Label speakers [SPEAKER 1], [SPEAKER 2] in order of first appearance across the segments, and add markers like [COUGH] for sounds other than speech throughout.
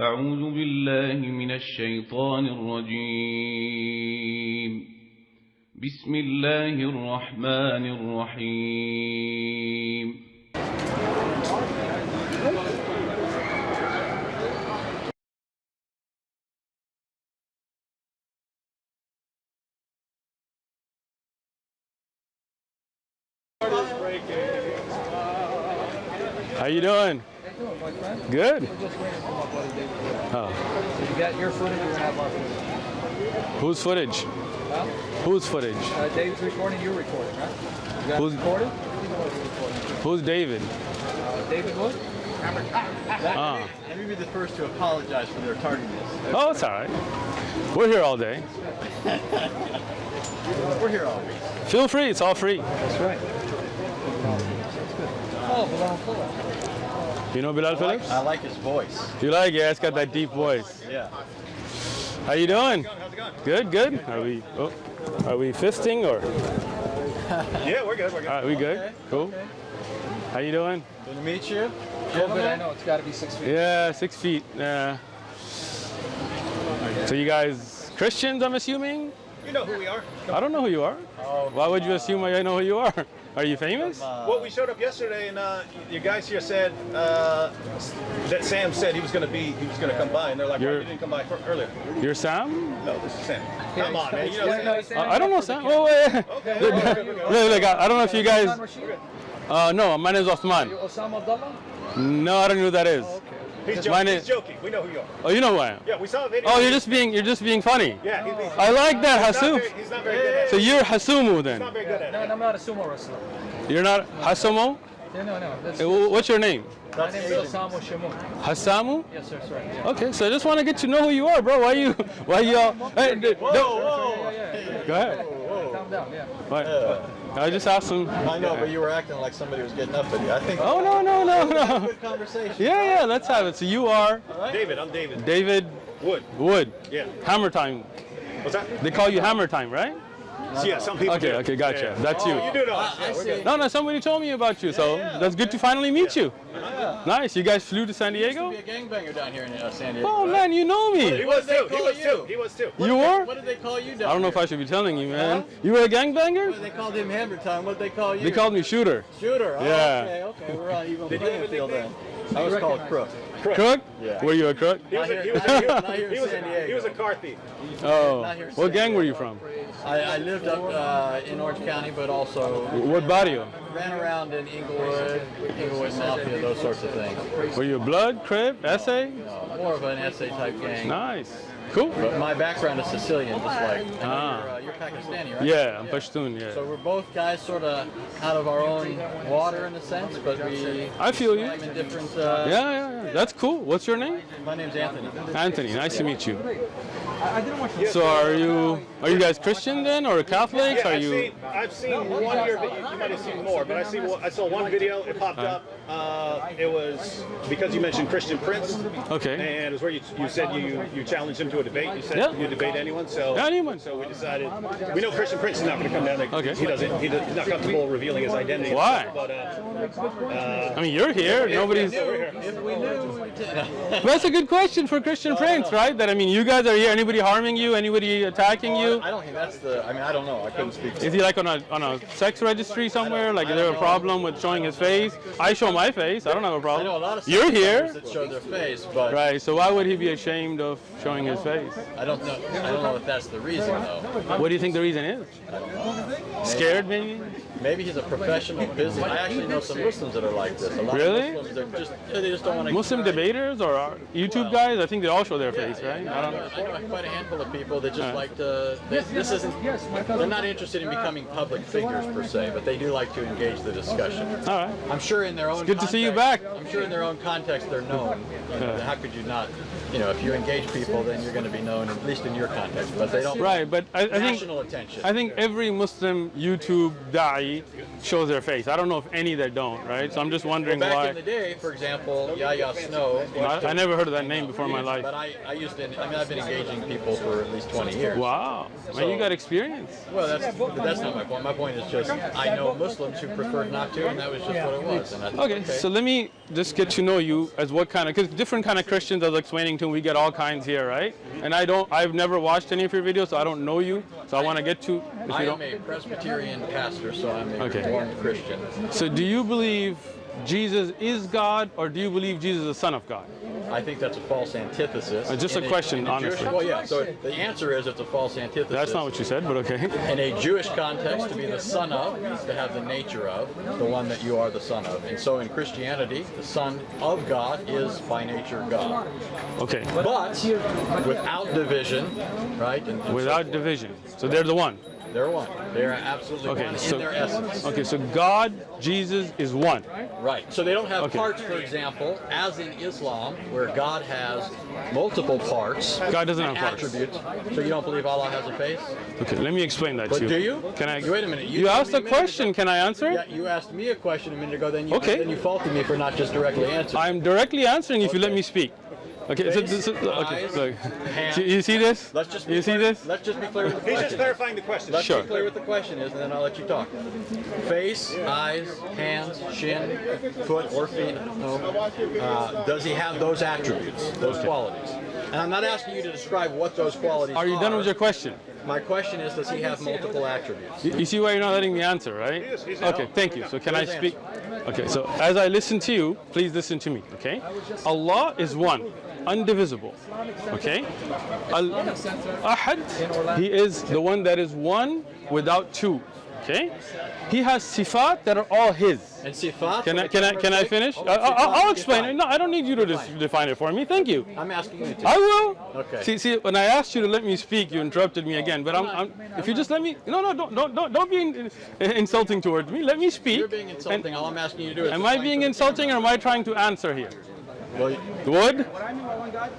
[SPEAKER 1] أعوذ بالله من الشيطان الرجيم بسم الله الرحمن الرحيم
[SPEAKER 2] How you doing? Good. Oh.
[SPEAKER 3] So you got your footage, we're gonna have our footage.
[SPEAKER 2] Whose footage?
[SPEAKER 3] Huh?
[SPEAKER 2] Whose footage?
[SPEAKER 3] Uh, David's recording, you're recording, right? You
[SPEAKER 2] Who's-
[SPEAKER 3] it recorded? Uh,
[SPEAKER 2] Who's David?
[SPEAKER 3] David Wood?
[SPEAKER 2] Ah.
[SPEAKER 4] Let me be the first to apologize for their tardiness.
[SPEAKER 2] Oh, it's all right. We're here all day.
[SPEAKER 4] We're here all week.
[SPEAKER 2] Feel free. It's all free.
[SPEAKER 3] That's right. Oh, Bilal Phillips.
[SPEAKER 2] You know Bilal Phillips?
[SPEAKER 4] I like his voice.
[SPEAKER 2] You like? it? Yeah, it's got that deep voice.
[SPEAKER 4] Yeah.
[SPEAKER 2] How you doing? How's it going? Good, good. Are we? Oh, are we fisting or? [LAUGHS]
[SPEAKER 5] Yeah, we're good. We're good.
[SPEAKER 2] All right, we good? Cool. How you doing?
[SPEAKER 4] Good to meet you.
[SPEAKER 3] Oh, but I know it's got to be six feet.
[SPEAKER 2] Yeah, six feet. Yeah. So you guys Christians? I'm assuming.
[SPEAKER 5] You know who we are.
[SPEAKER 2] I don't know who you are. Oh, Why would you uh, assume I know who you are? Are you famous?
[SPEAKER 5] Well, we showed up yesterday, and uh, you guys here said uh, that Sam said he was going to be, he was going to come by, and they're like, "Why
[SPEAKER 2] You're-
[SPEAKER 5] you didn't come by for earlier?"
[SPEAKER 2] You're Sam?
[SPEAKER 5] No, this is Sam. Come on, man. You know
[SPEAKER 3] Yeah, no,
[SPEAKER 5] Sam.
[SPEAKER 3] he's
[SPEAKER 2] I I don't know Sam. Oh, wait.
[SPEAKER 5] Okay.
[SPEAKER 2] Look, look, look, I I don't know if you guys. Uh, no, my name is Osman.
[SPEAKER 3] You Osama Abdullah?
[SPEAKER 2] No, I don't know who that is.
[SPEAKER 5] He's
[SPEAKER 2] My name-
[SPEAKER 5] He's joking. We know who you are.
[SPEAKER 2] Oh, you know who I am.
[SPEAKER 5] Yeah, we saw a video.
[SPEAKER 2] Oh, you're just being you're just being funny.
[SPEAKER 5] Yeah, he's, he's,
[SPEAKER 2] I like that,
[SPEAKER 5] he's not very, he's not very good at
[SPEAKER 2] So you're Hasumu
[SPEAKER 5] He's
[SPEAKER 2] then.
[SPEAKER 5] not very good at
[SPEAKER 3] No. I'm not a sumo wrestler.
[SPEAKER 2] You're not Hasumo.
[SPEAKER 3] Yeah, no, no. That's,
[SPEAKER 2] Eh, What's your name?
[SPEAKER 3] my name is Osama Shamoun.
[SPEAKER 2] Hasamu.
[SPEAKER 3] Yes, sir, that's right. Yeah.
[SPEAKER 2] Okay, so I just want to get to know who you are, bro. Why you why you all? Hey, d-
[SPEAKER 4] Whoa,
[SPEAKER 2] don't-
[SPEAKER 4] whoa.
[SPEAKER 3] Yeah, yeah, yeah.
[SPEAKER 2] Go ahead.
[SPEAKER 3] Calm down, yeah.
[SPEAKER 2] What? I just asked him.
[SPEAKER 4] I know, but you were acting like somebody was getting up at you. I think.
[SPEAKER 2] Oh no no no no.
[SPEAKER 4] Good conversation.
[SPEAKER 2] Yeah yeah, let's have it. So you are
[SPEAKER 5] David, I'm David.
[SPEAKER 2] David
[SPEAKER 5] Wood.
[SPEAKER 2] Wood.
[SPEAKER 5] Yeah.
[SPEAKER 2] Hammer Time.
[SPEAKER 5] What's that?
[SPEAKER 2] They call you Hammer Time, right?
[SPEAKER 5] Yeah, some people
[SPEAKER 2] Okay
[SPEAKER 5] do.
[SPEAKER 2] okay, gotcha.
[SPEAKER 5] Yeah.
[SPEAKER 2] That's you.
[SPEAKER 5] Oh, you do know us. Yeah.
[SPEAKER 2] No, no, somebody told me about you, so that's good to finally meet you. Nice. You guys flew to San
[SPEAKER 4] Used to
[SPEAKER 2] Diego?
[SPEAKER 4] be a gangbanger down here in uh, San Diego.
[SPEAKER 2] Oh
[SPEAKER 4] right?
[SPEAKER 2] man, you know
[SPEAKER 5] He
[SPEAKER 2] me.
[SPEAKER 5] was
[SPEAKER 4] did they
[SPEAKER 5] too. He was
[SPEAKER 4] you?
[SPEAKER 5] too. He was too.
[SPEAKER 2] You were?
[SPEAKER 4] What did they call you down
[SPEAKER 2] I don't know if? I should be telling you, man.
[SPEAKER 4] Huh?
[SPEAKER 2] You were a gangbanger?
[SPEAKER 4] They called him Hammer Time. What did they call you?
[SPEAKER 2] They called me Shooter.
[SPEAKER 4] Shooter. Oh,
[SPEAKER 2] Yeah.
[SPEAKER 4] Okay, okay. We're on even
[SPEAKER 5] you have
[SPEAKER 4] playing
[SPEAKER 5] a
[SPEAKER 4] field then. I was called
[SPEAKER 3] recognize
[SPEAKER 4] Crook.
[SPEAKER 2] Crook?
[SPEAKER 4] Yeah.
[SPEAKER 2] Were you a crook?
[SPEAKER 5] He was, a, he, was
[SPEAKER 4] Not
[SPEAKER 5] a,
[SPEAKER 4] here- not here in
[SPEAKER 5] he, was a,
[SPEAKER 4] Diego.
[SPEAKER 5] he was a car thief.
[SPEAKER 2] Oh.
[SPEAKER 4] Not here in
[SPEAKER 2] What gang were you from?
[SPEAKER 4] I, I lived up uh, in Orange County, but also
[SPEAKER 2] What barrio?
[SPEAKER 4] ran around in Inglewood, Inglewood Mafia, those sorts of things.
[SPEAKER 2] Were you a blood, Crip, essay?
[SPEAKER 4] Uh, more of an essay type gang.
[SPEAKER 2] Nice. Cool.
[SPEAKER 4] But my background is Sicilian, just like
[SPEAKER 2] Ah.
[SPEAKER 4] you're, uh, you're Pakistani, right?
[SPEAKER 2] Yeah, I'm Pashtun, Yeah.
[SPEAKER 4] So we're both guys sort of out of our own water in a sense, but we
[SPEAKER 2] I feel you.
[SPEAKER 4] in different. Uh,
[SPEAKER 2] Yeah, yeah, yeah. That's cool. What's your name?
[SPEAKER 4] My name's Anthony.
[SPEAKER 2] Anthony. Nice to meet you.
[SPEAKER 3] I, I didn't want you
[SPEAKER 2] So are you are you guys Christian then or Catholics?
[SPEAKER 5] Yeah,
[SPEAKER 2] Are
[SPEAKER 5] I've
[SPEAKER 2] you
[SPEAKER 5] seen, I've seen one of your videos. You might have seen more, but I see I saw one video. It popped up. Uh, it was because you mentioned Christian Prince,
[SPEAKER 2] Okay.
[SPEAKER 5] and it was where you, you said you you challenged him to a debate. You said
[SPEAKER 2] Yeah.
[SPEAKER 5] you debate anyone. So
[SPEAKER 2] Anyone.
[SPEAKER 5] So we decided we know Christian Prince is not going to come down. There.
[SPEAKER 2] Okay.
[SPEAKER 5] He doesn't. He does, he's not comfortable revealing his identity.
[SPEAKER 2] Why?
[SPEAKER 5] But uh,
[SPEAKER 2] I mean, you're here. Nobody's.
[SPEAKER 5] yeah, we're here.
[SPEAKER 4] If we knew,
[SPEAKER 2] That's a good question for Christian Prince, right? That I mean, you guys are here. Anybody harming you? Anybody attacking you?
[SPEAKER 4] I don't think that's the. I mean, I don't know. I couldn't speak. To
[SPEAKER 2] Is he like on a on a sex registry somewhere? Like, is there a problem with showing his face? I show my face. I don't have a problem.
[SPEAKER 4] know a lot of
[SPEAKER 2] You're here,
[SPEAKER 4] that show their face, but
[SPEAKER 2] right? So why would he be ashamed of showing his face?
[SPEAKER 4] I don't know. I don't know if that's the reason though.
[SPEAKER 2] What do you think the reason is? Scared, maybe?
[SPEAKER 4] Maybe he's a professional business. I actually know some Muslims that are like this. A lot
[SPEAKER 2] Really?
[SPEAKER 4] Muslims, just they just don't want to.
[SPEAKER 2] Muslim debaters or YouTube guys? I think they all show their face, right? I
[SPEAKER 4] I
[SPEAKER 2] don't.
[SPEAKER 4] know quite a handful of people that just
[SPEAKER 2] Alright.
[SPEAKER 4] like to. They, this isn't. They're not interested in becoming public figures per se, but they do like to engage the discussion.
[SPEAKER 2] All right.
[SPEAKER 4] I'm sure in their own.
[SPEAKER 2] good to see you
[SPEAKER 4] context-
[SPEAKER 2] back.
[SPEAKER 4] I'm sure in their own context they're known. You know, How could you not? You know, if you engage people, then you're going to be known, at least in your context. But they don't.
[SPEAKER 2] Right, but I, I think
[SPEAKER 4] National attention.
[SPEAKER 2] I think every Muslim YouTube da'i shows their face. I don't know if any that don't, right? So I'm just wondering
[SPEAKER 4] Back
[SPEAKER 2] why.
[SPEAKER 4] in the day, for example, Yahya Snow.
[SPEAKER 2] I, I never heard of that name before in my life.
[SPEAKER 4] But I, I used to, I mean, I've been engaging people for at least 20 years.
[SPEAKER 2] Wow, man, you got experience.
[SPEAKER 4] Well, that's that's not my point. My point is just I know Muslims who preferred not to, and that was just what it was. And that's
[SPEAKER 2] Okay, so let me just get to know you as what kind of, because different kind of Christians I was explaining to, we get all kinds here, right? Mm-hmm. And I don't, I've never watched any of your videos, so I don't know you. So I want to get to, if
[SPEAKER 4] I am a Presbyterian pastor, so I'm a
[SPEAKER 2] Okay.
[SPEAKER 4] Reformed Christian.
[SPEAKER 2] So do you believe Jesus is God, or do you believe Jesus is the Son of God?
[SPEAKER 4] I think that's a false antithesis.
[SPEAKER 2] Uh, just
[SPEAKER 4] In
[SPEAKER 2] a question,
[SPEAKER 4] Jewish-
[SPEAKER 2] honestly.
[SPEAKER 4] well, yeah. So the answer is it's a false antithesis.
[SPEAKER 2] That's not what you said, but okay.
[SPEAKER 4] In a Jewish context, to be the son of is to have the nature of the one that you are the son of. And so in Christianity, the son of God is by nature God.
[SPEAKER 2] Okay,
[SPEAKER 4] But without division, right? and- and
[SPEAKER 2] without
[SPEAKER 4] forth.
[SPEAKER 2] division. So they're the one.
[SPEAKER 4] They're one. They are absolutely
[SPEAKER 2] Okay,
[SPEAKER 4] one
[SPEAKER 2] so
[SPEAKER 4] in their essence.
[SPEAKER 2] okay, so God, Jesus is one.
[SPEAKER 4] Right. So they don't have
[SPEAKER 2] Okay.
[SPEAKER 4] parts, for example, as in Islam, where God has multiple parts.
[SPEAKER 2] God doesn't have parts.
[SPEAKER 4] attributes. So you don't believe Allah has a face?
[SPEAKER 2] Okay, let me explain that
[SPEAKER 4] But
[SPEAKER 2] to you.
[SPEAKER 4] do you?
[SPEAKER 2] Can I?
[SPEAKER 4] Wait a minute, you
[SPEAKER 2] You, asked a question.
[SPEAKER 4] ago-
[SPEAKER 2] Can I answer?
[SPEAKER 4] Yeah, you asked me a question a minute ago, then you
[SPEAKER 2] Okay.
[SPEAKER 4] then you faulted me for not just directly answering.
[SPEAKER 2] I'm directly answering if you let me speak. Okay, so,
[SPEAKER 4] Face,
[SPEAKER 2] so- okay,
[SPEAKER 4] eyes,
[SPEAKER 2] look. You see this?
[SPEAKER 4] Let's just be
[SPEAKER 2] You see
[SPEAKER 4] clear,
[SPEAKER 2] this?
[SPEAKER 4] Let's just be clear with the
[SPEAKER 5] He's just clarifying the question.
[SPEAKER 4] Let's
[SPEAKER 2] Sure.
[SPEAKER 4] be clear what the question is, and then I'll let you talk. Face, eyes, hands, shin, foot, or feet. No. Uh, does he have those attributes, those qualities? And I'm not asking you to describe what those qualities are.
[SPEAKER 2] Are you done with your question?
[SPEAKER 4] My question is, does he have multiple attributes?
[SPEAKER 2] You, you see why you're not letting me answer, right?
[SPEAKER 5] He is, he's
[SPEAKER 2] okay, thank you. So can I
[SPEAKER 4] Please
[SPEAKER 2] speak? Okay, so as I listen to you, please listen to me, okay? Allah is one, undivisible, okay? Al-Ahad, He is the one that is one without two, okay? He has sifat that are all His.
[SPEAKER 4] And sifat.
[SPEAKER 2] Can I, can I, can I finish?
[SPEAKER 4] Oh,
[SPEAKER 2] I, I,
[SPEAKER 4] sifat,
[SPEAKER 2] I'll explain it. No, I don't need you to
[SPEAKER 4] Define.
[SPEAKER 2] dis- define it for me. Thank you.
[SPEAKER 4] I'm asking you to.
[SPEAKER 2] I will.
[SPEAKER 4] Okay.
[SPEAKER 2] See, see, when I asked you to let me speak, you interrupted me again. But I'm, I'm if you just let me, no, no, don't, don't, don't, don't be in, in- insulting towards me. Let me speak.
[SPEAKER 4] You're being insulting. All I'm asking you to do is.
[SPEAKER 2] Am I being insulting or am I trying to answer here?
[SPEAKER 4] camera. Well, you-
[SPEAKER 2] Would?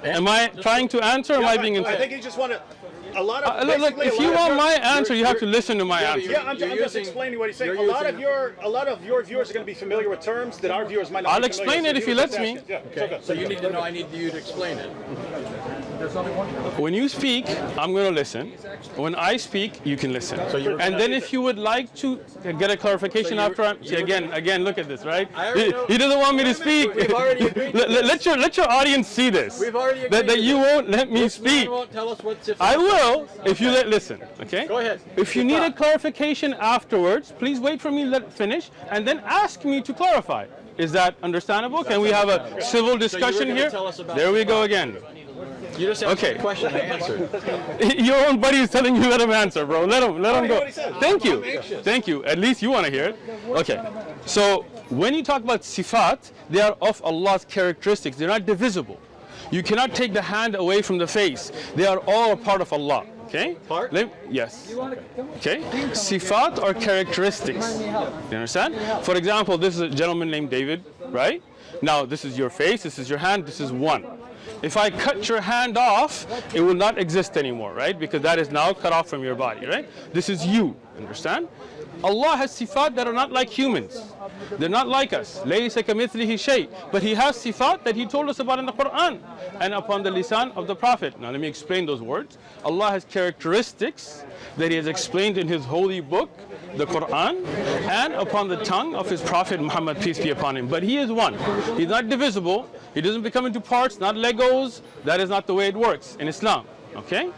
[SPEAKER 2] Am I trying to answer or am I being
[SPEAKER 5] I
[SPEAKER 2] insulting?
[SPEAKER 5] think you just want to. A lot of
[SPEAKER 2] Uh, look, look, if you want my answer, you have to listen to my
[SPEAKER 4] Yeah,
[SPEAKER 2] answer.
[SPEAKER 5] Yeah, I'm, I'm just explaining what he's saying. A lot of your a lot of your viewers are going to be familiar with terms that our viewers might not.
[SPEAKER 2] I'll
[SPEAKER 5] be familiar
[SPEAKER 2] explain it
[SPEAKER 5] so
[SPEAKER 2] if he lets me.
[SPEAKER 5] Yeah,
[SPEAKER 4] Okay.
[SPEAKER 5] okay.
[SPEAKER 4] So you need to know. I need you to explain it.
[SPEAKER 2] When you speak, I'm going to listen. When I speak, you can listen.
[SPEAKER 4] So you're-
[SPEAKER 2] and then if you would like to get a clarification
[SPEAKER 4] So
[SPEAKER 2] after I'm, see, again, again, look at this, right? He,
[SPEAKER 4] know-
[SPEAKER 2] he doesn't want me to speak.
[SPEAKER 4] We've already agreed [LAUGHS]
[SPEAKER 2] let, let- your let your audience see this.
[SPEAKER 4] We've already
[SPEAKER 2] that,
[SPEAKER 4] agreed
[SPEAKER 2] that
[SPEAKER 4] to
[SPEAKER 2] you won't let me speak.
[SPEAKER 4] won't tell us what.
[SPEAKER 2] I will if you let listen. Okay.
[SPEAKER 4] Go ahead.
[SPEAKER 2] If you need a clarification afterwards, please wait for me to let finish and then ask me to clarify. Is that understandable? Can we have a civil discussion
[SPEAKER 4] gonna
[SPEAKER 2] here?
[SPEAKER 4] tell us about
[SPEAKER 2] There we go again.
[SPEAKER 4] You just asked
[SPEAKER 2] Okay.
[SPEAKER 4] a question. I answered. [LAUGHS]
[SPEAKER 2] Your own buddy is telling you let him answer, bro. Let him let him go.
[SPEAKER 5] what he says.
[SPEAKER 2] Thank you. Thank you. At least you want to hear it. Okay. So when you talk about sifat, they are of Allah's characteristics. They're not divisible. You cannot take the hand away from the face. They are all a part of Allah. Okay?
[SPEAKER 4] Part?
[SPEAKER 2] Let- yes. Okay? Sifat are characteristics. You understand? For example, this is a gentleman named David, right? Now, this is your face, this is your hand, this is one. If I cut your hand off, it will not exist anymore, right? Because that is now cut off from your body, right? This is you, understand? Allah has sifat that are not like humans. They're not like us. But He has sifat that He told us about in the Quran and upon the lisan of the Prophet. Now let me explain those words. Allah has characteristics that He has explained in His holy book the Quran, and upon the tongue of His Prophet Muhammad, peace be upon him. But He is one. He's not divisible. He doesn't become into parts, not Legos. That is not the way it works in Islam. Okay?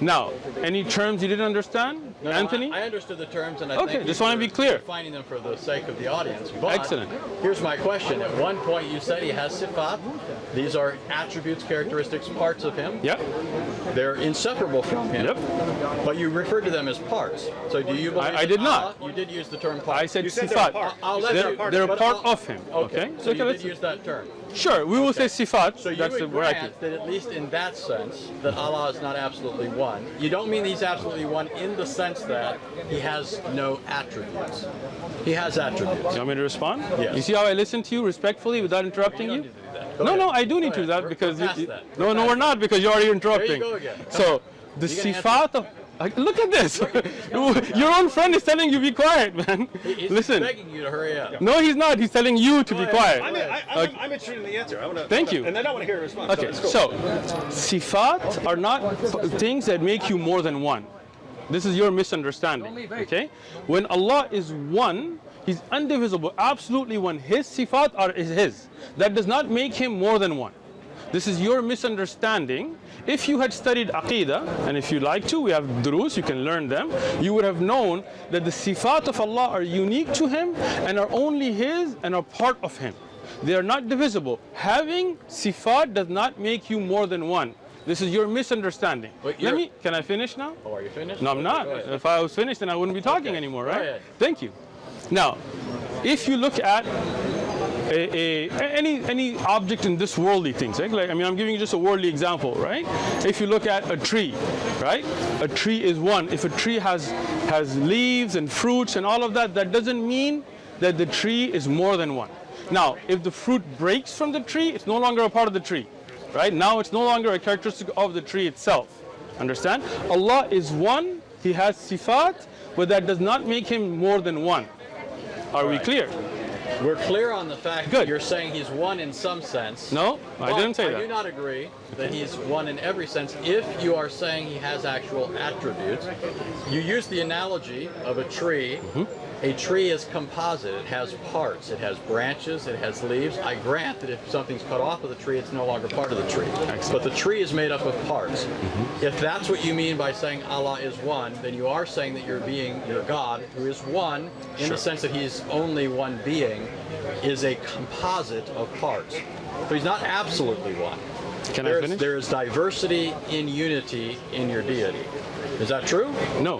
[SPEAKER 2] Now, any terms you didn't understand,
[SPEAKER 4] No, no,
[SPEAKER 2] Anthony?
[SPEAKER 4] I, I understood the terms, and I
[SPEAKER 2] Okay,
[SPEAKER 4] thank
[SPEAKER 2] just wanna be clear.
[SPEAKER 4] Defining them for the sake of the audience. But
[SPEAKER 2] Excellent.
[SPEAKER 4] Here's my question. At one point, you said he has sifat. These are attributes, characteristics, parts of him.
[SPEAKER 2] Yep.
[SPEAKER 4] They're inseparable from him.
[SPEAKER 2] Yep.
[SPEAKER 4] But you referred to them as parts. So do you believe?
[SPEAKER 2] I
[SPEAKER 4] that
[SPEAKER 2] did not.
[SPEAKER 4] Allah- you did use the term part.
[SPEAKER 2] I said
[SPEAKER 5] You said they're
[SPEAKER 2] sifat.
[SPEAKER 5] part.
[SPEAKER 4] I'll let
[SPEAKER 5] said they're
[SPEAKER 2] They're,
[SPEAKER 5] part.
[SPEAKER 2] they're a part
[SPEAKER 4] I'll-
[SPEAKER 2] of him.
[SPEAKER 4] Okay.
[SPEAKER 2] Okay.
[SPEAKER 4] So you
[SPEAKER 2] let's-
[SPEAKER 4] did use that term.
[SPEAKER 2] Sure, we will say sifat.
[SPEAKER 4] So you
[SPEAKER 2] That's the
[SPEAKER 4] would
[SPEAKER 2] word I
[SPEAKER 4] grant
[SPEAKER 2] can-
[SPEAKER 4] that at least in that sense, that Allah is not absolutely one. You don't mean He's absolutely one in the sense that He has no attributes. He has attributes.
[SPEAKER 2] You want me to respond?
[SPEAKER 4] Yes.
[SPEAKER 2] You see how I listen to you respectfully without interrupting you?
[SPEAKER 4] Go
[SPEAKER 2] No, no, I do need to do that because you, you-
[SPEAKER 4] that.
[SPEAKER 2] no, no, we're not because you're already interrupting.
[SPEAKER 4] go again. Come
[SPEAKER 2] So the
[SPEAKER 4] You can
[SPEAKER 2] sifat of Like, look at this. [LAUGHS] Your own friend is telling you be quiet, man.
[SPEAKER 4] He's
[SPEAKER 2] Listen.
[SPEAKER 4] begging you to hurry up.
[SPEAKER 2] No, he's not. He's telling you to be
[SPEAKER 4] ahead.
[SPEAKER 2] quiet.
[SPEAKER 5] I'm, I, I'm,
[SPEAKER 2] Okay.
[SPEAKER 5] I'm interested in the answer. I wanna,
[SPEAKER 2] Thank you.
[SPEAKER 5] And then I want to hear a response.
[SPEAKER 2] Okay,
[SPEAKER 5] it's cool.
[SPEAKER 2] so sifat are not things that make you more than one. This is your misunderstanding. Okay, when Allah is one, He's indivisible, absolutely one. His sifat are is His. That does not make Him more than one. This is your misunderstanding. If you had studied Aqidah, and if you like to, we have durus, you can learn them, you would have known that the sifat of Allah are unique to Him and are only His and are part of Him. They are not divisible. Having sifat does not make you more than one. This is your misunderstanding. Let me, can I finish now?
[SPEAKER 4] Oh, are you finished?
[SPEAKER 2] No, I'm not. If I was finished, then I wouldn't be talking
[SPEAKER 4] Okay,
[SPEAKER 2] anymore, right? Thank you. Now, if you look at a, a, any any object in this worldly things, right? Like I mean, I'm giving you just a worldly example, right? If you look at a tree, right? A tree is one. If a tree has has leaves and fruits and all of that, that doesn't mean that the tree is more than one. Now, if the fruit breaks from the tree, it's no longer a part of the tree, right? Now it's no longer a characteristic of the tree itself. Understand? Allah is one. He has sifat, but that does not make him more than one. Are we clear?
[SPEAKER 4] We're clear on the fact
[SPEAKER 2] Good.
[SPEAKER 4] that you're saying he's one in some sense.
[SPEAKER 2] No, I didn't say
[SPEAKER 4] I do not agree that he's one in every sense if you are saying he has actual attributes. You use the analogy of a tree.
[SPEAKER 2] Mm-hmm.
[SPEAKER 4] A tree is composite. It has parts. It has branches. It has leaves. I grant that if something's cut off of the tree, it's no longer part of the tree. But the tree is made up of parts.
[SPEAKER 2] Mm-hmm.
[SPEAKER 4] If that's what you mean by saying Allah is one, then you are saying that your being, your God, who is one in the sense that he's only one being, is a composite of parts. So he's not absolutely one.
[SPEAKER 2] Can I finish?
[SPEAKER 4] there is diversity in unity in your deity. Is that true?
[SPEAKER 2] No.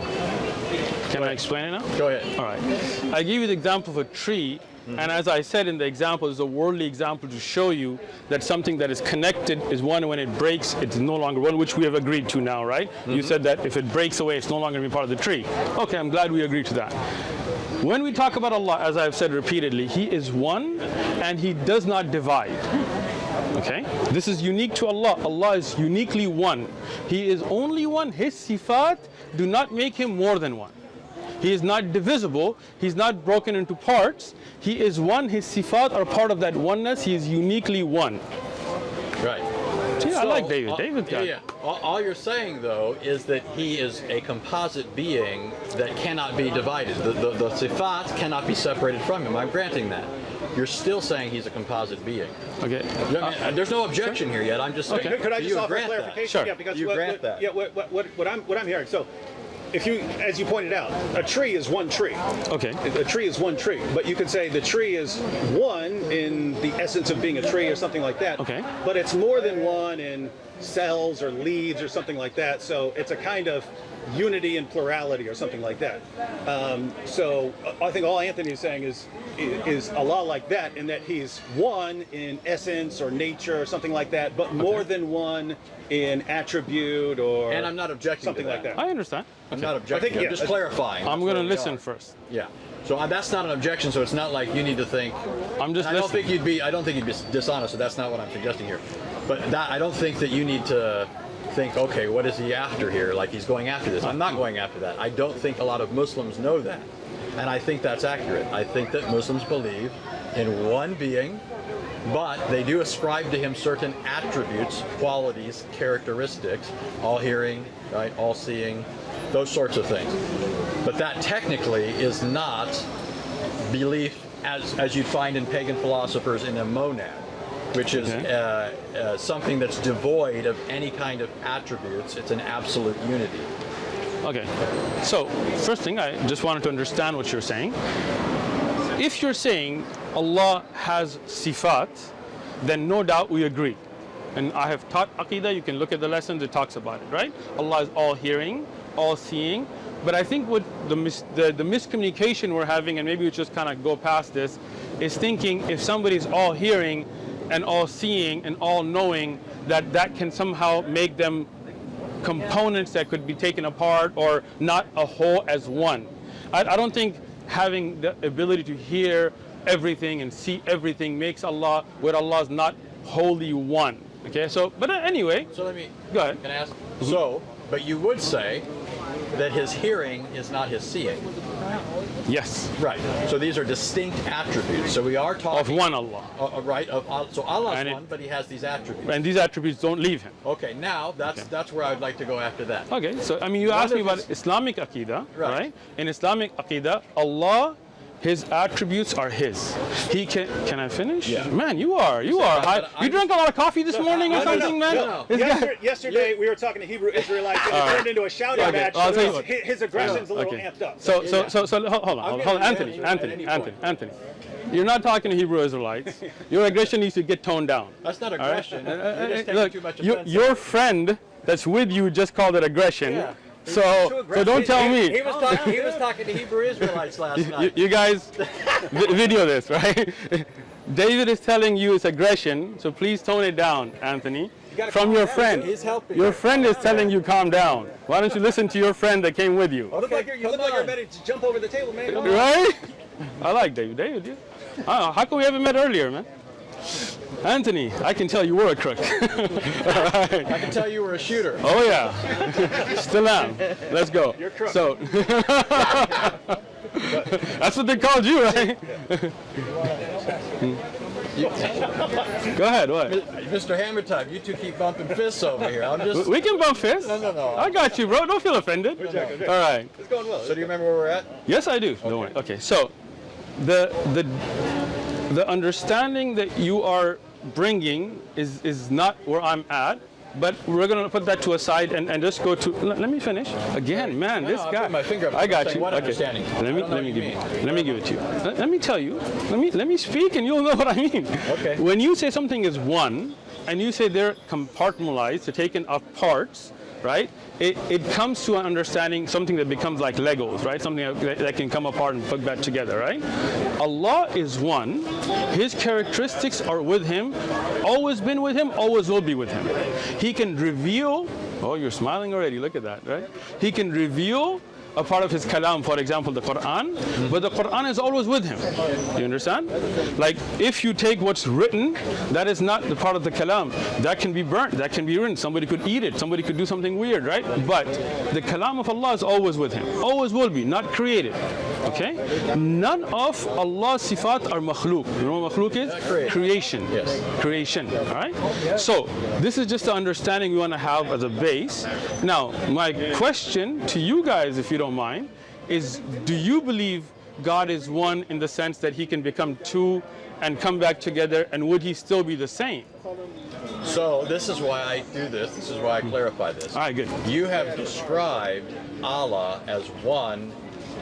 [SPEAKER 2] Can I explain it now?
[SPEAKER 4] Go ahead.
[SPEAKER 2] All right. I give you the example of a tree, mm-hmm. and as I said in the example, it's a worldly example to show you that something that is connected is one. When it breaks, it's no longer one, which we have agreed to now, right? You mm-hmm. said that if it breaks away, it's no longer going to be part of the tree. Okay, I'm glad we agreed to that. When we talk about Allah, as I've said repeatedly, He is one, and He does not divide. Okay? This is unique to Allah. Allah is uniquely one. He is only one. His sifat do not make him more than one. He is not divisible. He's not broken into parts. He is one. His sifat are part of that oneness. He is uniquely one.
[SPEAKER 4] Right.
[SPEAKER 2] See, I like David.
[SPEAKER 4] Uh, all-
[SPEAKER 2] David
[SPEAKER 4] yeah, yeah. All, all you're saying, though, is that he is a composite being that cannot be divided. The, the, the sifat cannot be separated from him. I'm granting that. You're still saying he's a composite being.
[SPEAKER 2] Okay.
[SPEAKER 4] I mean, there's no objection here yet. I'm just saying.
[SPEAKER 2] Okay.
[SPEAKER 5] Could I just
[SPEAKER 4] you
[SPEAKER 5] offer a clarification?
[SPEAKER 2] Sure.
[SPEAKER 5] Yeah, because
[SPEAKER 4] You
[SPEAKER 5] what,
[SPEAKER 4] grant
[SPEAKER 5] what-
[SPEAKER 4] that.
[SPEAKER 5] Yeah, what, what, what, what I'm what I'm hearing. So, if you, as you pointed out, a tree is one tree.
[SPEAKER 2] Okay.
[SPEAKER 5] A tree is one tree, but you could say the tree is one in the essence of being a tree or something like that.
[SPEAKER 2] Okay.
[SPEAKER 5] But it's more than one in cells or leaves or something like that. So it's a kind of unity and plurality or something like that. Um, so uh, I think all Anthony is saying is is Allah like that in that he's one in essence or nature or something like that, but more than one in attribute or
[SPEAKER 4] And I'm not objecting to
[SPEAKER 5] something like
[SPEAKER 4] that.
[SPEAKER 5] that.
[SPEAKER 2] I understand.
[SPEAKER 4] I'm not objecting.
[SPEAKER 5] I think,
[SPEAKER 4] I'm just
[SPEAKER 5] that's-
[SPEAKER 4] clarifying.
[SPEAKER 2] I'm going to listen
[SPEAKER 4] are.
[SPEAKER 2] first.
[SPEAKER 4] Yeah. So uh, that's not an objection. So it's not like you need to think.
[SPEAKER 2] I'm just
[SPEAKER 4] I don't think you'd be. I don't think you'd be dishonest. So that's not what I'm suggesting here. But that I don't think that you need to think. Okay, what is he after here? Like he's going after this. I'm not going after that. I don't think a lot of Muslims know that, and I think that's accurate. I think that Muslims believe in one being. But they do ascribe to him certain attributes, qualities, characteristics, all hearing, right, all seeing, those sorts of things. But that technically is not belief as, as you'd find in pagan philosophers in a monad, which is
[SPEAKER 2] Okay.
[SPEAKER 4] uh, uh, something that's devoid of any kind of attributes. It's an absolute unity.
[SPEAKER 2] Okay. So, first thing, I just wanted to understand what you're saying. If you're saying Allah has sifat, then no doubt we agree. And I have taught Aqidah, you can look at the lessons, it talks about it, right? Allah is all hearing, all seeing. But I think what the, mis- the, the miscommunication we're having, and maybe we just kind of go past this, is thinking if somebody's all hearing and all seeing and all knowing, that that can somehow make them components that could be taken apart or not a whole as one. I, I don't think having the ability to hear everything and see everything makes Allah where Allah is not wholly one. Okay, so but anyway,
[SPEAKER 4] So let me
[SPEAKER 2] Go ahead.
[SPEAKER 4] Can I ask? Mm-hmm. So, but you would say that his hearing is not his seeing.
[SPEAKER 2] Yes.
[SPEAKER 4] Right. So these are distinct attributes. So we are talking Of
[SPEAKER 2] one Allah.
[SPEAKER 4] Uh, uh, right. Of Al- so Allah's
[SPEAKER 2] And it-
[SPEAKER 4] one, but He has these attributes.
[SPEAKER 2] And these attributes don't leave him.
[SPEAKER 4] Okay. Now that's
[SPEAKER 2] Okay.
[SPEAKER 4] that's where I would like to go after that.
[SPEAKER 2] Okay, so I mean, you
[SPEAKER 4] One
[SPEAKER 2] asked me about Islamic Aqidah,
[SPEAKER 4] Right.
[SPEAKER 2] right. In Islamic Aqidah, Allah, His attributes are His. He can. Can I finish?
[SPEAKER 4] Yeah.
[SPEAKER 2] Man, you are. You are.
[SPEAKER 4] but
[SPEAKER 2] High,
[SPEAKER 4] I'm-
[SPEAKER 2] you drank a lot of coffee this morning or
[SPEAKER 4] no, no,
[SPEAKER 2] something,
[SPEAKER 4] no,
[SPEAKER 2] man.
[SPEAKER 4] no, no.
[SPEAKER 5] Yesterday, yesterday we were talking to Hebrew Israelites and it
[SPEAKER 2] All right.
[SPEAKER 5] turned into a shouting
[SPEAKER 2] Okay,
[SPEAKER 5] match.
[SPEAKER 2] I'll
[SPEAKER 5] so his,
[SPEAKER 2] what.
[SPEAKER 5] his aggression's a little
[SPEAKER 2] Okay.
[SPEAKER 5] amped up.
[SPEAKER 2] So, so,
[SPEAKER 4] Yeah.
[SPEAKER 2] so, so, hold hold on,
[SPEAKER 4] I'm
[SPEAKER 2] hold on, Anthony,
[SPEAKER 4] manage
[SPEAKER 2] Anthony, Anthony. Anthony. You're not talking to Hebrew Israelites. [LAUGHS] Your aggression needs to get toned down.
[SPEAKER 4] That's not
[SPEAKER 2] all right?
[SPEAKER 4] aggression.
[SPEAKER 2] Uh,
[SPEAKER 4] You're
[SPEAKER 2] uh,
[SPEAKER 4] just
[SPEAKER 2] uh,
[SPEAKER 4] taking
[SPEAKER 2] Look,
[SPEAKER 4] too much
[SPEAKER 2] you-
[SPEAKER 4] offense.
[SPEAKER 2] your friend that's with you just called it aggression.
[SPEAKER 4] Yeah.
[SPEAKER 2] So, so don't tell
[SPEAKER 4] He,
[SPEAKER 2] me.
[SPEAKER 4] he was talking. He was talking to Hebrew Israelites last
[SPEAKER 2] you,
[SPEAKER 4] night.
[SPEAKER 2] you guys video this, right? [LAUGHS] David is telling you it's aggression, so please tone it down, Anthony.
[SPEAKER 4] gotta
[SPEAKER 2] From your
[SPEAKER 4] down.
[SPEAKER 2] friend.
[SPEAKER 4] He's helping.
[SPEAKER 2] Your friend is telling you calm down. Why don't you listen to your friend that came with you?
[SPEAKER 5] You look like you're, you look like you're ready to jump over the table, man.
[SPEAKER 2] Right? [LAUGHS] I like David. David, yeah. I don't know. How come we haven't met earlier, man? Anthony, I can tell you were a crook. Alright. [LAUGHS]
[SPEAKER 4] I can tell you were a shooter.
[SPEAKER 2] Oh yeah, still am. Let's go.
[SPEAKER 5] You're crook.
[SPEAKER 2] So [LAUGHS] that's what they called you, right? Go ahead. What?
[SPEAKER 4] Mr. Hammer Time, you two keep bumping fists over here. I'm just.
[SPEAKER 2] We can bump fists.
[SPEAKER 4] No, no, no.
[SPEAKER 2] I got you, bro. Don't feel offended. All right.
[SPEAKER 5] It's going well.
[SPEAKER 4] So do you remember where we're at?
[SPEAKER 2] Yes, I do. Don't worry. Okay. So, the the the understanding that you are bringing is is not where I'm at. But we're gonna put that to a side and, and just go to. Let, let me finish again, man.
[SPEAKER 4] No,
[SPEAKER 2] this
[SPEAKER 4] I'm
[SPEAKER 2] guy.
[SPEAKER 4] my finger.
[SPEAKER 2] I got you. okay.
[SPEAKER 4] understanding?
[SPEAKER 2] Let me
[SPEAKER 4] I don't know
[SPEAKER 2] let me give you. Let me give it to you. Let, let me tell you. Let me let me speak, and you'll [LAUGHS] know what I mean.
[SPEAKER 4] Okay.
[SPEAKER 2] When you say something is one, and you say they're compartmentalized, they're taken off parts, right? It, it comes to an understanding something that becomes like Legos, right? Something that, that can come apart and put back together, right? Allah is one. His characteristics are with Him, always been with Him, always will be with Him. He can reveal. Oh, you're smiling already. Look at that, right? He can reveal a part of his kalam, for example, the Quran, but the Quran is always with him. You understand? Like, if you take what's written, that is not the part of the kalam. That can be burnt, that can be written. Somebody could eat it, somebody could do something weird, right? But the kalam of Allah is always with him, always will be, not created. Okay? None of Allah's sifat are makhluk. You know what makhluk is? Creation.
[SPEAKER 4] Yes.
[SPEAKER 2] Creation. All right? So, this is just the understanding we want to have as a base. Now, my question to you guys, if you don't mind, is do you believe God is one in the sense that he can become two and come back together, and would he still be the same?
[SPEAKER 4] So this is why I do this. This is why I clarify this.
[SPEAKER 2] All right, good.
[SPEAKER 4] You have described Allah as one,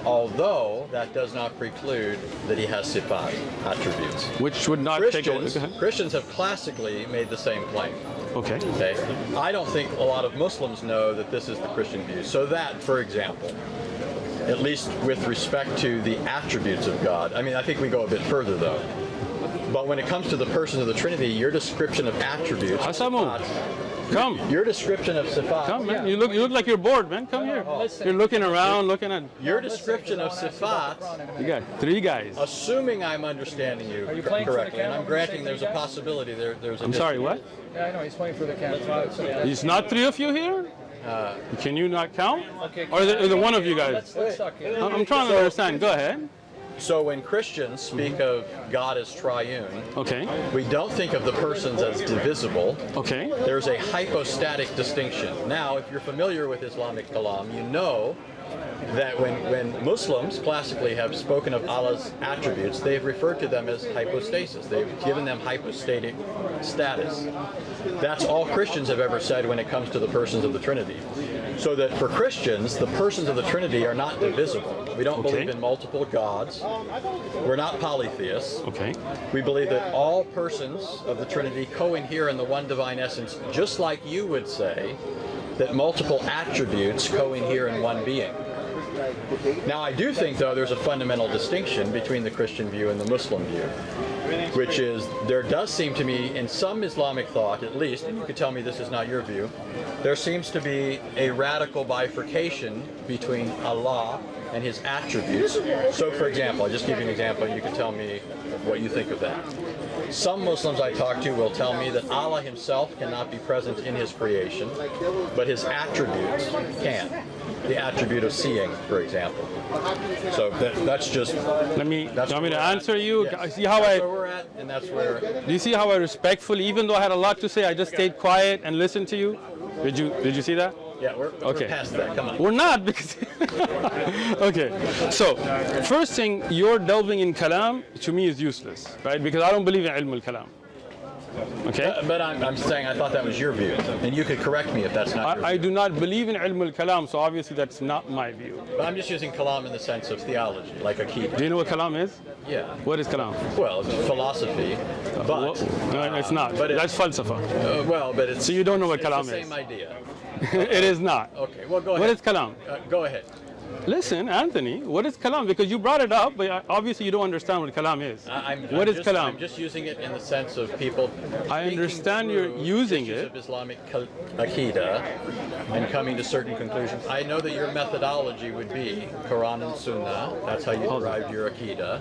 [SPEAKER 4] although that does not preclude that he has sifat, attributes.
[SPEAKER 2] Which would not take.
[SPEAKER 4] Christians,
[SPEAKER 2] Go ahead.
[SPEAKER 4] Christians have classically made the same claim.
[SPEAKER 2] Okay.
[SPEAKER 4] Okay, I don't think a lot of Muslims know that this is the Christian view. So that, for example, at least with respect to the attributes of God, I mean, I think we go a bit further though. But when it comes to the persons of the Trinity, your description of attributes,
[SPEAKER 2] Come.
[SPEAKER 4] your description of sifat,
[SPEAKER 2] Come, man. You look, you look like you're bored, man. Come here. Oh. You're looking around, looking at.
[SPEAKER 4] your description of sifat,
[SPEAKER 2] You got three guys.
[SPEAKER 4] assuming I'm understanding you,
[SPEAKER 3] you playing for the
[SPEAKER 4] correctly, and I'm granting there's a possibility there, there's a
[SPEAKER 2] I'm sorry, what?
[SPEAKER 3] Yeah, I know, he's playing for the camera.
[SPEAKER 2] He's not three of you here? Uh, Can you not count?
[SPEAKER 3] Okay,
[SPEAKER 2] Or the, it, is it one of you guys?
[SPEAKER 3] Let's, let's talk here.
[SPEAKER 2] I'm I'm trying to understand. Go ahead.
[SPEAKER 4] So when Christians speak mm-hmm. of God as triune,
[SPEAKER 2] Okay.
[SPEAKER 4] we don't think of the persons as divisible.
[SPEAKER 2] Okay.
[SPEAKER 4] There's a hypostatic distinction. Now, if you're familiar with Islamic kalam, you know that when, when Muslims classically have spoken of Allah's attributes, they've referred to them as hypostasis. They've given them hypostatic status. That's all Christians have ever said when it comes to the persons of the Trinity. So that for Christians, the persons of the Trinity are not divisible. We don't
[SPEAKER 2] Okay.
[SPEAKER 4] believe in multiple gods. We're not polytheists.
[SPEAKER 2] Okay.
[SPEAKER 4] We believe that all persons of the Trinity co-inhere in the one divine essence, just like you would say that multiple attributes co-inhere in one being. Now, I do think, though, there's a fundamental distinction between the Christian view and the Muslim view, which is there does seem to me, in some Islamic thought at least, and you could tell me this is not your view, there seems to be a radical bifurcation between Allah and his attributes. So, for example, I'll just give you an example, and you can tell me what you think of that. Some Muslims I talk to will tell me that Allah himself cannot be present in his creation, but his attributes can. The attribute of seeing, for example. So that, that's just.
[SPEAKER 2] Let me,
[SPEAKER 4] That's
[SPEAKER 2] you want me to
[SPEAKER 4] we're at.
[SPEAKER 2] answer you?
[SPEAKER 4] Yes.
[SPEAKER 2] See how
[SPEAKER 4] that's
[SPEAKER 2] I,
[SPEAKER 4] we're at, and that's where.
[SPEAKER 2] do you see how I respectfully, even though I had a lot to say, I just stayed quiet and listened to you? Did you, did you see that?
[SPEAKER 4] Yeah, we're,
[SPEAKER 2] Okay.
[SPEAKER 4] we're past that. Come on.
[SPEAKER 2] We're not because. [LAUGHS] okay, so first thing, your delving in kalam to me is useless, right? Because I don't believe in ilm al kalam. Okay,
[SPEAKER 4] Uh, But I'm, I'm saying I thought that was your view, and you could correct me if that's not your
[SPEAKER 2] I, I do not believe in ilm al kalam, so obviously that's not my view.
[SPEAKER 4] But I'm just using kalam in the sense of theology, like a key.
[SPEAKER 2] Do you know what kalam is?
[SPEAKER 4] Yeah.
[SPEAKER 2] What is kalam?
[SPEAKER 4] Well, it's philosophy, but
[SPEAKER 2] What- no, it's not.
[SPEAKER 4] but it-
[SPEAKER 2] that's falsafa.
[SPEAKER 4] uh, well, but it's
[SPEAKER 2] So you don't know what
[SPEAKER 4] it's
[SPEAKER 2] kalam
[SPEAKER 4] the
[SPEAKER 2] is.
[SPEAKER 4] same idea. [LAUGHS]
[SPEAKER 2] it is not.
[SPEAKER 4] Okay, well, go ahead.
[SPEAKER 2] is kalam?
[SPEAKER 4] Uh, go ahead.
[SPEAKER 2] Listen, Anthony, what is kalam? Because you brought it up, but obviously you don't understand what kalam is.
[SPEAKER 4] I- I'm,
[SPEAKER 2] What
[SPEAKER 4] I'm
[SPEAKER 2] is
[SPEAKER 4] just,
[SPEAKER 2] kalam?
[SPEAKER 4] I'm just using it in the sense of people.
[SPEAKER 2] I understand you're using it.
[SPEAKER 4] Of Islamic akida and coming to certain conclusions. I know that your methodology would be Quran and Sunnah. That's how you derived your akida.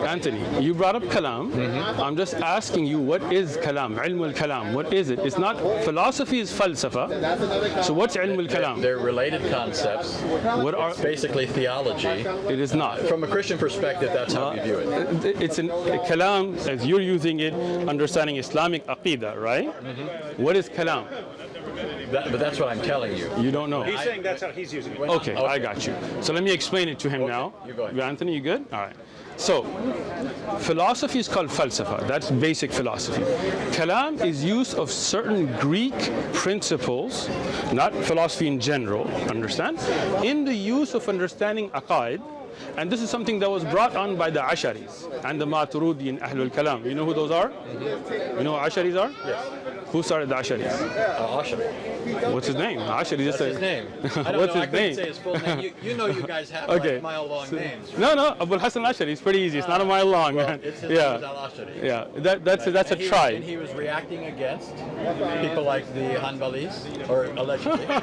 [SPEAKER 2] Anthony, you brought up kalam. I'm just asking you, what is kalam? Ilm al kalam. What is it? It's not philosophy is falsafa. So what's ilm al kalam?
[SPEAKER 4] They're related concepts.
[SPEAKER 2] What are?
[SPEAKER 4] It's basically theology.
[SPEAKER 2] It is not.
[SPEAKER 4] From a Christian perspective, that's how we view it.
[SPEAKER 2] It's an kalam as you're using it, understanding Islamic aqidah, right? Mm -hmm. What is kalam?
[SPEAKER 4] That, but that's what I'm telling you.
[SPEAKER 2] You don't know.
[SPEAKER 5] He's saying that's how he's using it.
[SPEAKER 2] Okay, I got you. So let me explain it to him now.
[SPEAKER 4] you go ahead.
[SPEAKER 2] Anthony, you good? All right. So, philosophy is called falsafa. That's basic philosophy. Kalam is use of certain Greek principles, not philosophy in general, understand? In the use of understanding aqaid, and this is something that was brought on by the Asharis and the Maturidi and Ahlul Kalam. You know who those are? You know who Asharis are?
[SPEAKER 4] Yes.
[SPEAKER 2] Who started the Asharis?
[SPEAKER 4] Uh, Ashari.
[SPEAKER 2] What's his name? Ashari just
[SPEAKER 4] That's his name. [LAUGHS] I don't
[SPEAKER 2] What's
[SPEAKER 4] know. I
[SPEAKER 2] his
[SPEAKER 4] couldn't
[SPEAKER 2] name?
[SPEAKER 4] say his full name. You, you know, you guys have
[SPEAKER 2] Okay.
[SPEAKER 4] like mile-long names.
[SPEAKER 2] No, no, Abul Hassan al Ashari. It's pretty easy. It's not a mile long,
[SPEAKER 4] Well, it's his
[SPEAKER 2] yeah,
[SPEAKER 4] name Al-Ashari.
[SPEAKER 2] yeah. That, that's a, that's a
[SPEAKER 4] And he was- and he was reacting against people like the Hanbalis, or allegedly. [LAUGHS]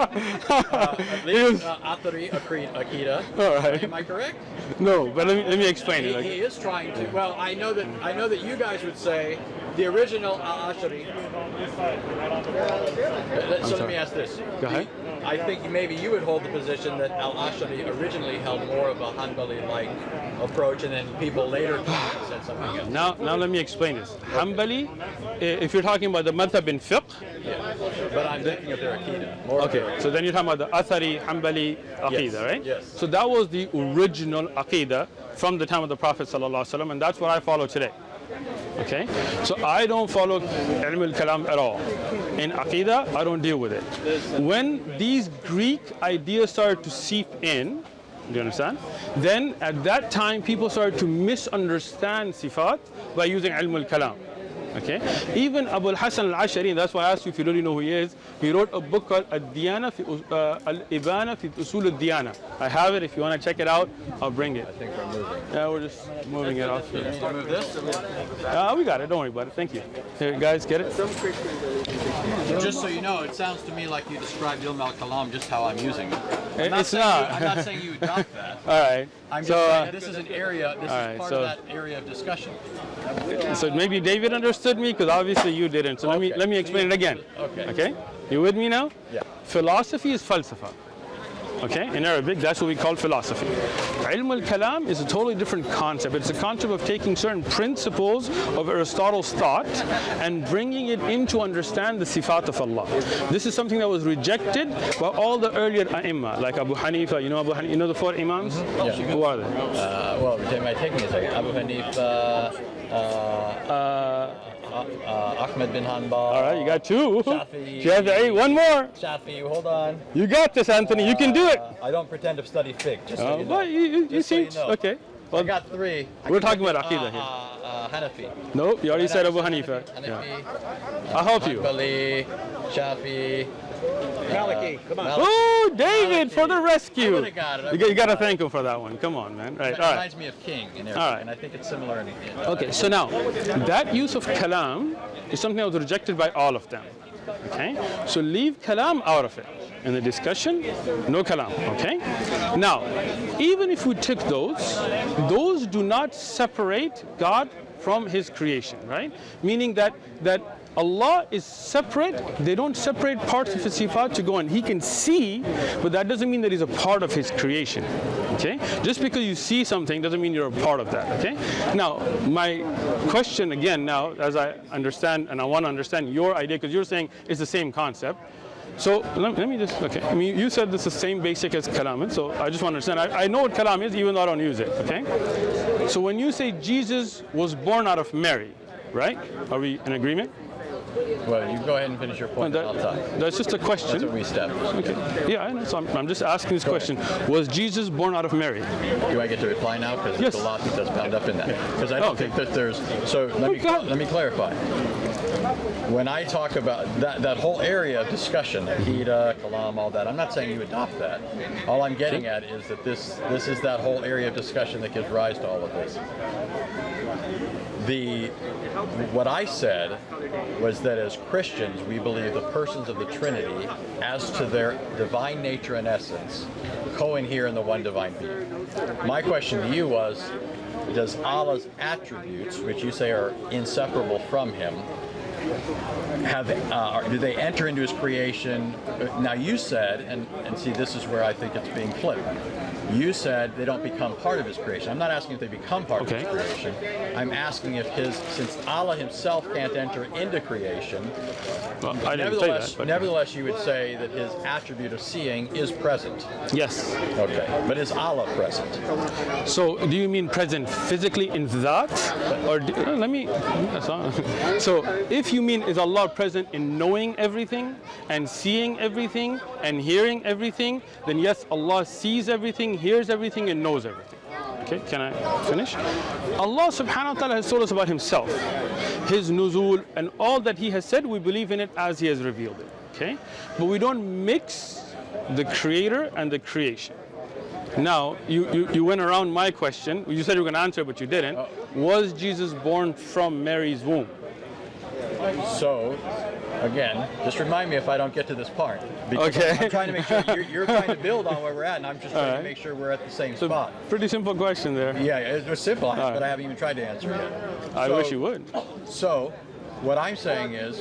[SPEAKER 4] uh, at least uh, Athari Akida.
[SPEAKER 2] All right.
[SPEAKER 4] Am I correct?
[SPEAKER 2] No, but let me let me explain
[SPEAKER 4] He,
[SPEAKER 2] it.
[SPEAKER 4] he is trying to. Well, I know that I know that you guys would say the original Al-Ashari. Uh, So let me ask this.
[SPEAKER 2] Go ahead.
[SPEAKER 4] I think maybe you would hold the position that Al-Ashari originally held more of a Hanbali-like approach, and then people later [SIGHS] said something else.
[SPEAKER 2] Now, now let me explain this. Hanbali, if you're talking about the madhab in fiqh,
[SPEAKER 4] But I'm thinking of their Akida. More
[SPEAKER 2] okay,
[SPEAKER 4] their
[SPEAKER 2] so then you're talking about the Athari Hanbali Aqidah,
[SPEAKER 4] Yes,
[SPEAKER 2] right?
[SPEAKER 4] yes.
[SPEAKER 2] So that was the original Aqidah from the time of the Prophet ﷺ, and that's what I follow today. Okay, so I don't follow ilm al-kalam at all. In Aqidah, I don't deal with it. When these Greek ideas started to seep in, do you understand? Then at that time, people started to misunderstand sifat by using ilm al-kalam. Okay, even Abu Hassan al-Ashari, that's why I asked you if you really know who he is. He wrote a book called Ad-Diyana fi uh, Al-Ibana fi Usul al-Diyana. I have it. If you want to check it out, I'll bring it.
[SPEAKER 4] I think we're moving.
[SPEAKER 2] Yeah, we're just moving it off here.
[SPEAKER 4] move this?
[SPEAKER 2] Uh, we got it. Don't worry about it. Thank you. Here, guys, get it?
[SPEAKER 4] Just so you know, it sounds to me like you described Ilm al-Kalam just how I'm using it. I'm
[SPEAKER 2] It's
[SPEAKER 4] saying
[SPEAKER 2] not.
[SPEAKER 4] You, I'm not saying you adopt [LAUGHS] that.
[SPEAKER 2] All right.
[SPEAKER 4] I'm just
[SPEAKER 2] so,
[SPEAKER 4] saying
[SPEAKER 2] uh,
[SPEAKER 4] this is an area, this
[SPEAKER 2] all
[SPEAKER 4] is part
[SPEAKER 2] so-
[SPEAKER 4] of that area of discussion.
[SPEAKER 2] so maybe David understood me because obviously you didn't. So let me let me explain it again.
[SPEAKER 4] Okay.
[SPEAKER 2] Okay. You with me now?
[SPEAKER 4] Yeah.
[SPEAKER 2] Philosophy is falsafa. Okay, in Arabic, that's what we call philosophy. Ilm al-kalam is a totally different concept. It's a concept of taking certain principles of Aristotle's thought and bringing it in to understand the sifat of Allah. This is something that was rejected by all the earlier ai like Abu Hanifa. You know Abu Hanifa, you know the four imams?
[SPEAKER 4] Yeah.
[SPEAKER 2] Who are they?
[SPEAKER 4] Uh, well, it might take me a second. Abu Hanifa, uh,
[SPEAKER 2] Uh,
[SPEAKER 4] uh, Ahmed bin Hanbal.
[SPEAKER 2] all right, you got two.
[SPEAKER 4] Shafi'i. [LAUGHS]
[SPEAKER 2] Shafi'i, one more.
[SPEAKER 4] Shafi, you hold on.
[SPEAKER 2] You got this, Anthony. You can do it.
[SPEAKER 4] Uh, I don't pretend to study fiqh, just so
[SPEAKER 2] Uh,
[SPEAKER 4] you know.
[SPEAKER 2] but you, you, you
[SPEAKER 4] Just so
[SPEAKER 2] seem
[SPEAKER 4] you know.
[SPEAKER 2] okay.
[SPEAKER 4] I got three. I
[SPEAKER 2] We're talking about Aqidah here.
[SPEAKER 4] Uh, uh, Hanafi.
[SPEAKER 2] no, you already said Abu
[SPEAKER 4] Hanafi,
[SPEAKER 2] Yeah.
[SPEAKER 4] Hanafi,
[SPEAKER 2] I'll help you.
[SPEAKER 4] Hanbali, Shafi.
[SPEAKER 5] Maliki, come on.
[SPEAKER 2] Oh, David, for the rescue.
[SPEAKER 4] would've got it, I
[SPEAKER 2] You, got, you got to
[SPEAKER 4] would've got it.
[SPEAKER 2] thank him for that one. Come on, man. Right,
[SPEAKER 4] It
[SPEAKER 2] all right.
[SPEAKER 4] reminds me of King in Arabic,
[SPEAKER 2] All right.
[SPEAKER 4] and I think it's similar in in-
[SPEAKER 2] Okay, so now, that use of kalam is something that was rejected by all of them. Okay? So leave kalam out of it. In the discussion, no kalam. Okay? Now, even if we took those, those do not separate God from his creation, right? Meaning that that Allah is separate. They don't separate parts of his sifat to go and he can see, but that doesn't mean that he's a part of his creation. Okay? Just because you see something doesn't mean you're a part of that. Okay? Now, my question again now, as I understand and I want to understand your idea, because you're saying it's the same concept. So let, let me just, okay. I mean, you said this is the same basic as kalam, so I just want to understand. I, I know what kalam is, even though I don't use it, okay? So when you say Jesus was born out of Mary, right? Are we in agreement?
[SPEAKER 4] Well, you go ahead and finish your point,
[SPEAKER 2] That-
[SPEAKER 4] and I'll talk.
[SPEAKER 2] that's just a
[SPEAKER 4] That's
[SPEAKER 2] question.
[SPEAKER 4] what we established.
[SPEAKER 2] Okay. Yeah, I know. So I'm, I'm just asking this
[SPEAKER 4] Go
[SPEAKER 2] question. Was Jesus born out of Mary?
[SPEAKER 4] Do I get to reply now? Because
[SPEAKER 2] Yes.
[SPEAKER 4] there's a lot that's bound up in that. Because I don't
[SPEAKER 2] Oh, okay.
[SPEAKER 4] think that there's. So let me
[SPEAKER 2] go
[SPEAKER 4] let me clarify. When I talk about that that whole area of discussion, Akida, Kalam, all that, I'm not saying you adopt that. All I'm getting at is that this this is that whole area of discussion that gives rise to all of this. The what I said was that as Christians, we believe the persons of the Trinity, as to their divine nature and essence, co-inhere in the one divine being. My question to you was, does Allah's attributes, which you say are inseparable from Him, have uh, are- do they enter into His creation? Now you said, and and see, this is where I think it's being flipped. You said they don't become part of His creation. I'm not asking if they become part
[SPEAKER 2] Okay.
[SPEAKER 4] of His creation. I'm asking if His, since Allah Himself can't enter into creation,
[SPEAKER 2] Well, I didn't say
[SPEAKER 4] nevertheless,
[SPEAKER 2] that. But
[SPEAKER 4] neverthelheless, you would say that His attribute of seeing is present.
[SPEAKER 2] yes.
[SPEAKER 4] Okay, but is Allah present?
[SPEAKER 2] So do you mean present physically in that, or do, uh, let me? [LAUGHS] So if you mean is Allah present in knowing everything and seeing everything and hearing everything, then yes, Allah sees everything, hears everything, and knows everything. Okay, can I finish? Allah subhanahu wa ta'ala has told us about himself, his nuzul, and all that he has said, we believe in it as he has revealed it. Okay? But we don't mix the creator and the creation. Now, you, you, you went around my question. You said you were going to answer, it but you didn't. Oh. Was Jesus born from Mary's womb?
[SPEAKER 4] So, again, just remind me if I don't get to this part. Because
[SPEAKER 2] Okay.
[SPEAKER 4] I'm, trying to make sure you're, you're trying to build on where we're at, and I'm just trying
[SPEAKER 2] Alright.
[SPEAKER 4] to make sure we're at the same
[SPEAKER 2] So,
[SPEAKER 4] spot.
[SPEAKER 2] pretty simple question there.
[SPEAKER 4] Yeah, it was simple, but I haven't even tried to answer it.
[SPEAKER 2] I
[SPEAKER 4] So-
[SPEAKER 2] wish you would.
[SPEAKER 4] So, what I'm saying is,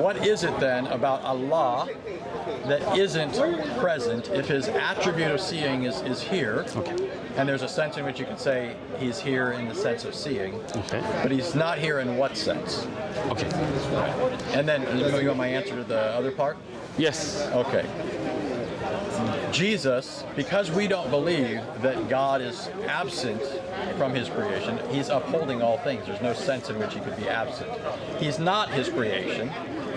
[SPEAKER 4] what is it then about Allah that isn't present if his attribute of seeing is, is here? And there's a sense in which you could say he's here in the sense of seeing,
[SPEAKER 2] Okay.
[SPEAKER 4] but he's not here in what sense?
[SPEAKER 2] Okay.
[SPEAKER 4] And then, you want my answer to the other part?
[SPEAKER 2] Yes.
[SPEAKER 4] Okay. Jesus, because we don't believe that God is absent from his creation, he's upholding all things. There's no sense in which he could be absent. He's not his creation,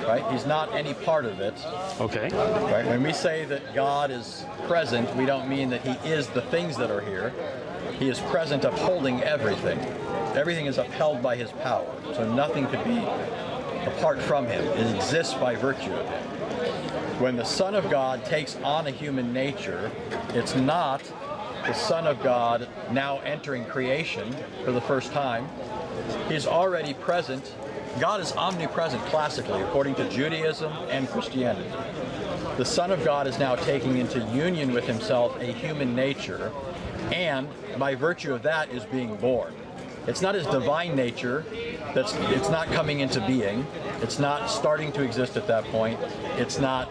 [SPEAKER 4] right? He's not any part of it,
[SPEAKER 2] Okay.
[SPEAKER 4] right? When we say that God is present, we don't mean that he is the things that are here. He is present upholding everything. Everything is upheld by his power. So nothing could be apart from him. It exists by virtue of him when the Son of God takes on a human nature, it's not the Son of God now entering creation for the first time. He's already present. God is omnipresent classically, according to Judaism and Christianity. The Son of God is now taking into union with himself a human nature, and by virtue of that is being born. It's not his divine nature that's it's not coming into being. It's not starting to exist at that point. It's not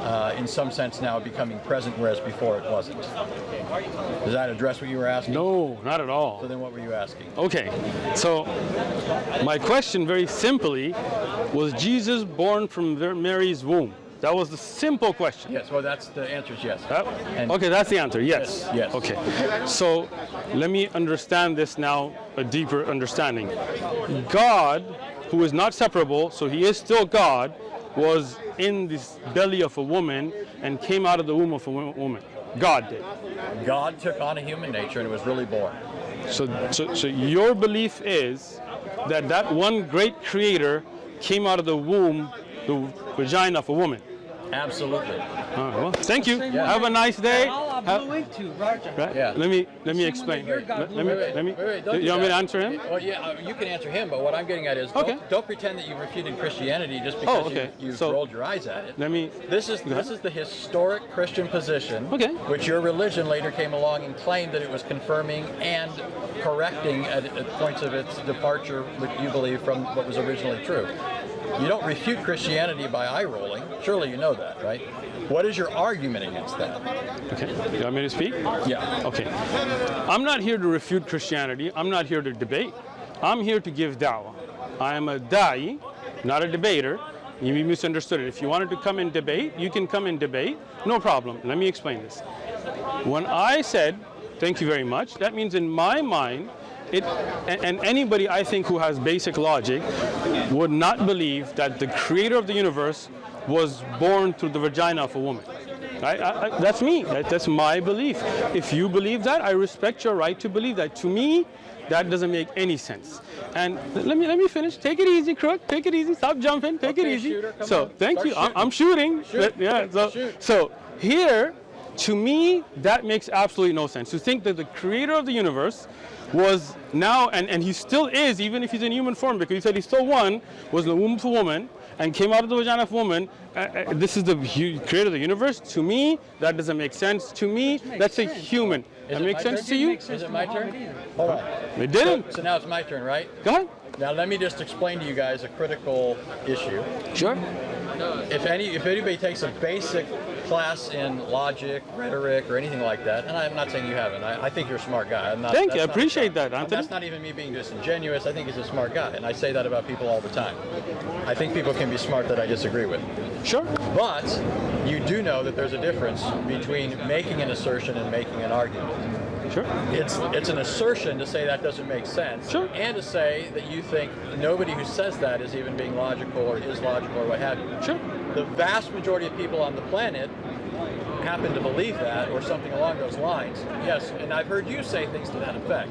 [SPEAKER 4] uh, in some sense now becoming present, whereas before it wasn't. Does that address what you were asking?
[SPEAKER 2] No, not at all.
[SPEAKER 4] So then what were you asking?
[SPEAKER 2] Okay, so my question very simply was Jesus born from Mary's womb? That was the simple question.
[SPEAKER 4] Yes, well that's the answer is yes.
[SPEAKER 2] Okay, that's the answer. Yes.
[SPEAKER 4] Yes, yes.
[SPEAKER 2] Okay. So let me understand this now, a deeper understanding. God, who is not separable, so he is still God, was in this belly of a woman and came out of the womb of a woman. God did.
[SPEAKER 4] God took on a human nature and it was really born.
[SPEAKER 2] So, so, so your belief is that that one great creator came out of the womb, the vagina of a woman.
[SPEAKER 4] Absolutely.
[SPEAKER 2] All right, well, thank you.
[SPEAKER 3] Same way.
[SPEAKER 2] Have a nice day.
[SPEAKER 3] Allah
[SPEAKER 2] Ha-
[SPEAKER 3] blew into, Roger.
[SPEAKER 2] Right?
[SPEAKER 4] Yeah.
[SPEAKER 2] Let me let me explain. Let, let me
[SPEAKER 3] blew
[SPEAKER 2] let me.
[SPEAKER 4] Wait, wait, don't
[SPEAKER 2] you want me to answer him?
[SPEAKER 4] Well, yeah, uh, you can answer him, but what I'm getting at is
[SPEAKER 2] Okay.
[SPEAKER 4] don't, don't pretend that you refuted Christianity just because
[SPEAKER 2] Oh, okay.
[SPEAKER 4] you, you've
[SPEAKER 2] So-
[SPEAKER 4] rolled your eyes at it.
[SPEAKER 2] Let me.
[SPEAKER 4] This is this is the historic Christian position,
[SPEAKER 2] Okay.
[SPEAKER 4] which your religion later came along and claimed that it was confirming and correcting at, at points of its departure, which you believe from what was originally true. You don't refute Christianity by eye rolling. Surely you know that, right? What is your argument against that?
[SPEAKER 2] Okay. You want me to speak?
[SPEAKER 4] Yeah.
[SPEAKER 2] Okay. I'm not here to refute Christianity. I'm not here to debate. I'm here to give da'wah. I am a da'i, not a debater. You misunderstood it. If you wanted to come and debate, you can come and debate. No problem. Let me explain this. When I said, thank you very much, that means in my mind, it, and, anybody I think who has basic logic would not believe that the creator of the universe was born through the vagina of a woman. I, I, that's me. That, that's my belief. If you believe that, I respect your right to believe that. To me, that doesn't make any sense. And let me let me finish. Take it easy, crook. Take it easy. Stop jumping. Take it easy.
[SPEAKER 4] shooter,
[SPEAKER 2] so
[SPEAKER 4] on.
[SPEAKER 2] thank
[SPEAKER 4] Start
[SPEAKER 2] you. I'm,
[SPEAKER 4] shooting.
[SPEAKER 2] I'm shooting.
[SPEAKER 4] Shoot.
[SPEAKER 2] Yeah. So
[SPEAKER 4] Shoot.
[SPEAKER 2] so here, to me, that makes absolutely no sense. To think that the creator of the universe was now, and, and he still is, even if he's in human form, because he said he still one, was in the womb of a woman and came out of the vagina of woman. Uh, uh, this is the creator of the universe. To me, that doesn't make sense. To me, that's a human.
[SPEAKER 4] Is
[SPEAKER 2] that makes sense
[SPEAKER 4] turn?
[SPEAKER 2] to you?
[SPEAKER 3] Sense
[SPEAKER 4] Is it my turn? Hold on.
[SPEAKER 2] It didn't.
[SPEAKER 4] So now it's my turn, right?
[SPEAKER 2] Go ahead.
[SPEAKER 4] Now let me just explain to you guys a critical issue.
[SPEAKER 2] Sure.
[SPEAKER 4] If any, if anybody takes a basic class in logic, rhetoric, or anything like that, and I'm not saying you haven't, I, I think you're a smart guy. I'm not,
[SPEAKER 2] Thank you. I appreciate that, Anthony.
[SPEAKER 4] That's not even me being disingenuous. I think he's a smart guy, and I say that about people all the time. I think people can be smart that I disagree with.
[SPEAKER 2] Sure.
[SPEAKER 4] But you do know that there's a difference between making an assertion and making an argument.
[SPEAKER 2] Sure.
[SPEAKER 4] It's it's an assertion to say that doesn't make sense,
[SPEAKER 2] Sure.
[SPEAKER 4] and to say that you think nobody who says that is even being logical or is logical or what have you.
[SPEAKER 2] Sure.
[SPEAKER 4] The vast majority of people on the planet happen to believe that or something along those lines. Yes, and I've heard you say things to that effect.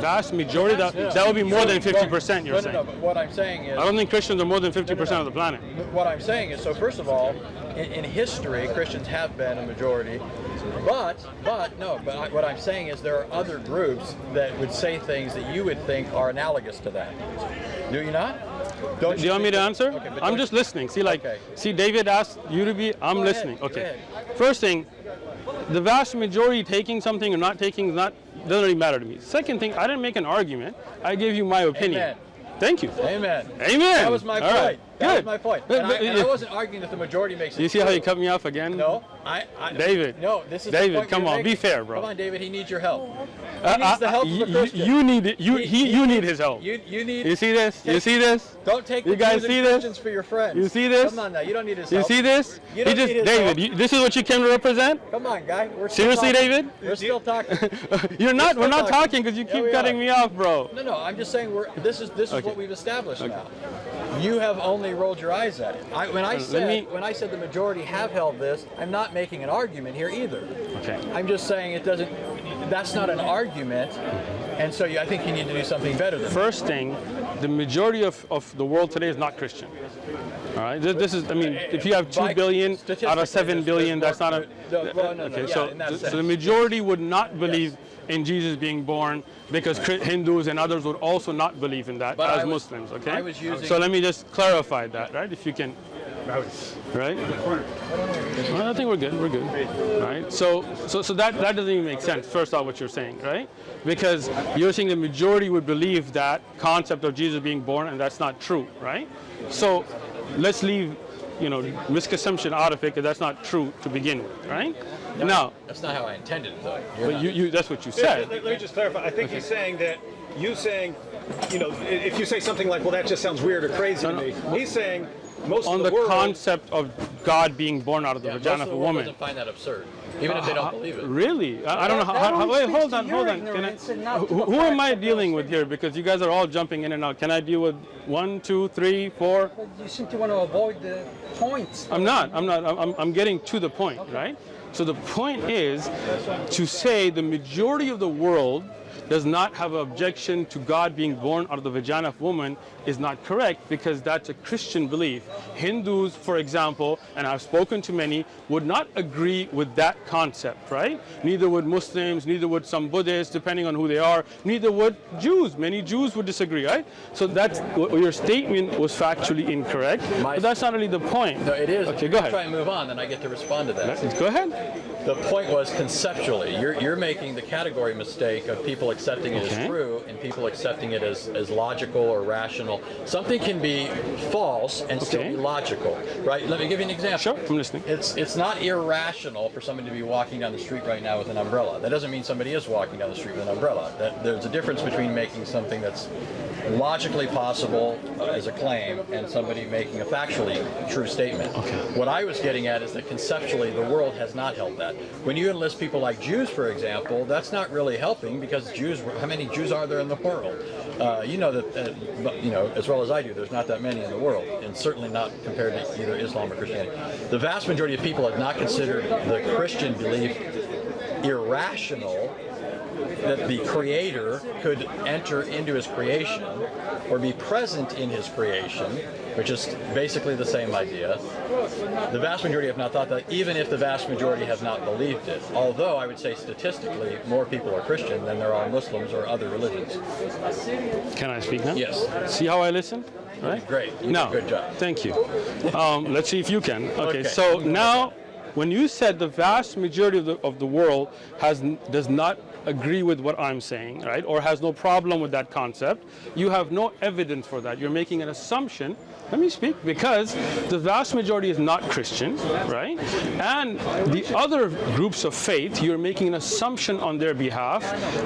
[SPEAKER 2] Vast majority. That,
[SPEAKER 4] Yeah.
[SPEAKER 2] that would be more than 50%. You're
[SPEAKER 4] no,
[SPEAKER 2] saying.
[SPEAKER 4] No, no, but what I'm saying is.
[SPEAKER 2] I don't think Christians are more than 50%
[SPEAKER 4] no.
[SPEAKER 2] of the planet.
[SPEAKER 4] What I'm saying is, so first of all, in, in history, Christians have been a majority, but, but, no, but I, what I'm saying is there are other groups that would say things that you would think are analogous to that. Do you not? Don't
[SPEAKER 2] Do you want me to answer?
[SPEAKER 4] Okay,
[SPEAKER 2] I'm just listening. See, like,
[SPEAKER 4] Okay.
[SPEAKER 2] see, David asked you to be. I'm
[SPEAKER 4] Go
[SPEAKER 2] listening.
[SPEAKER 4] go
[SPEAKER 2] Okay. First thing, the vast majority taking something or not taking is not doesn't really matter to me. Second thing, I didn't make an argument. I gave you my opinion.
[SPEAKER 4] Amen.
[SPEAKER 2] Thank you.
[SPEAKER 4] Amen.
[SPEAKER 2] Amen.
[SPEAKER 4] That was my
[SPEAKER 2] All
[SPEAKER 4] point.
[SPEAKER 2] right.
[SPEAKER 4] That was
[SPEAKER 2] Good.
[SPEAKER 4] my point.
[SPEAKER 2] But-
[SPEAKER 4] And,
[SPEAKER 2] but-
[SPEAKER 4] I, and I wasn't arguing that the majority makes it
[SPEAKER 2] You see how you cut me off again?
[SPEAKER 4] No, I, I.
[SPEAKER 2] David.
[SPEAKER 4] No, this is
[SPEAKER 2] David,
[SPEAKER 4] point
[SPEAKER 2] come
[SPEAKER 4] you're
[SPEAKER 2] on, be fair, bro.
[SPEAKER 4] Come on, David. He needs your help. He
[SPEAKER 2] Uh,
[SPEAKER 4] needs the
[SPEAKER 2] uh,
[SPEAKER 4] help of
[SPEAKER 2] you,
[SPEAKER 4] a Christian.
[SPEAKER 2] you need it. You
[SPEAKER 4] He-
[SPEAKER 2] he,
[SPEAKER 4] he
[SPEAKER 2] you need his help.
[SPEAKER 4] You, you need.
[SPEAKER 2] You see this? You see this?
[SPEAKER 4] Don't take
[SPEAKER 2] You
[SPEAKER 4] the
[SPEAKER 2] guys
[SPEAKER 4] views of
[SPEAKER 2] see this?
[SPEAKER 4] Christians for your friends.
[SPEAKER 2] You see this?
[SPEAKER 4] Come on now, you don't need his
[SPEAKER 2] You
[SPEAKER 4] help.
[SPEAKER 2] see this?
[SPEAKER 4] You don't
[SPEAKER 2] he just
[SPEAKER 4] need his
[SPEAKER 2] David.
[SPEAKER 4] help.
[SPEAKER 2] You, this is what you came to represent?
[SPEAKER 4] Come on, guy. We're still
[SPEAKER 2] Seriously,
[SPEAKER 4] talking.
[SPEAKER 2] David?
[SPEAKER 4] We're still talking. [LAUGHS]
[SPEAKER 2] You're not.
[SPEAKER 4] still
[SPEAKER 2] We're not
[SPEAKER 4] talking.
[SPEAKER 2] talking because you keep
[SPEAKER 4] we
[SPEAKER 2] cutting
[SPEAKER 4] are.
[SPEAKER 2] me off, bro.
[SPEAKER 4] No, no. I'm just saying we're. This is this is
[SPEAKER 2] Okay.
[SPEAKER 4] what we've established now. You have only rolled your eyes at it. I, when I
[SPEAKER 2] uh,
[SPEAKER 4] said
[SPEAKER 2] me-
[SPEAKER 4] when I said the majority have held this, I'm not making an argument here either.
[SPEAKER 2] Okay.
[SPEAKER 4] I'm just saying it doesn't. That's not an argument, and so you, I think you need to do something better than that.
[SPEAKER 2] First thing, the majority of, of the world today is not Christian. All right. This, this is. I mean, if you have two billion out of seven billion, that's not a.
[SPEAKER 4] the- well, no, no,
[SPEAKER 2] okay.
[SPEAKER 4] yeah,
[SPEAKER 2] so, so the majority would not believe in Jesus being born because Chri- Hindus and others would also not believe in that
[SPEAKER 4] But
[SPEAKER 2] as
[SPEAKER 4] was-
[SPEAKER 2] Muslims. Okay.
[SPEAKER 4] I was using-
[SPEAKER 2] So let me just clarify that, right? If you can. Right? Well, I think we're good. We're good. Right? So, so, so that, that doesn't even make sense. First off, what you're saying, right? Because you're saying the majority would believe that concept of Jesus being born, and that's not true, right? So, let's leave, you know, misconception out of it, because that's not true to begin with, right? Now,
[SPEAKER 4] That's not how I intended it, though. You're
[SPEAKER 2] but you, you, that's what you
[SPEAKER 5] Yeah,
[SPEAKER 2] said.
[SPEAKER 5] let, let me just clarify. I think he's saying that you saying, you know, if you say something like, "Well, that just sounds weird or crazy
[SPEAKER 2] No,
[SPEAKER 5] to
[SPEAKER 2] no.
[SPEAKER 5] me," he's saying most
[SPEAKER 2] On
[SPEAKER 5] of
[SPEAKER 2] the
[SPEAKER 5] the, world.
[SPEAKER 2] concept of God being born out of the
[SPEAKER 4] Yeah,
[SPEAKER 2] vagina
[SPEAKER 4] of
[SPEAKER 2] of a
[SPEAKER 4] world
[SPEAKER 2] woman.
[SPEAKER 4] doesn't find that absurd, even if they don't
[SPEAKER 2] Uh,
[SPEAKER 4] believe it.
[SPEAKER 2] Really? I, I don't know how. How, how wait, hold on, hold on. Can I,
[SPEAKER 3] ignorance and not to
[SPEAKER 2] who, who am I dealing with here? Because you guys are all jumping in and out. Can I deal with one, two, three, four?
[SPEAKER 3] But you seem to want to avoid the points.
[SPEAKER 2] I'm not. I'm not. I'm, I'm getting to the point, right? So the point is to say the majority of the world does not have an objection to God being born out of the vagina of woman is not correct because that's a Christian belief. Hindus, for example, and I've spoken to many, would not agree with that concept, right? Neither would Muslims, neither would some Buddhists, depending on who they are, neither would Jews. Many Jews would disagree, right? So that's your statement was factually incorrect,
[SPEAKER 4] My-
[SPEAKER 2] but that's not really the point.
[SPEAKER 4] No, it is.
[SPEAKER 2] Okay, go ahead.
[SPEAKER 4] Try and move on, then I get to respond to that.
[SPEAKER 2] Go ahead.
[SPEAKER 4] The point was conceptually, you're, you're making the category mistake of people accepting it
[SPEAKER 2] Okay.
[SPEAKER 4] as true and people accepting it as, as logical or rational. Something can be false and still be logical, right? Let me give you an example.
[SPEAKER 2] Sure, I'm listening.
[SPEAKER 4] It's it's not irrational for somebody to be walking down the street right now with an umbrella. That doesn't mean somebody is walking down the street with an umbrella. That, there's a difference between making something that's logically possible as a claim and somebody making a factually true statement. What I was getting at is that conceptually the world has not held that. When you enlist people like Jews, for example, that's not really helping because Jews. How many Jews are there in the world? Uh, you know that, uh, you know as well as I do. There's not that many in the world, and certainly not compared to either Islam or Christianity. The vast majority of people have not considered the Christian belief irrational that the creator could enter into his creation or be present in his creation, which is basically the same idea. The vast majority have not thought that, even if the vast majority have not believed it. Although I would say statistically, more people are Christian than there are Muslims or other religions.
[SPEAKER 2] Can I speak now?
[SPEAKER 4] Yes.
[SPEAKER 2] See how I listen? Right?
[SPEAKER 4] Great. You
[SPEAKER 2] no.
[SPEAKER 4] good job.
[SPEAKER 2] Thank you. Um, let's see if you can. Okay.
[SPEAKER 4] Okay.
[SPEAKER 2] So now, when you said the vast majority of the, of the world has does not agree with what I'm saying, right, or has no problem with that concept, you have no evidence for that. You're making an assumption. Let me speak because the vast majority is not Christian, right? And the other groups of faith, you're making an assumption on their behalf,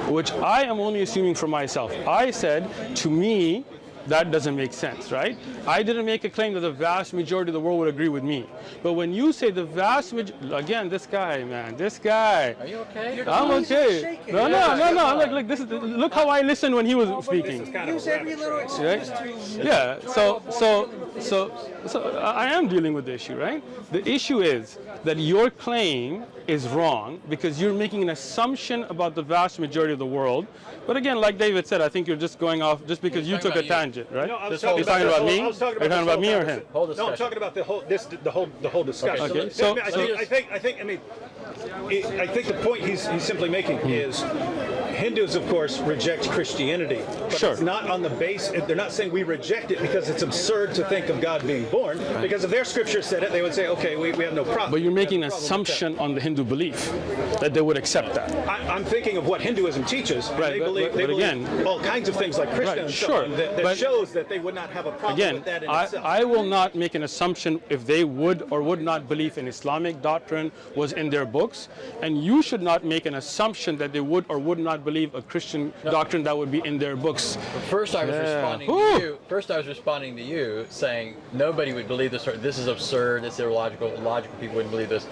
[SPEAKER 2] which I am only assuming for myself. I said, to me, that doesn't make sense, right? I didn't make a claim that the vast majority of the world would agree with me. But when you say the vast majority, again, this guy, man, this guy.
[SPEAKER 4] Are you okay?
[SPEAKER 2] I'm okay. No, no, no, no. Look, look, this is look how I listened when he was speaking.
[SPEAKER 3] Use every little excuse to.
[SPEAKER 2] Yeah. So, so, so, so I am dealing with the issue, right? The issue is that your claim is wrong because you're making an assumption about the vast majority of the world. But again, like David said, I think you're just going off just because you took a
[SPEAKER 4] you.
[SPEAKER 2] tangent, right?
[SPEAKER 5] No, I was
[SPEAKER 4] This whole-
[SPEAKER 5] talking
[SPEAKER 2] You're talking
[SPEAKER 5] this
[SPEAKER 2] about
[SPEAKER 5] whole-
[SPEAKER 2] me?
[SPEAKER 5] I was talking
[SPEAKER 2] You're
[SPEAKER 5] about
[SPEAKER 2] talking
[SPEAKER 5] this
[SPEAKER 2] about me
[SPEAKER 5] whole
[SPEAKER 2] or him?
[SPEAKER 5] conversation.
[SPEAKER 4] Whole
[SPEAKER 5] No, I'm talking about the whole this the whole the whole discussion.
[SPEAKER 4] Okay,
[SPEAKER 2] so-
[SPEAKER 5] I, mean, I,
[SPEAKER 2] so-
[SPEAKER 5] think, I think I think I mean I I think the point he's, he's simply making
[SPEAKER 2] Hmm.
[SPEAKER 5] is Hindus, of course, reject Christianity, but
[SPEAKER 2] Sure.
[SPEAKER 5] it's not on the base. They're not saying we reject it because it's absurd to think of God being born. Because if their scripture said it, they would say, okay, we, we have no problem.
[SPEAKER 2] But you're making an assumption on the Hindu belief that they would accept that.
[SPEAKER 5] that. I, I'm thinking of what Hinduism teaches.
[SPEAKER 2] Right,
[SPEAKER 5] they
[SPEAKER 2] but-
[SPEAKER 5] believe,
[SPEAKER 2] but-
[SPEAKER 5] they
[SPEAKER 2] but again-
[SPEAKER 5] all kinds of things like Krishna
[SPEAKER 2] Right, sure,
[SPEAKER 5] that, that
[SPEAKER 2] but-
[SPEAKER 5] shows that they would not have a problem
[SPEAKER 2] Again,
[SPEAKER 5] with that in
[SPEAKER 2] I,
[SPEAKER 5] itself.
[SPEAKER 2] I will not make an assumption if they would or would not believe in Islamic doctrine was in their books, and you should not make an assumption that they would or would not believe a Christian doctrine that would be in their books.
[SPEAKER 4] First, I was
[SPEAKER 2] Yeah.
[SPEAKER 4] responding
[SPEAKER 2] Whew.
[SPEAKER 4] to you. First, I was responding to you, saying nobody would believe this. Or this is absurd. It's illogical. Logical people wouldn't believe this.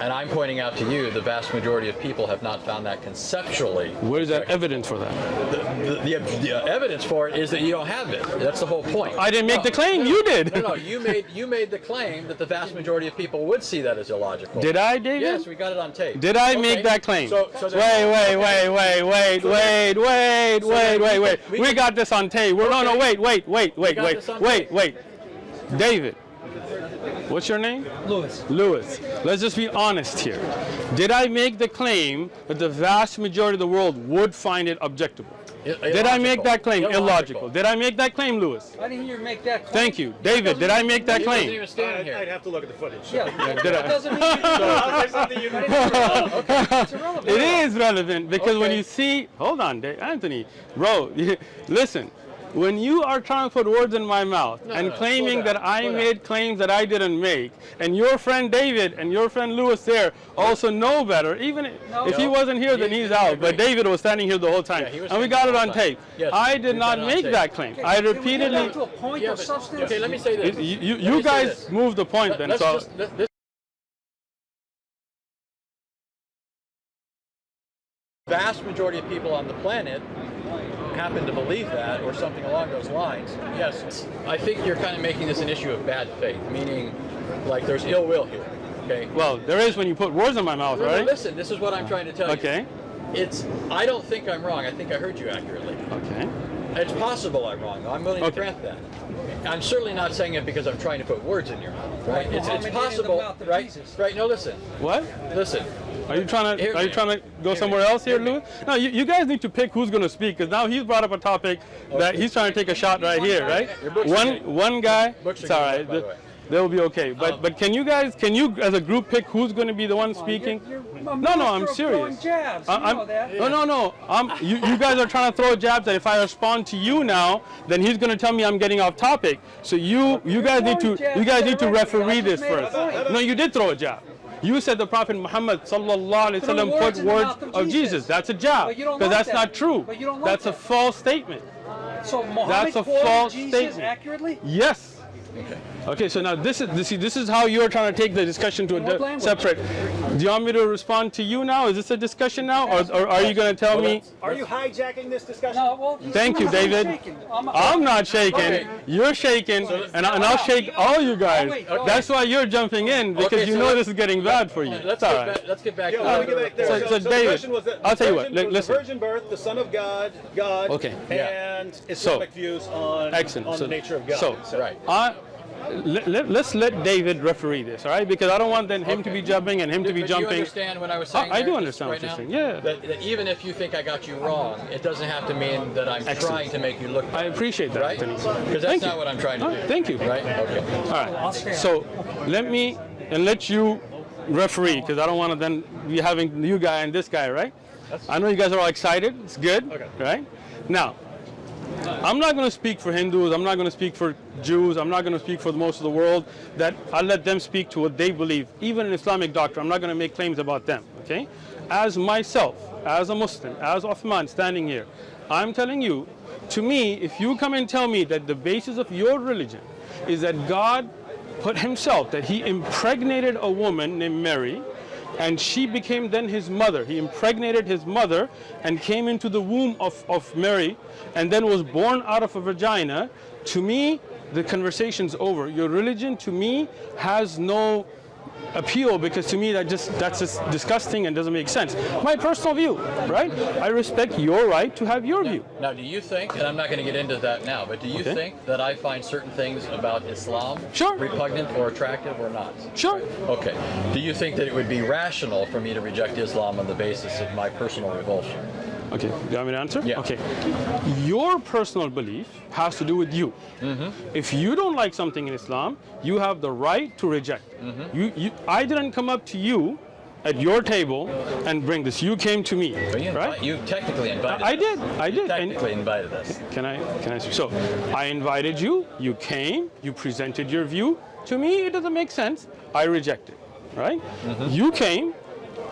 [SPEAKER 4] And I'm pointing out to you, the vast majority of people have not found that conceptually.
[SPEAKER 2] Where's that evidence for that?
[SPEAKER 4] The, the, the uh, evidence for it is that you don't have it. That's the whole point.
[SPEAKER 2] I didn't make
[SPEAKER 4] No,
[SPEAKER 2] the claim, you did.
[SPEAKER 4] No, no, you made you made the claim that the vast majority of people would see that as illogical.
[SPEAKER 2] Did I, David?
[SPEAKER 4] Yes, we got it on tape.
[SPEAKER 2] Did I
[SPEAKER 4] Okay,
[SPEAKER 2] make that claim?
[SPEAKER 4] So, so
[SPEAKER 2] wait, wait,
[SPEAKER 4] okay.
[SPEAKER 2] wait, wait, wait,
[SPEAKER 4] So
[SPEAKER 2] wait, wait,
[SPEAKER 4] so
[SPEAKER 2] wait,
[SPEAKER 4] then
[SPEAKER 2] wait, wait.
[SPEAKER 4] we
[SPEAKER 2] We got this on tape. We're, No, no, wait, wait, wait, wait, wait, wait, wait. David, what's your name?
[SPEAKER 3] Lewis.
[SPEAKER 2] Lewis. Let's just be honest here. Did I make the claim that the vast majority of the world would find it objectable?
[SPEAKER 4] I-
[SPEAKER 2] Did I make that claim illogical?
[SPEAKER 4] Illogical.
[SPEAKER 2] Did I make that claim, Lewis?
[SPEAKER 3] I didn't hear you make that claim.
[SPEAKER 2] Thank you. David, did I make that
[SPEAKER 4] He wasn't
[SPEAKER 2] claim?
[SPEAKER 4] even standing
[SPEAKER 5] I'd,
[SPEAKER 4] here.
[SPEAKER 5] I'd have to look at the footage.
[SPEAKER 3] Yeah,
[SPEAKER 2] Did
[SPEAKER 3] that
[SPEAKER 2] I?
[SPEAKER 3] doesn't mean you [LAUGHS] it's [LAUGHS] irrelevant.
[SPEAKER 2] It is relevant because when you see, hold on, Dave, Anthony, bro, [LAUGHS] listen. When you are trying to put words in my mouth
[SPEAKER 4] No,
[SPEAKER 2] and
[SPEAKER 4] no, no,
[SPEAKER 2] claiming
[SPEAKER 4] slow
[SPEAKER 2] that I
[SPEAKER 4] slow down.
[SPEAKER 2] made claims that I didn't make, and your friend David and your friend Lewis there also know better, even
[SPEAKER 3] No.
[SPEAKER 2] if he wasn't here, then he's out. But. David was standing here the whole time,
[SPEAKER 4] Yeah,
[SPEAKER 2] and we got it on
[SPEAKER 4] time.
[SPEAKER 2] tape.
[SPEAKER 4] Yes,
[SPEAKER 2] I did not
[SPEAKER 4] got it on
[SPEAKER 2] make
[SPEAKER 4] tape.
[SPEAKER 2] that claim.
[SPEAKER 3] Okay,
[SPEAKER 2] I
[SPEAKER 3] can we get
[SPEAKER 2] repeatedly.
[SPEAKER 3] down to a point
[SPEAKER 4] Yeah,
[SPEAKER 3] of
[SPEAKER 4] but-
[SPEAKER 3] substance?
[SPEAKER 4] okay, let me say this.
[SPEAKER 2] You, you, you guys
[SPEAKER 4] this.
[SPEAKER 2] moved the point then.
[SPEAKER 4] Let's
[SPEAKER 2] So
[SPEAKER 4] just, let- this vast majority of people on the planet happen to believe that or something along those lines. Yes, I think you're kind of making this an issue of bad faith, meaning like there's ill will here. Okay.
[SPEAKER 2] well, there is when you put words in my mouth, right?
[SPEAKER 4] Listen, this is what I'm trying to tell you.
[SPEAKER 2] Okay.
[SPEAKER 4] it's. I don't think I'm wrong. I think I heard you accurately.
[SPEAKER 2] Okay.
[SPEAKER 4] It's possible I'm wrong. I'm willing to grant that. I'm certainly not saying it because I'm trying to put words in your mouth, right? It's, it's
[SPEAKER 3] Muhammad in the
[SPEAKER 4] possible, right?
[SPEAKER 3] Jesus.
[SPEAKER 4] Right. No, listen,
[SPEAKER 2] What?
[SPEAKER 4] listen.
[SPEAKER 2] Are you trying to
[SPEAKER 4] Hear
[SPEAKER 2] Are you trying to go
[SPEAKER 4] Hear
[SPEAKER 2] somewhere else here,
[SPEAKER 4] Hear me.
[SPEAKER 2] Lewis? No, you, you guys need to pick who's going to speak because now he's brought up a topic that he's trying to take a shot right here, right?
[SPEAKER 4] Your books are
[SPEAKER 2] One one guy.
[SPEAKER 4] books are
[SPEAKER 2] It's all
[SPEAKER 4] getting
[SPEAKER 2] right.
[SPEAKER 4] Wet, by the way.
[SPEAKER 2] They'll be okay. But
[SPEAKER 4] Um,
[SPEAKER 2] but can you guys can you as a group pick who's going to be the one speaking?
[SPEAKER 3] You're, you're
[SPEAKER 2] No, no, I'm
[SPEAKER 3] master of throwing
[SPEAKER 2] serious.
[SPEAKER 3] Jabs.
[SPEAKER 2] I- I'm-
[SPEAKER 3] know.
[SPEAKER 2] No, no, no. I'm, you, you guys are trying to throw jabs that if I respond to you now, then he's going to tell me I'm getting off topic. So you you guys need to you guys need to referee this first. No, you did throw a jab. You said the Prophet Muhammad sallallahu alaihi wasallam put
[SPEAKER 3] in
[SPEAKER 2] words
[SPEAKER 3] mouth of
[SPEAKER 2] of Jesus.
[SPEAKER 3] Jesus.
[SPEAKER 2] That's a jab.
[SPEAKER 3] You don't
[SPEAKER 2] Because
[SPEAKER 3] like
[SPEAKER 2] that's
[SPEAKER 3] that.
[SPEAKER 2] not true.
[SPEAKER 3] But you don't like
[SPEAKER 2] That's a false statement.
[SPEAKER 3] So Muhammad
[SPEAKER 2] That's a false
[SPEAKER 3] Jesus
[SPEAKER 2] statement.
[SPEAKER 3] accurately?
[SPEAKER 2] Yes.
[SPEAKER 4] Okay.
[SPEAKER 2] Okay, so now this is this, see, this is how you're trying to take the discussion to a
[SPEAKER 3] What
[SPEAKER 2] di- separate. Do you want me to respond to you now? Is this a discussion now, or, or are you going to tell
[SPEAKER 4] Well,
[SPEAKER 2] me?
[SPEAKER 5] Are you hijacking this discussion?
[SPEAKER 3] No, well,
[SPEAKER 2] Thank you, David.
[SPEAKER 3] I'm,
[SPEAKER 2] I'm not shaking.
[SPEAKER 4] Okay.
[SPEAKER 2] You're shaking, and, I, and I'll shake all you guys.
[SPEAKER 3] wait, okay.
[SPEAKER 2] That's why you're jumping in because
[SPEAKER 4] Okay,
[SPEAKER 2] you
[SPEAKER 4] so
[SPEAKER 2] know this is getting bad for you.
[SPEAKER 4] Let's
[SPEAKER 2] It's all
[SPEAKER 4] get back. Let's get back
[SPEAKER 5] Yeah,
[SPEAKER 4] to
[SPEAKER 5] let get back there.
[SPEAKER 2] So-
[SPEAKER 5] So,
[SPEAKER 2] so
[SPEAKER 5] so
[SPEAKER 2] David,
[SPEAKER 5] the was that
[SPEAKER 2] I'll tell you what,
[SPEAKER 5] virgin- was
[SPEAKER 2] listen.
[SPEAKER 5] the virgin birth, the Son of God, God,
[SPEAKER 2] Okay.
[SPEAKER 4] Yeah.
[SPEAKER 5] and Islamic views on, on
[SPEAKER 2] so,
[SPEAKER 5] the nature of God.
[SPEAKER 2] So,
[SPEAKER 4] Right.
[SPEAKER 2] I, let, let, us let David referee this, all right? Because I don't want then him to be jumping and him to be
[SPEAKER 4] But do you understand what I was saying?
[SPEAKER 2] I- I do understand
[SPEAKER 4] right
[SPEAKER 2] what you're saying, yeah.
[SPEAKER 4] That, that even if you think I got you wrong, it doesn't have to mean that I'm
[SPEAKER 2] Excellent.
[SPEAKER 4] trying to make you look.
[SPEAKER 2] I appreciate that,
[SPEAKER 4] right? Because that's
[SPEAKER 2] Thank
[SPEAKER 4] not
[SPEAKER 2] you.
[SPEAKER 4] what I'm trying to
[SPEAKER 2] All
[SPEAKER 4] do.
[SPEAKER 2] thank you.
[SPEAKER 4] Right? Okay.
[SPEAKER 2] All right. So let me and let you referee because I don't want to then be having you guy and this guy, right? I know you guys are all excited. It's good,
[SPEAKER 5] Okay.
[SPEAKER 2] right? Now, I'm not going to speak for Hindus. I'm not going to speak for Jews. I'm not going to speak for most of the world. That I let them speak to what they believe. Even in Islamic doctrine, I'm not going to make claims about them. Okay? As myself, as a Muslim, as Uthman standing here, I'm telling you, to me, if you come and tell me that the basis of your religion is that God put Himself, that He impregnated a woman named Mary, and she became then his mother. He impregnated his mother and came into the womb of, of Mary and then was born out of a vagina. To me, the conversation's over. Your religion, to me, has no appeal because to me that just that's just disgusting and doesn't make sense. My personal view, right? I respect your right to have your view.
[SPEAKER 4] Now, do you think, and I'm not going to get into that now, but do you
[SPEAKER 2] Okay.
[SPEAKER 4] think that I find certain things about Islam
[SPEAKER 2] Sure.
[SPEAKER 4] repugnant or attractive or not?
[SPEAKER 2] Sure.
[SPEAKER 4] Okay. Do you think that it would be rational for me to reject Islam on the basis of my personal revulsion?
[SPEAKER 2] Okay, do you want me to answer?
[SPEAKER 4] Yeah.
[SPEAKER 2] Okay. Your personal belief has to do with you. Mm-hmm. If you don't like something in Islam, you have the right to reject it. You, you, I didn't come up to you at your table and bring this. You came to me,
[SPEAKER 4] you,
[SPEAKER 2] right?
[SPEAKER 4] you technically invited
[SPEAKER 2] I
[SPEAKER 4] us.
[SPEAKER 2] did, I
[SPEAKER 4] You
[SPEAKER 2] did, and-
[SPEAKER 4] technically invited us.
[SPEAKER 2] Can I? Can I? So, I invited you. You came. You presented your view. To me, it doesn't make sense. I reject it. Right? Mm-hmm. You came.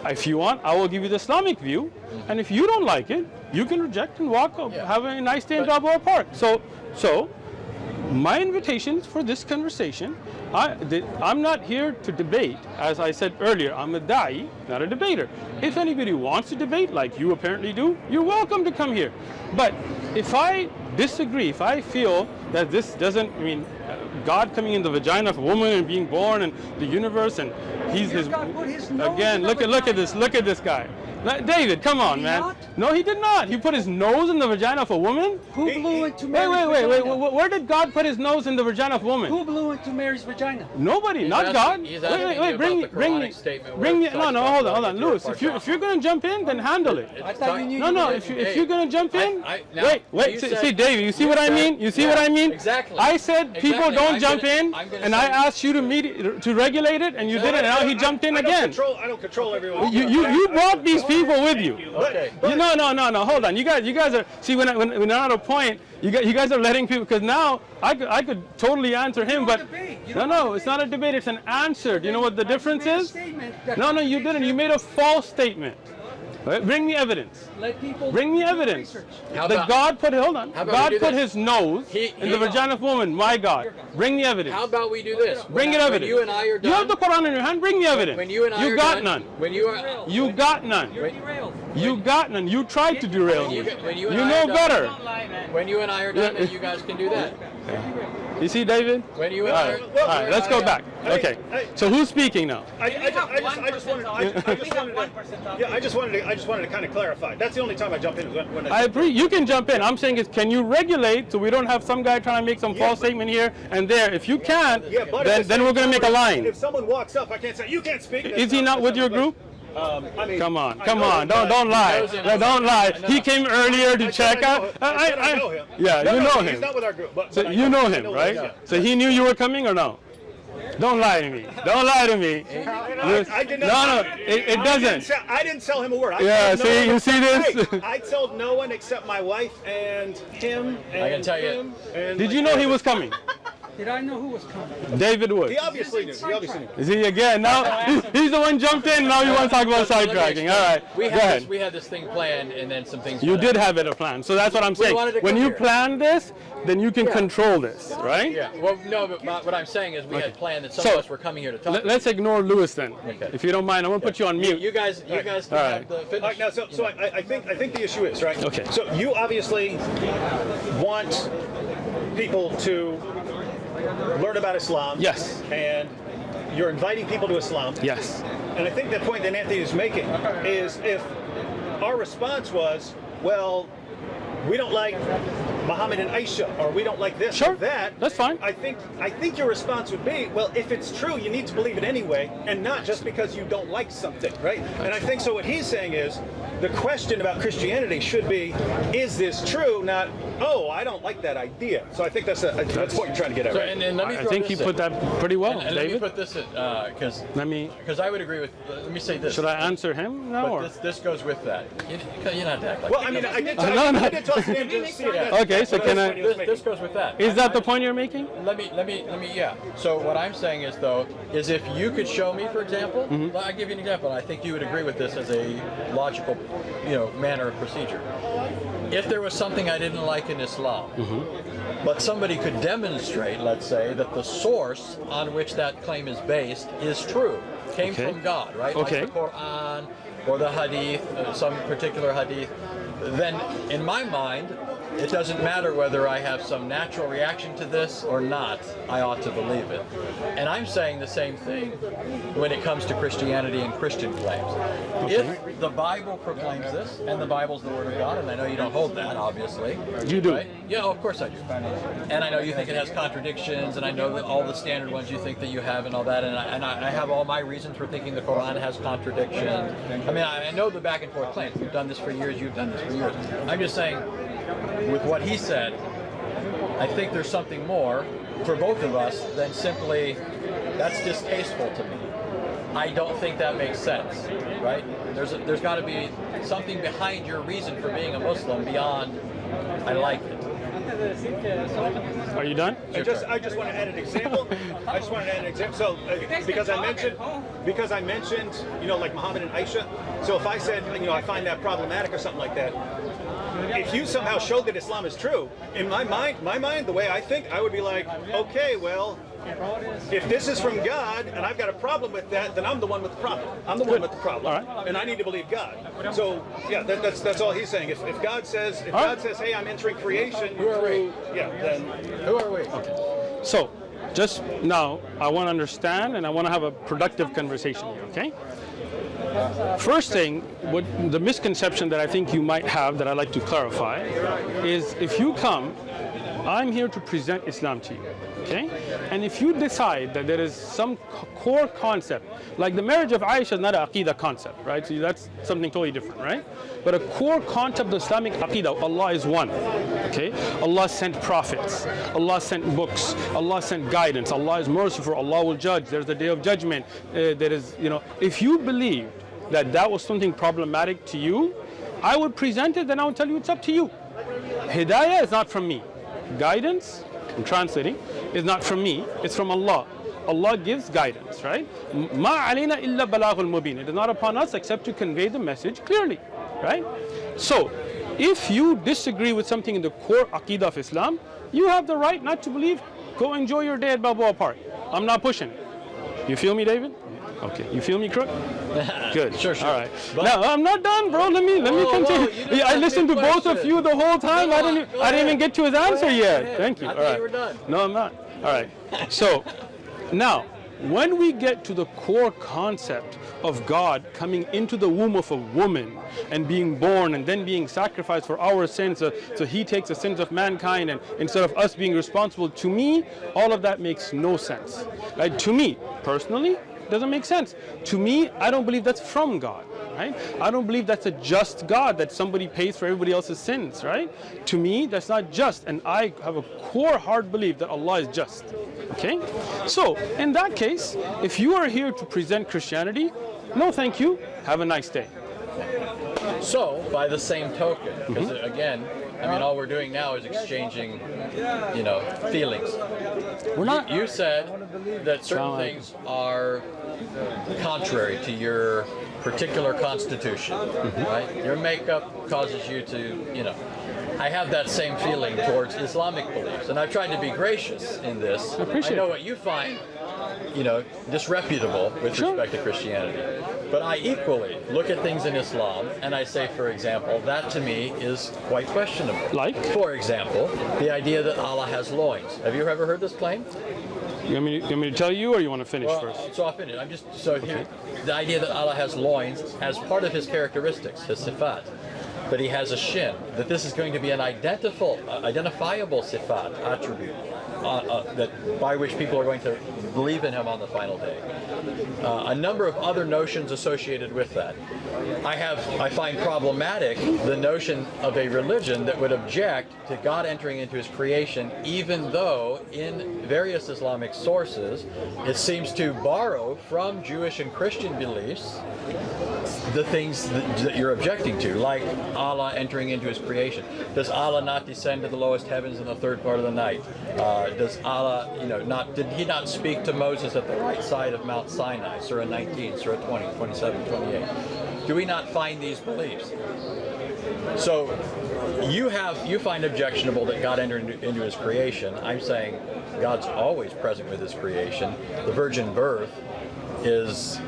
[SPEAKER 2] If you want, I will give you the Islamic view. And if you don't like it, you can reject and walk.
[SPEAKER 4] Yeah.
[SPEAKER 2] Have a nice day in
[SPEAKER 4] But-
[SPEAKER 2] Balboa Park. So, so my invitation for this conversation. I, I'm not here to debate. As I said earlier, I'm a da'i, not a debater. If anybody wants to debate, like you apparently do, you're welcome to come here. But if I disagree, if I feel that this doesn't, I mean, uh, God coming in the vagina of a woman and being born and the universe and he's
[SPEAKER 3] put his
[SPEAKER 2] again, look at, look at this, look at this guy. Now, David, come on,
[SPEAKER 3] he
[SPEAKER 2] man.
[SPEAKER 3] not?
[SPEAKER 2] No, he did not. He put his nose in the vagina of a woman.
[SPEAKER 3] Who
[SPEAKER 5] He-
[SPEAKER 3] blew into
[SPEAKER 2] Wait,
[SPEAKER 3] Mary's
[SPEAKER 2] wait, wait, wait,
[SPEAKER 3] vagina?
[SPEAKER 2] wait. Where did God put his nose in the vagina of a woman?
[SPEAKER 3] Who blew into Mary's vagina?
[SPEAKER 2] Nobody,
[SPEAKER 4] He's
[SPEAKER 2] not
[SPEAKER 4] asking-
[SPEAKER 2] God.
[SPEAKER 4] he's
[SPEAKER 2] wait, wait, wait. Bring me,
[SPEAKER 4] the
[SPEAKER 2] bring me,
[SPEAKER 4] statement
[SPEAKER 2] bring me. No, no, hold on, hold on,
[SPEAKER 4] into
[SPEAKER 2] Lewis. If you if you're gonna jump in, then handle it.
[SPEAKER 3] I thought you knew
[SPEAKER 2] No, no. If you if you're gonna jump in,
[SPEAKER 4] I-
[SPEAKER 2] wait, wait. See, David, you see what I mean? You see what I mean?
[SPEAKER 4] exactly.
[SPEAKER 2] I said people don't jump in, and I asked you to meet to regulate it, and you did it, and now he jumped in
[SPEAKER 5] I don't
[SPEAKER 2] again.
[SPEAKER 5] Control, I don't control everyone.
[SPEAKER 2] You you you brought these people with you.
[SPEAKER 4] Okay.
[SPEAKER 2] You, no, no, no, no. Hold on. You guys, you guys are. See, when I, when, when I'm at a point, you guys, you guys are letting people. Because now I could, I could totally answer him, but no, no, it's not a debate. It's an answer. Do you know what the difference is? No, no, you didn't. You made a false statement. Right? Bring me evidence.
[SPEAKER 3] Let people
[SPEAKER 2] Bring me evidence.
[SPEAKER 4] How
[SPEAKER 2] That
[SPEAKER 4] about-
[SPEAKER 2] God put. Hold on. God put
[SPEAKER 4] this?
[SPEAKER 2] His nose
[SPEAKER 4] He-
[SPEAKER 2] in the vagina of woman. My God. Bring me evidence.
[SPEAKER 4] How about we do this?
[SPEAKER 2] Bring
[SPEAKER 4] when,
[SPEAKER 2] it
[SPEAKER 4] when
[SPEAKER 2] evidence.
[SPEAKER 4] you and I are done.
[SPEAKER 2] You have the Quran in your hand. Bring me evidence.
[SPEAKER 4] when you and I
[SPEAKER 2] you
[SPEAKER 4] are
[SPEAKER 2] got
[SPEAKER 4] done,
[SPEAKER 2] none.
[SPEAKER 4] When you are.
[SPEAKER 2] You got none.
[SPEAKER 3] You're derailed.
[SPEAKER 2] You got none. You tried to derail
[SPEAKER 4] When you
[SPEAKER 2] me.
[SPEAKER 4] when you
[SPEAKER 2] You
[SPEAKER 4] I
[SPEAKER 2] know
[SPEAKER 4] are done-
[SPEAKER 2] better.
[SPEAKER 4] When you and I are done, then you guys can do that.
[SPEAKER 2] You see, David?
[SPEAKER 4] When you
[SPEAKER 2] All right, all right let's go back. Okay. So who's speaking now?
[SPEAKER 5] I, I, just, I, just, I just wanted, I, I just wanted to, yeah, I just wanted to, I just wanted to kind of clarify. That's the only time I jump in when, when
[SPEAKER 2] I agree. You can jump in. I'm saying is, can you regulate so we don't have some guy trying to make some
[SPEAKER 5] Yeah,
[SPEAKER 2] false
[SPEAKER 5] but-
[SPEAKER 2] statement here and there? If you can't,
[SPEAKER 5] yeah,
[SPEAKER 2] then then we're going to make a line.
[SPEAKER 5] If someone walks up, I can't say you can't speak.
[SPEAKER 2] Is he not with your group?
[SPEAKER 5] Um, I mean,
[SPEAKER 2] Come on, come on, don't don't lie,
[SPEAKER 4] knows him.
[SPEAKER 2] No, don't lie. He came earlier to
[SPEAKER 5] I
[SPEAKER 2] check
[SPEAKER 5] said I
[SPEAKER 2] out.
[SPEAKER 5] I I know him.
[SPEAKER 2] Yeah,
[SPEAKER 5] No,
[SPEAKER 2] you
[SPEAKER 5] no,
[SPEAKER 2] know
[SPEAKER 5] He's
[SPEAKER 2] him.
[SPEAKER 5] not with our group, but,
[SPEAKER 2] So
[SPEAKER 5] but
[SPEAKER 2] you know
[SPEAKER 5] I
[SPEAKER 2] him,
[SPEAKER 5] who
[SPEAKER 2] right?
[SPEAKER 5] he is.
[SPEAKER 2] So he knew you were coming or no? Don't lie to me. Don't lie to me.
[SPEAKER 5] I, I did not.
[SPEAKER 2] No, no, it, it
[SPEAKER 5] I didn't,
[SPEAKER 2] doesn't.
[SPEAKER 5] tell, I didn't tell him a word. I
[SPEAKER 2] Yeah,
[SPEAKER 5] told no
[SPEAKER 2] see,
[SPEAKER 5] one
[SPEAKER 2] you
[SPEAKER 5] except-
[SPEAKER 2] see this?
[SPEAKER 5] Hey, I told no one except my wife and him and
[SPEAKER 4] I can tell you-
[SPEAKER 5] him. And
[SPEAKER 2] Did
[SPEAKER 5] like,
[SPEAKER 2] you know he was coming? [LAUGHS]
[SPEAKER 3] Did I know who was coming?
[SPEAKER 2] David Wood.
[SPEAKER 5] He obviously knew. He obviously knew.
[SPEAKER 2] Is he again? Now he's the one jumped in. Now you want to talk about
[SPEAKER 4] Let me
[SPEAKER 2] sidetracking? All right,
[SPEAKER 4] We
[SPEAKER 2] go
[SPEAKER 4] had this, we had this thing planned, and then some things.
[SPEAKER 2] You did
[SPEAKER 4] out.
[SPEAKER 2] have it a plan. So that's what I'm saying.
[SPEAKER 4] wanted to
[SPEAKER 2] When
[SPEAKER 4] come
[SPEAKER 2] you
[SPEAKER 4] here.
[SPEAKER 2] plan this, then you can control this, right?
[SPEAKER 4] Yeah. Well, no, but my, what I'm saying is we
[SPEAKER 2] Okay.
[SPEAKER 4] had planned that some
[SPEAKER 2] So,
[SPEAKER 4] of us were coming here to talk.
[SPEAKER 2] Let, us ignore Lewis then,
[SPEAKER 4] Okay.
[SPEAKER 2] if you don't mind. I'm gonna put you on mute.
[SPEAKER 4] you guys, you guys can
[SPEAKER 2] All
[SPEAKER 4] have
[SPEAKER 2] right.
[SPEAKER 4] the
[SPEAKER 5] All
[SPEAKER 4] finish.
[SPEAKER 5] right, now, so, so I, I think I think the issue is right.
[SPEAKER 2] Okay.
[SPEAKER 5] So you obviously want people to learn about Islam.
[SPEAKER 2] Yes.
[SPEAKER 5] And you're inviting people to Islam.
[SPEAKER 2] Yes.
[SPEAKER 5] And I think the point that Anthony is making is if our response was, well, we don't like Muhammad and Aisha, or we don't like this
[SPEAKER 2] Sure,
[SPEAKER 5] or that.
[SPEAKER 2] that's fine.
[SPEAKER 5] I think I think your response would be, well, if it's true, you need to believe it anyway, and not just because you don't like something, right? And I think so. What he's saying is, the question about Christianity should be, is this true? Not, oh, I don't like that idea. So I think that's a, that's what you're trying to get at.
[SPEAKER 4] So,
[SPEAKER 5] right?
[SPEAKER 4] and, and let me
[SPEAKER 2] I think
[SPEAKER 4] this
[SPEAKER 2] you put
[SPEAKER 4] in.
[SPEAKER 2] that pretty well,
[SPEAKER 4] And, and let me put this in uh, because
[SPEAKER 2] Let me.
[SPEAKER 4] because I would agree with. Let me say this.
[SPEAKER 2] Should I answer him now?
[SPEAKER 4] But
[SPEAKER 2] Or?
[SPEAKER 4] this, this goes with that. You, you're not act like
[SPEAKER 5] well, I mean, I did. [LAUGHS]
[SPEAKER 2] No,
[SPEAKER 5] I,
[SPEAKER 2] no.
[SPEAKER 5] I did toss just see that-
[SPEAKER 2] Okay, so can I-
[SPEAKER 5] what
[SPEAKER 4] this, this goes with that.
[SPEAKER 2] Is that the point you're making?
[SPEAKER 4] Let me, let me, let me, yeah. So what I'm saying is though, is if you could show me, for example,
[SPEAKER 2] Mm-hmm.
[SPEAKER 4] I'll give you an example. I think you would agree with this as a logical, you know, manner of procedure. If there was something I didn't like in Islam,
[SPEAKER 2] Mm-hmm.
[SPEAKER 4] but somebody could demonstrate, let's say, that the source on which that claim is based is true, came
[SPEAKER 2] Okay.
[SPEAKER 4] from God, right?
[SPEAKER 2] Okay.
[SPEAKER 4] Like the Quran or the Hadith, uh, some particular Hadith, then in my mind, it doesn't matter whether I have some natural reaction to this or not, I ought to believe it. And I'm saying the same thing when it comes to Christianity and Christian claims. If the Bible proclaims this, and the Bible's the Word of God, and I know you don't hold that, obviously.
[SPEAKER 2] You do.
[SPEAKER 4] Right? Yeah, of course I do. And I know you think it has contradictions, and I know that all the standard ones you think that you have and all that, and I, and I have all my reasons for thinking the Quran has contradictions. I mean, I, I know the back and forth claims. We've done this for years, you've done this for years. I'm just saying, with what he said, I think there's something more for both of us than simply, that's distasteful to me. I don't think that makes sense, right? There's, a, there's got to be something behind your reason for being a Muslim beyond, I like it.
[SPEAKER 2] Are you done?
[SPEAKER 5] I just, I just want to add an example. I just want to add an example. So, uh, because I mentioned, because I mentioned, you know, like Muhammad and Aisha. So if I said, you know, I find that problematic or something like that, if you somehow showed that Islam is true, in my mind, my mind, the way I think, I would be like, okay, well, if this is from God and I've got a problem with that, then I'm the one with the problem. I'm the one with the problem,
[SPEAKER 2] All right.
[SPEAKER 5] and I need to believe God. So yeah, that, that's that's all he's saying. If, if God says, if
[SPEAKER 2] All
[SPEAKER 5] God
[SPEAKER 2] right.
[SPEAKER 5] says, hey, I'm entering creation
[SPEAKER 4] Who are we?
[SPEAKER 5] through, yeah, then
[SPEAKER 4] Who are we? Okay.
[SPEAKER 2] So, just now, I want to understand and I want to have a productive conversation here, okay? First thing, what the misconception that I think you might have that I'd like to clarify is if you come, I'm here to present Islam to you, okay? And if you decide that there is some core concept, like the marriage of Aisha is not an Aqidah concept, right? So that's something totally different, right? But a core concept of Islamic Aqidah, Allah is one, okay? Allah sent prophets, Allah sent books, Allah sent guidance, Allah is merciful, Allah will judge, there's the day of judgment, uh, there is, you know, if you believe that that was something problematic to you, I would present it, then I would tell you it's up to you. Hidayah is not from me. Guidance, I'm translating, is not from me, it's from Allah. Allah gives guidance, right? Ma alayna illa balaghul mubin. It is not upon us except to convey the message clearly, right? So, if you disagree with something in the core aqidah of Islam, you have the right not to believe. Go enjoy your day at Balboa Park. I'm not pushing. You feel me, David? Okay. You feel me, Crook? [LAUGHS] Good.
[SPEAKER 4] Sure, sure.
[SPEAKER 2] All right.
[SPEAKER 4] But-
[SPEAKER 2] now I'm not done, bro. Let me let me
[SPEAKER 4] Whoa, whoa,
[SPEAKER 2] continue.
[SPEAKER 4] didn't
[SPEAKER 2] Yeah, I listened to both of you the whole time. I didn't. I didn't even get to his answer
[SPEAKER 4] ahead,
[SPEAKER 2] yet. Thank you.
[SPEAKER 4] I
[SPEAKER 2] All
[SPEAKER 4] thought you were done.
[SPEAKER 2] No, I'm not. All right. So now, when we get to the core concept of God coming into the womb of a woman and being born and then being sacrificed for our sins, uh, so He takes the sins of mankind, and instead of us being responsible, to me, all of that makes no sense. Right? To me, personally, doesn't make sense. To me, I don't believe that's from God. Right? I don't believe that's a just God that somebody pays for everybody else's sins, right? To me, that's not just, and I have a core hard belief that Allah is just. Okay? So, in that case, if you are here to present Christianity, no thank you, have a nice day.
[SPEAKER 4] So, by the same token, because
[SPEAKER 2] Mm-hmm.
[SPEAKER 4] again, I mean, all we're doing now is exchanging, you know, feelings.
[SPEAKER 2] We're not
[SPEAKER 4] You said that certain things are contrary to your particular constitution,
[SPEAKER 2] Mm-hmm.
[SPEAKER 4] right? Your makeup causes you to, you know. I have that same feeling towards Islamic beliefs, and I've tried to be gracious in this.
[SPEAKER 2] I, appreciate
[SPEAKER 4] know what you find, you know, disreputable with
[SPEAKER 2] Sure.
[SPEAKER 4] respect to Christianity. But I equally look at things in Islam, and I say, for example, that to me is quite questionable.
[SPEAKER 2] Like?
[SPEAKER 4] For example, the idea that Allah has loins. Have you ever heard this claim?
[SPEAKER 2] you want, me to, you want me to tell you or you want to finish
[SPEAKER 4] Well,
[SPEAKER 2] first?
[SPEAKER 4] so I'll finish. I'm just so here. The idea that Allah has loins as part of His characteristics, His sifat, that He has a shin, that this is going to be an identifiable, uh, identifiable sifat attribute, uh, that by which people are going to believe in Him on the final day. Uh, a number of other notions associated with that. I have, I find problematic the notion of a religion that would object to God entering into His creation, even though in various Islamic sources it seems to borrow from Jewish and Christian beliefs the things that, that you're objecting to, like Allah entering into His creation. Does Allah not descend to the lowest heavens in the third part of the night? Uh, does Allah, you know, not did He not speak to Moses at the right side of Mount Sinai? Surah 19, Surah 20, 27, 28. Do we not find these beliefs? So you have you find objectionable that God entered into, into His creation. I'm saying God's always present with His creation. The virgin birth is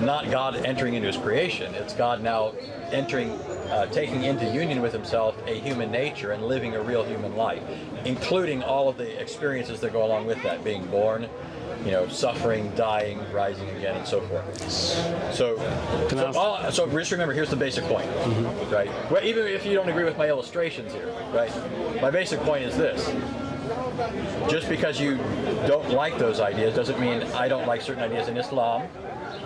[SPEAKER 4] not God entering into His creation. It's God now entering, uh, taking into union with Himself a human nature and living a real human life, including all of the experiences that go along with that, being born. You know, suffering, dying, rising again, and so forth. So, so, all, so just remember, here's the basic point, right? Well, even if you don't agree with my illustrations here, right? My basic point is this: just because you don't like those ideas doesn't mean I don't like certain ideas in Islam.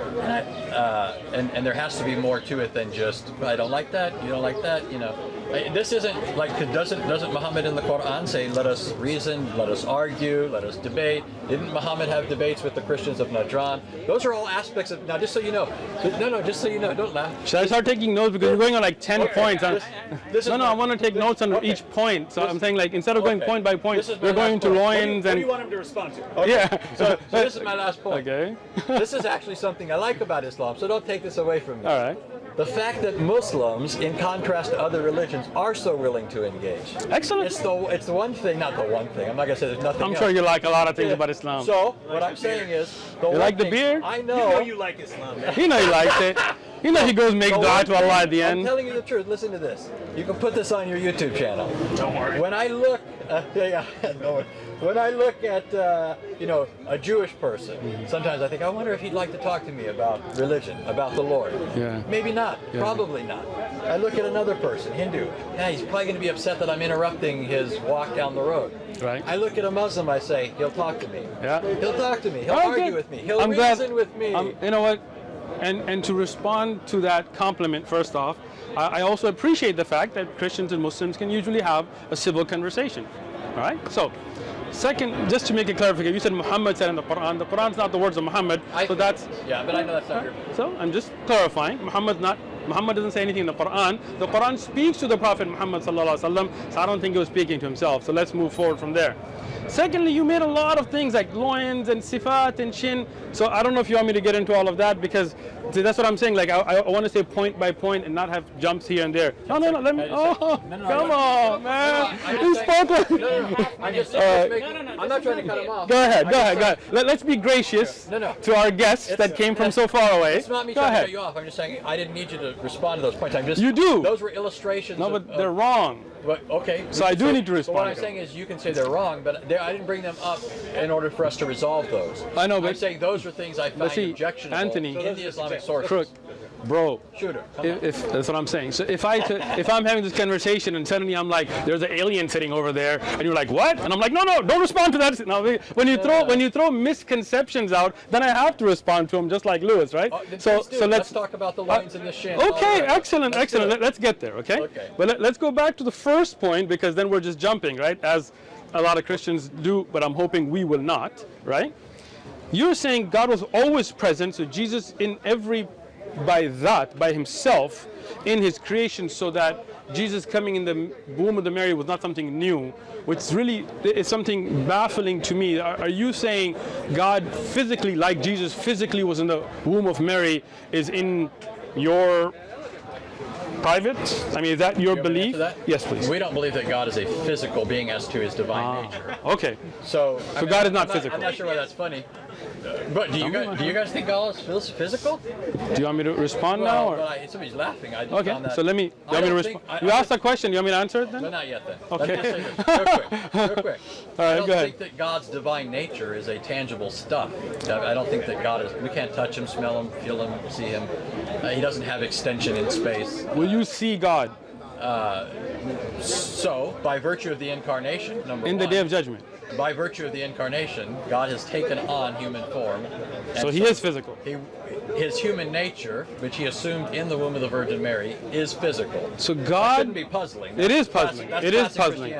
[SPEAKER 4] And, I, uh, and, and there has to be more to it than just I don't like that, you don't like that, you know. This isn't like doesn't doesn't Muhammad in the Quran say let us reason, let us argue, let us debate? Didn't Muhammad have debates with the Christians of Najran? Those are all aspects of now. Just so you know, no, no, just so you know, don't laugh.
[SPEAKER 2] Should I start taking notes because we're going on like 10
[SPEAKER 4] Okay.
[SPEAKER 2] points?
[SPEAKER 4] This- this
[SPEAKER 2] no, no,
[SPEAKER 4] my-
[SPEAKER 2] I want to take
[SPEAKER 4] this-
[SPEAKER 2] notes on
[SPEAKER 4] okay.
[SPEAKER 2] each point. So
[SPEAKER 4] This-
[SPEAKER 2] I'm saying like instead of going
[SPEAKER 4] Okay.
[SPEAKER 2] point by point,
[SPEAKER 4] This is my
[SPEAKER 2] we're going to
[SPEAKER 4] point.
[SPEAKER 5] What do, you,
[SPEAKER 2] loins
[SPEAKER 5] what do
[SPEAKER 2] and
[SPEAKER 5] you want him to respond to?
[SPEAKER 2] yeah.
[SPEAKER 4] So, so this is [LAUGHS] my last point.
[SPEAKER 2] okay.
[SPEAKER 4] this is actually something I like about Islam, so don't take this away from me.
[SPEAKER 2] All right.
[SPEAKER 4] The fact that Muslims, in contrast to other religions, are so willing to engage.
[SPEAKER 2] Excellent.
[SPEAKER 4] It's the it's the one thing, not the one thing. I'm not gonna say there's nothing.
[SPEAKER 2] I'm
[SPEAKER 4] else.
[SPEAKER 2] sure you like a lot of things
[SPEAKER 4] Yeah.
[SPEAKER 2] about Islam.
[SPEAKER 4] So what I'm saying is, the one
[SPEAKER 2] like the
[SPEAKER 4] thing-
[SPEAKER 2] beer?
[SPEAKER 4] I
[SPEAKER 5] You
[SPEAKER 4] know.
[SPEAKER 5] know you like Islam, man.
[SPEAKER 2] you know he likes it. You know he goes make
[SPEAKER 4] The
[SPEAKER 2] dua to Allah at the
[SPEAKER 4] thing- I'm
[SPEAKER 2] end.
[SPEAKER 4] telling you the truth. Listen to this. You can put this on your YouTube channel.
[SPEAKER 5] Don't worry.
[SPEAKER 4] When I look, uh, [LAUGHS] yeah, yeah, [LAUGHS] no, when I look at, uh, you know, a Jewish person, sometimes I think, I wonder if he'd like to talk to me about religion, about the Lord.
[SPEAKER 2] Yeah.
[SPEAKER 4] Maybe not. Probably not. I look at another person, Hindu. Yeah, he's probably going to be upset that I'm interrupting his walk down the road.
[SPEAKER 2] Right.
[SPEAKER 4] I look at a Muslim. I say, he'll talk to me.
[SPEAKER 2] Yeah.
[SPEAKER 4] He'll talk to me. He'll
[SPEAKER 2] Okay.
[SPEAKER 4] argue with me. He'll
[SPEAKER 2] I'm glad-
[SPEAKER 4] reason with me.
[SPEAKER 2] Um, you know what? And and to respond to that compliment, first off, I, I also appreciate the fact that Christians and Muslims can usually have a civil conversation. All right. So, second, just to make a clarification, you said Muhammad said in the Quran. The Quran's not the words of Muhammad,
[SPEAKER 4] I-
[SPEAKER 2] so that's
[SPEAKER 4] yeah, but I know that's not your.
[SPEAKER 2] so I'm just clarifying. Muhammad's not. Muhammad doesn't say anything in the Quran. The Quran speaks to the Prophet Muhammad sallallahu alaihi wasallam. So I don't think he was speaking to himself. So let's move forward from there. Secondly, you made a lot of things like loins and sifat and shin. So I don't know if you want me to get into all of that because see, that's what I'm saying. Like I, I want to say point by point and not have jumps here and there. No, no, no. Let me. Oh,
[SPEAKER 4] no, no,
[SPEAKER 2] come on, man.
[SPEAKER 4] I just
[SPEAKER 2] You
[SPEAKER 4] think-
[SPEAKER 2] spoke like.
[SPEAKER 4] No, no, no. I'm just saying, I'm not trying to cut him off.
[SPEAKER 2] Go ahead, go ahead, go ahead. Let, let's be gracious to our guests that came from so far away.
[SPEAKER 4] It's not me
[SPEAKER 2] go
[SPEAKER 4] trying
[SPEAKER 2] ahead.
[SPEAKER 4] to cut you off. I'm just saying I didn't need you to to respond to those points. I'm just
[SPEAKER 2] You do.
[SPEAKER 4] Those were illustrations.
[SPEAKER 2] No,
[SPEAKER 4] of-
[SPEAKER 2] but they're
[SPEAKER 4] of-
[SPEAKER 2] wrong.
[SPEAKER 4] But, okay.
[SPEAKER 2] So I do need to respond
[SPEAKER 4] what I'm saying is, you can say they're wrong, but they, I didn't bring them up in order for us to resolve those.
[SPEAKER 2] I know,
[SPEAKER 4] I'm
[SPEAKER 2] but-
[SPEAKER 4] saying those are things I find
[SPEAKER 2] see,
[SPEAKER 4] objectionable
[SPEAKER 2] Anthony-
[SPEAKER 4] in the Islamic sources.
[SPEAKER 2] Crook, bro.
[SPEAKER 4] Shooter.
[SPEAKER 2] If, if that's what I'm saying. So if I if I'm having this conversation and suddenly I'm like, there's an alien sitting over there, and you're like, what? And I'm like, no, no, don't respond to that. Now, when you throw when you throw misconceptions out, then I have to respond to them, just like Lewis, right?
[SPEAKER 4] Oh,
[SPEAKER 2] so so
[SPEAKER 4] let's,
[SPEAKER 2] let's
[SPEAKER 4] talk about the uh, lines in the shin.
[SPEAKER 2] Okay,
[SPEAKER 4] right.
[SPEAKER 2] excellent,
[SPEAKER 4] Let's
[SPEAKER 2] excellent.
[SPEAKER 4] it.
[SPEAKER 2] Let, us get there, okay?
[SPEAKER 4] Okay.
[SPEAKER 2] But let, us go back to the first point because then we're just jumping, right? As a lot of Christians do, but I'm hoping we will not, right? You're saying God was always present, so Jesus in every, by that, by himself, in his creation, so that Jesus coming in the womb of the Mary was not something new, which really is something baffling to me. Are, are you saying God physically, like Jesus physically was in the womb of Mary, is in your private? I mean, is that your
[SPEAKER 4] You want me to
[SPEAKER 2] belief?
[SPEAKER 4] that?
[SPEAKER 2] Yes, please.
[SPEAKER 4] We don't believe that God is a physical being as to his divine
[SPEAKER 2] Ah,
[SPEAKER 4] nature.
[SPEAKER 2] okay.
[SPEAKER 4] So, I mean,
[SPEAKER 2] God is not
[SPEAKER 4] I'm
[SPEAKER 2] physical.
[SPEAKER 4] I'm not sure why that's funny. But do you guys do you guys think God is physical?
[SPEAKER 2] Do you want me to respond now? Or?
[SPEAKER 4] but I, somebody's laughing. I
[SPEAKER 2] Okay, so let me, you
[SPEAKER 4] I
[SPEAKER 2] want me to respond? You asked a question, you want me to answer it then?
[SPEAKER 4] No, not yet then.
[SPEAKER 2] Okay.
[SPEAKER 4] Let me just say this real quick. Real [LAUGHS] quick.
[SPEAKER 2] All right,
[SPEAKER 4] I don't think that God's divine nature is a tangible stuff. I don't think that God is. We can't touch him, smell him, feel him, see him. Uh, he doesn't have extension in space.
[SPEAKER 2] Will you see God
[SPEAKER 4] So, by virtue of the incarnation, number
[SPEAKER 2] in the day of judgment?
[SPEAKER 4] By virtue of the incarnation, God has taken on human form.
[SPEAKER 2] So he is physical.
[SPEAKER 4] He, his human nature, which he assumed in the womb of the Virgin Mary, is physical.
[SPEAKER 2] So God,
[SPEAKER 4] shouldn't be puzzling.
[SPEAKER 2] it is
[SPEAKER 4] That's classic-
[SPEAKER 2] puzzling.
[SPEAKER 4] that's
[SPEAKER 2] It is puzzling.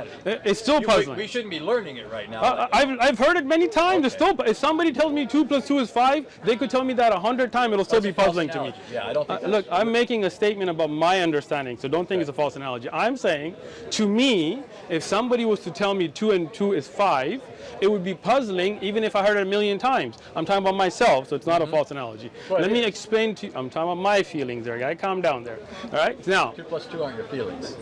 [SPEAKER 2] It's still
[SPEAKER 4] You- we-
[SPEAKER 2] puzzling.
[SPEAKER 4] We, shouldn't be learning it right now.
[SPEAKER 2] Uh, I've, I've heard it many times. It's still, if somebody tells me two plus two is five, they could tell me that a hundred times. It'll still
[SPEAKER 4] That's
[SPEAKER 2] be puzzling to me.
[SPEAKER 4] Yeah, I don't think
[SPEAKER 2] Uh, look,
[SPEAKER 4] true.
[SPEAKER 2] I'm making a statement about my understanding, so don't think it's a false analogy. I'm saying, to me, if somebody was to tell me two and two is five, it would be puzzling even if I heard it a million times. I'm talking about myself, so it's not a mm-hmm. false analogy.
[SPEAKER 4] Well,
[SPEAKER 2] Let me
[SPEAKER 4] is.
[SPEAKER 2] explain to you. I'm talking about my feelings there, guy. Calm down there. All right. Now,
[SPEAKER 4] Two plus two aren't your feelings.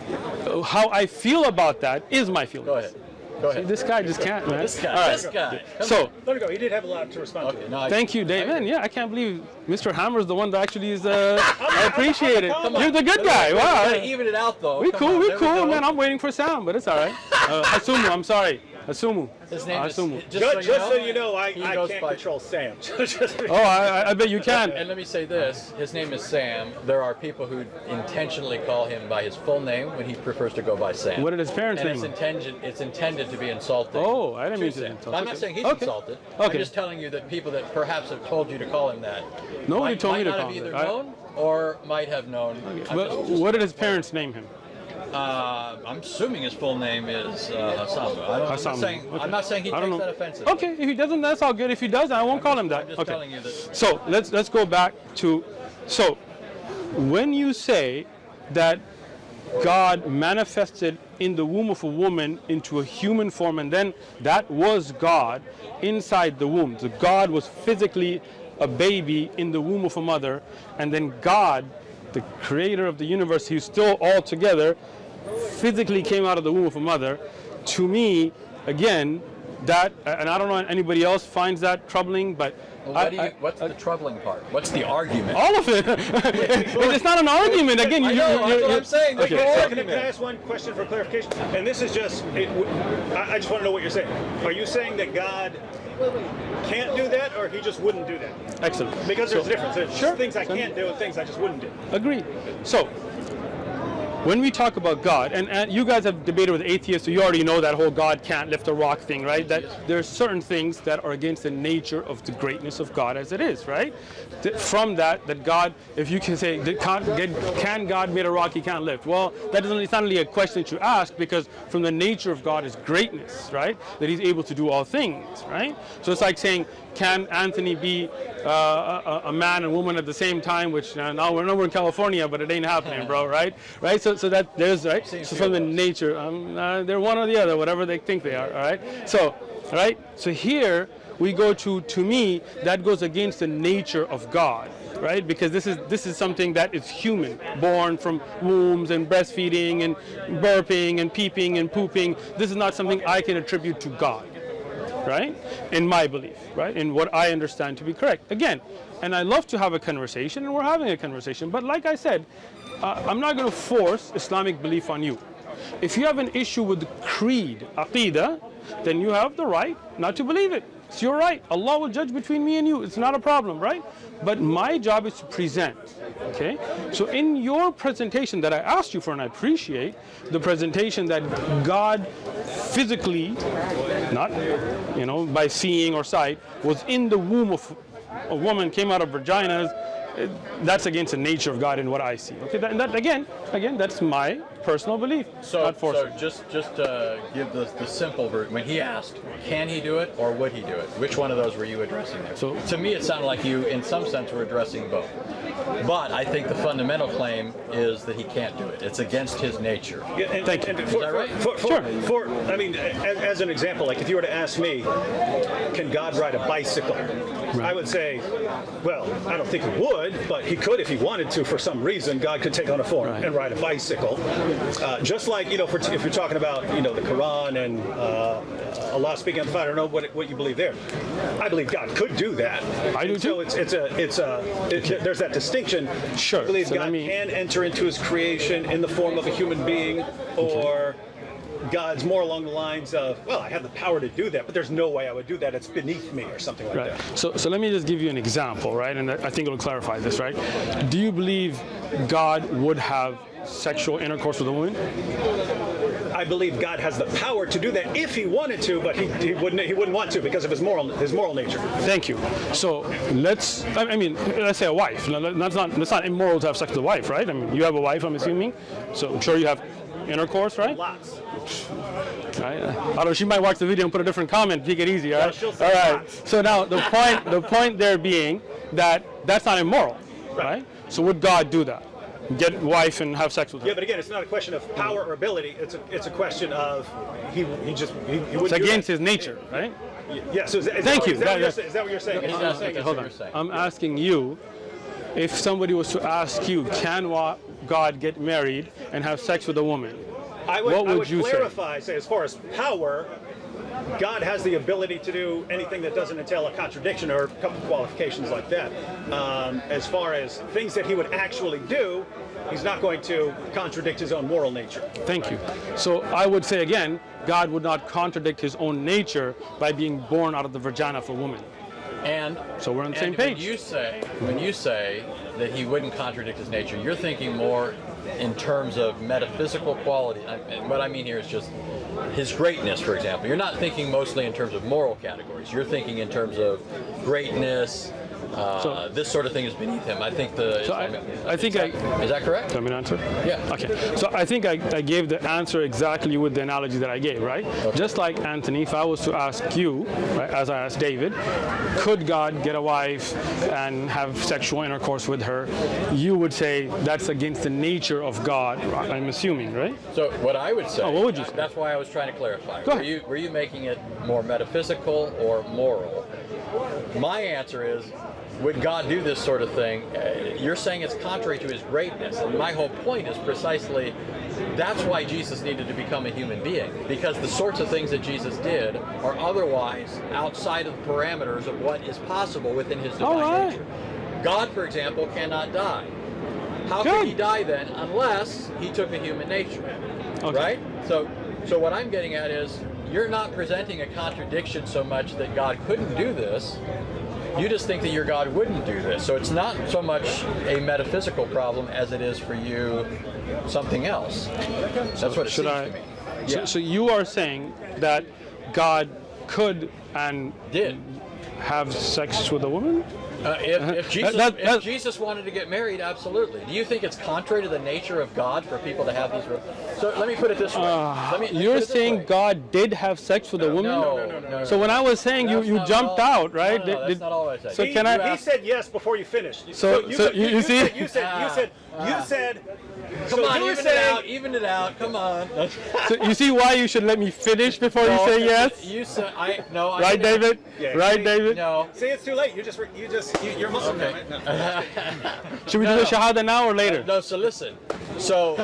[SPEAKER 2] how I feel about that is my feelings.
[SPEAKER 4] Go ahead. Go ahead.
[SPEAKER 2] This guy just can't, man.
[SPEAKER 4] This guy.
[SPEAKER 2] All right.
[SPEAKER 4] This guy. Come
[SPEAKER 2] So.
[SPEAKER 4] on.
[SPEAKER 5] Let go. He did have a lot to respond
[SPEAKER 4] Okay,
[SPEAKER 5] to.
[SPEAKER 4] no,
[SPEAKER 2] Thank you, Dave. Man, yeah, I can't believe Mr. Hammer's the one that actually is. Uh, [LAUGHS] I appreciate it. You're the good guy. Wow.
[SPEAKER 4] even it out though.
[SPEAKER 2] We cool. We cool, man. I'm waiting for sound, but it's all right. Uh, Asumu, I'm sorry. Asumu.
[SPEAKER 4] His name is.
[SPEAKER 2] Asumu.
[SPEAKER 4] Just,
[SPEAKER 5] Just,
[SPEAKER 4] so,
[SPEAKER 5] just so
[SPEAKER 4] you know,
[SPEAKER 5] you know, I, I can't
[SPEAKER 4] by-
[SPEAKER 5] control Sam. [LAUGHS]
[SPEAKER 2] Oh, I, I- I bet you can.
[SPEAKER 4] And let me say this: his name is Sam. There are people who intentionally call him by his full name when he prefers to go by Sam.
[SPEAKER 2] What did his parents
[SPEAKER 4] and
[SPEAKER 2] name
[SPEAKER 4] it's
[SPEAKER 2] him?
[SPEAKER 4] intended. It's intended to be insulting.
[SPEAKER 2] Oh, I didn't mean to insult.
[SPEAKER 4] I'm not saying he's
[SPEAKER 2] Okay.
[SPEAKER 4] insulted. I'm just telling you that people that perhaps have told you to call him that.
[SPEAKER 2] Nobody
[SPEAKER 4] might,
[SPEAKER 2] told
[SPEAKER 4] might
[SPEAKER 2] me to call
[SPEAKER 4] have
[SPEAKER 2] him
[SPEAKER 4] either
[SPEAKER 2] that. I-
[SPEAKER 4] known or might have known. I'm,
[SPEAKER 2] But
[SPEAKER 4] just- just-
[SPEAKER 2] what did his parents name him?
[SPEAKER 4] Uh, I'm assuming his full name is uh. I don't, I'm, not saying,
[SPEAKER 2] Okay.
[SPEAKER 4] I'm not saying he
[SPEAKER 2] I
[SPEAKER 4] takes that offensive.
[SPEAKER 2] Okay, if he doesn't, that's all good. If he does, I won't call him that.
[SPEAKER 4] I'm just
[SPEAKER 2] okay.
[SPEAKER 4] that.
[SPEAKER 2] So let's let's go back to so when you say that God manifested in the womb of a woman into a human form, and then that was God inside the womb. So God was physically a baby in the womb of a mother, and then God, the creator of the universe, who's still all together, physically came out of the womb of a mother. To me, again, that and I don't know if anybody else finds that troubling, but
[SPEAKER 4] Well, what do you,
[SPEAKER 2] I-
[SPEAKER 4] what's the troubling part? What's the argument?
[SPEAKER 2] all of it. [LAUGHS] it's not an argument. Again, you,
[SPEAKER 4] I know,
[SPEAKER 2] you-
[SPEAKER 4] that's
[SPEAKER 2] you-
[SPEAKER 4] what
[SPEAKER 2] you-
[SPEAKER 4] I'm saying. There's
[SPEAKER 2] Okay, so-
[SPEAKER 5] Can I ask one question for clarification? And this is just, it, w- I, I just want to know what you're saying. Are you saying that God can't do that, or He just wouldn't do that?
[SPEAKER 2] Excellent.
[SPEAKER 5] Because there's
[SPEAKER 2] So-
[SPEAKER 5] a difference. There's
[SPEAKER 2] Sure.
[SPEAKER 5] things I can't do and things I just wouldn't do.
[SPEAKER 2] Agreed. So, when we talk about God, and, and you guys have debated with atheists, so you already know that whole God can't lift a rock thing, right? That there are certain things that are against the nature of the greatness of God as it is, right? From that, that God, if you can say, that can't get, can God made a rock he can't lift? Well, that doesn't, it's not really a question that you ask because from the nature of God is greatness, right? That he's able to do all things, right? So it's like saying, can Anthony be uh, a, a man and woman at the same time? Which uh, now we're, now we're in California, but it ain't happening, bro, [LAUGHS] right? Right? So, so that there's right.
[SPEAKER 4] Same
[SPEAKER 2] So from the nature, um, uh, they're one or the other, whatever they think they are. All right. So, right. So here we go to to me that goes against the nature of God, right? Because this is this is something that is human, born from wombs and breastfeeding and burping and peeping and pooping. This is not something I can attribute to God. Right? In my belief, right? In what I understand to be correct. Again, and I love to have a conversation, and we're having a conversation. But like I said, uh, I'm not going to force Islamic belief on you. If you have an issue with the creed, aqidah, then you have the right not to believe it. It's your right. Allah will judge between me and you. It's not a problem, right? But my job is to present. Okay? So in your presentation that I asked you for, and I appreciate the presentation that God physically, not you know, by seeing or sight, was in the womb of a woman, came out of vaginas. Eh, That's against the nature of God and what I see. Okay, that, and that again, again, that's my personal belief.
[SPEAKER 4] So,
[SPEAKER 2] not
[SPEAKER 4] so just just uh, give the, the simple version. When he asked, can he do it or would he do it? Which one of those were you addressing there?
[SPEAKER 2] So-
[SPEAKER 4] to me, it sounded like you, in some sense, were addressing both. But I think the fundamental claim is that he can't do it. It's against his nature.
[SPEAKER 5] Yeah, and-
[SPEAKER 2] Thank you.
[SPEAKER 5] and for-
[SPEAKER 4] that right?
[SPEAKER 5] For, for,
[SPEAKER 2] Sure.
[SPEAKER 5] for, I mean, as, as an example, like if you were to ask me, can God ride a bicycle? I would say, well, I don't think he would, but he could if he wanted to. For some reason, God could take on a form
[SPEAKER 2] Right.
[SPEAKER 5] and ride a bicycle. Uh, just like you know, for, if you're talking about you know the Quran and uh, Allah speaking on the fire, I don't know what, what you believe there. I believe God could do that.
[SPEAKER 2] I do
[SPEAKER 5] And So
[SPEAKER 2] too.
[SPEAKER 5] it's it's a it's a it, there's that distinction.
[SPEAKER 2] Sure.
[SPEAKER 5] I believe
[SPEAKER 2] So
[SPEAKER 5] God
[SPEAKER 2] me-
[SPEAKER 5] can enter into His creation in the form of a human being, or God's more along the lines of, well, I have the power to do that, but there's no way I would do that. It's beneath me, or something like
[SPEAKER 2] Right.
[SPEAKER 5] that.
[SPEAKER 2] So, so let me just give you an example, right? And I think it'll clarify this, right? Do you believe God would have sexual intercourse with a woman?
[SPEAKER 5] I believe God has the power to do that if He wanted to, but He, he wouldn't. He wouldn't want to because of His moral His moral nature.
[SPEAKER 2] Thank you. So let's, I mean, let's say a wife. That's not, that's not immoral to have sex with a wife, right? I mean, you have a wife, I'm assuming. So I'm sure you have intercourse, right?
[SPEAKER 5] Lots.
[SPEAKER 2] Right? I don't know. She might watch the video and put a different comment. Take it easy, all right?
[SPEAKER 5] she'll say
[SPEAKER 2] all right.
[SPEAKER 5] lots.
[SPEAKER 2] So now the point, the point there being that that's not immoral, right? So would God do that? Get wife and have sex with her?
[SPEAKER 5] Yeah, but again, it's not a question of power or ability. It's a it's a question of he he just he, he wouldn't.
[SPEAKER 2] It's against
[SPEAKER 5] that.
[SPEAKER 2] his nature, right?
[SPEAKER 5] Yeah. So is, that- is
[SPEAKER 2] Thank
[SPEAKER 5] that,
[SPEAKER 2] you.
[SPEAKER 5] Is that,
[SPEAKER 2] That-
[SPEAKER 5] what you're, saying? is that what you're saying?
[SPEAKER 4] He's
[SPEAKER 5] Is that what
[SPEAKER 4] asking-
[SPEAKER 5] you're saying?
[SPEAKER 2] Hold on.
[SPEAKER 4] saying.
[SPEAKER 2] I'm asking you if somebody was to ask you, can wa- God get married and have sex with a woman?
[SPEAKER 5] I would,
[SPEAKER 2] What
[SPEAKER 5] I
[SPEAKER 2] would
[SPEAKER 5] would
[SPEAKER 2] you say?
[SPEAKER 5] clarify, say? as far as power, God has the ability to do anything that doesn't entail a contradiction or a couple of qualifications like that. Um, as far as things that he would actually do, he's not going to contradict his own moral nature.
[SPEAKER 2] Thank you. So I would say again, God would not contradict his own nature by being born out of the vagina of a woman.
[SPEAKER 4] And
[SPEAKER 2] So we're on the same page.
[SPEAKER 4] When you say when you say that he wouldn't contradict his nature, you're thinking more in terms of metaphysical quality. And what I mean here is just his greatness, for example. You're not thinking mostly in terms of moral categories. You're thinking in terms of greatness. Uh,
[SPEAKER 2] So-
[SPEAKER 4] this sort of thing is beneath him. I think the.
[SPEAKER 2] So I- I think
[SPEAKER 4] is
[SPEAKER 2] I-
[SPEAKER 4] that- is that correct?
[SPEAKER 2] Let me answer.
[SPEAKER 4] Yeah.
[SPEAKER 2] Okay. So I think I, I gave the answer exactly with the analogy that I gave, right? Just like Anthony, if I was to ask you, right, as I asked David, could God get a wife and have sexual intercourse with her? You would say that's against the nature of God. I'm assuming, right?
[SPEAKER 4] So what I would say.
[SPEAKER 2] Oh, what would you say?
[SPEAKER 4] That's why I was trying to clarify. Were you were you making it more metaphysical or moral? My answer is, would God do this sort of thing? Uh, You're saying it's contrary to His greatness, and my whole point is precisely that's why Jesus needed to become a human being because the sorts of things that Jesus did are otherwise outside of the parameters of what is possible within His divine
[SPEAKER 2] All right.
[SPEAKER 4] nature. God, for example, cannot die. How
[SPEAKER 2] Good.
[SPEAKER 4] could he die then unless he took a human nature?
[SPEAKER 2] Okay.
[SPEAKER 4] Right? So so what I'm getting at is you're not presenting a contradiction so much that God couldn't do this. You just think that your God wouldn't do this. So it's not so much a metaphysical problem as it is for you something else. That's what it
[SPEAKER 2] Should I?
[SPEAKER 4] to me.
[SPEAKER 2] So,
[SPEAKER 4] Yeah.
[SPEAKER 2] so you are saying that God could and
[SPEAKER 4] Did.
[SPEAKER 2] have sex with a woman?
[SPEAKER 4] Uh, if, if, Jesus,
[SPEAKER 2] that-
[SPEAKER 4] if Jesus wanted to get married, absolutely. Do you think it's contrary to the nature of God for people to have these? re- So let me put it this way. let me, let me
[SPEAKER 2] Uh, You're
[SPEAKER 4] put
[SPEAKER 2] saying
[SPEAKER 4] way.
[SPEAKER 2] God did have sex with a woman?
[SPEAKER 4] No, no, no, no,
[SPEAKER 2] So when I was saying you,
[SPEAKER 4] That's
[SPEAKER 2] you
[SPEAKER 4] not
[SPEAKER 2] jumped
[SPEAKER 4] all-
[SPEAKER 2] out, right?
[SPEAKER 4] No, no,
[SPEAKER 2] Did-
[SPEAKER 4] that's
[SPEAKER 2] did-
[SPEAKER 4] not all I said.
[SPEAKER 2] So
[SPEAKER 5] He,
[SPEAKER 2] can I?
[SPEAKER 5] he said yes before you finished.
[SPEAKER 2] So- so
[SPEAKER 5] said-
[SPEAKER 2] you- you see?
[SPEAKER 5] said, you said you said you
[SPEAKER 4] Ah.
[SPEAKER 5] said.
[SPEAKER 4] Come
[SPEAKER 5] so
[SPEAKER 4] on,
[SPEAKER 5] you were
[SPEAKER 4] even it out, even it out. Come on. [LAUGHS]
[SPEAKER 2] So you see why you should let me finish before you say yes?
[SPEAKER 4] You said I no. I
[SPEAKER 2] Right,
[SPEAKER 4] didn't-
[SPEAKER 2] David?
[SPEAKER 5] Yeah,
[SPEAKER 2] right,
[SPEAKER 5] see?
[SPEAKER 2] David?
[SPEAKER 4] No.
[SPEAKER 5] See, it's too late. You just you just you, you're Muslim
[SPEAKER 4] Okay.
[SPEAKER 5] now. No. [LAUGHS] [LAUGHS]
[SPEAKER 2] Should we
[SPEAKER 4] No,
[SPEAKER 2] do the. Shahada now or later?
[SPEAKER 4] No. So listen. So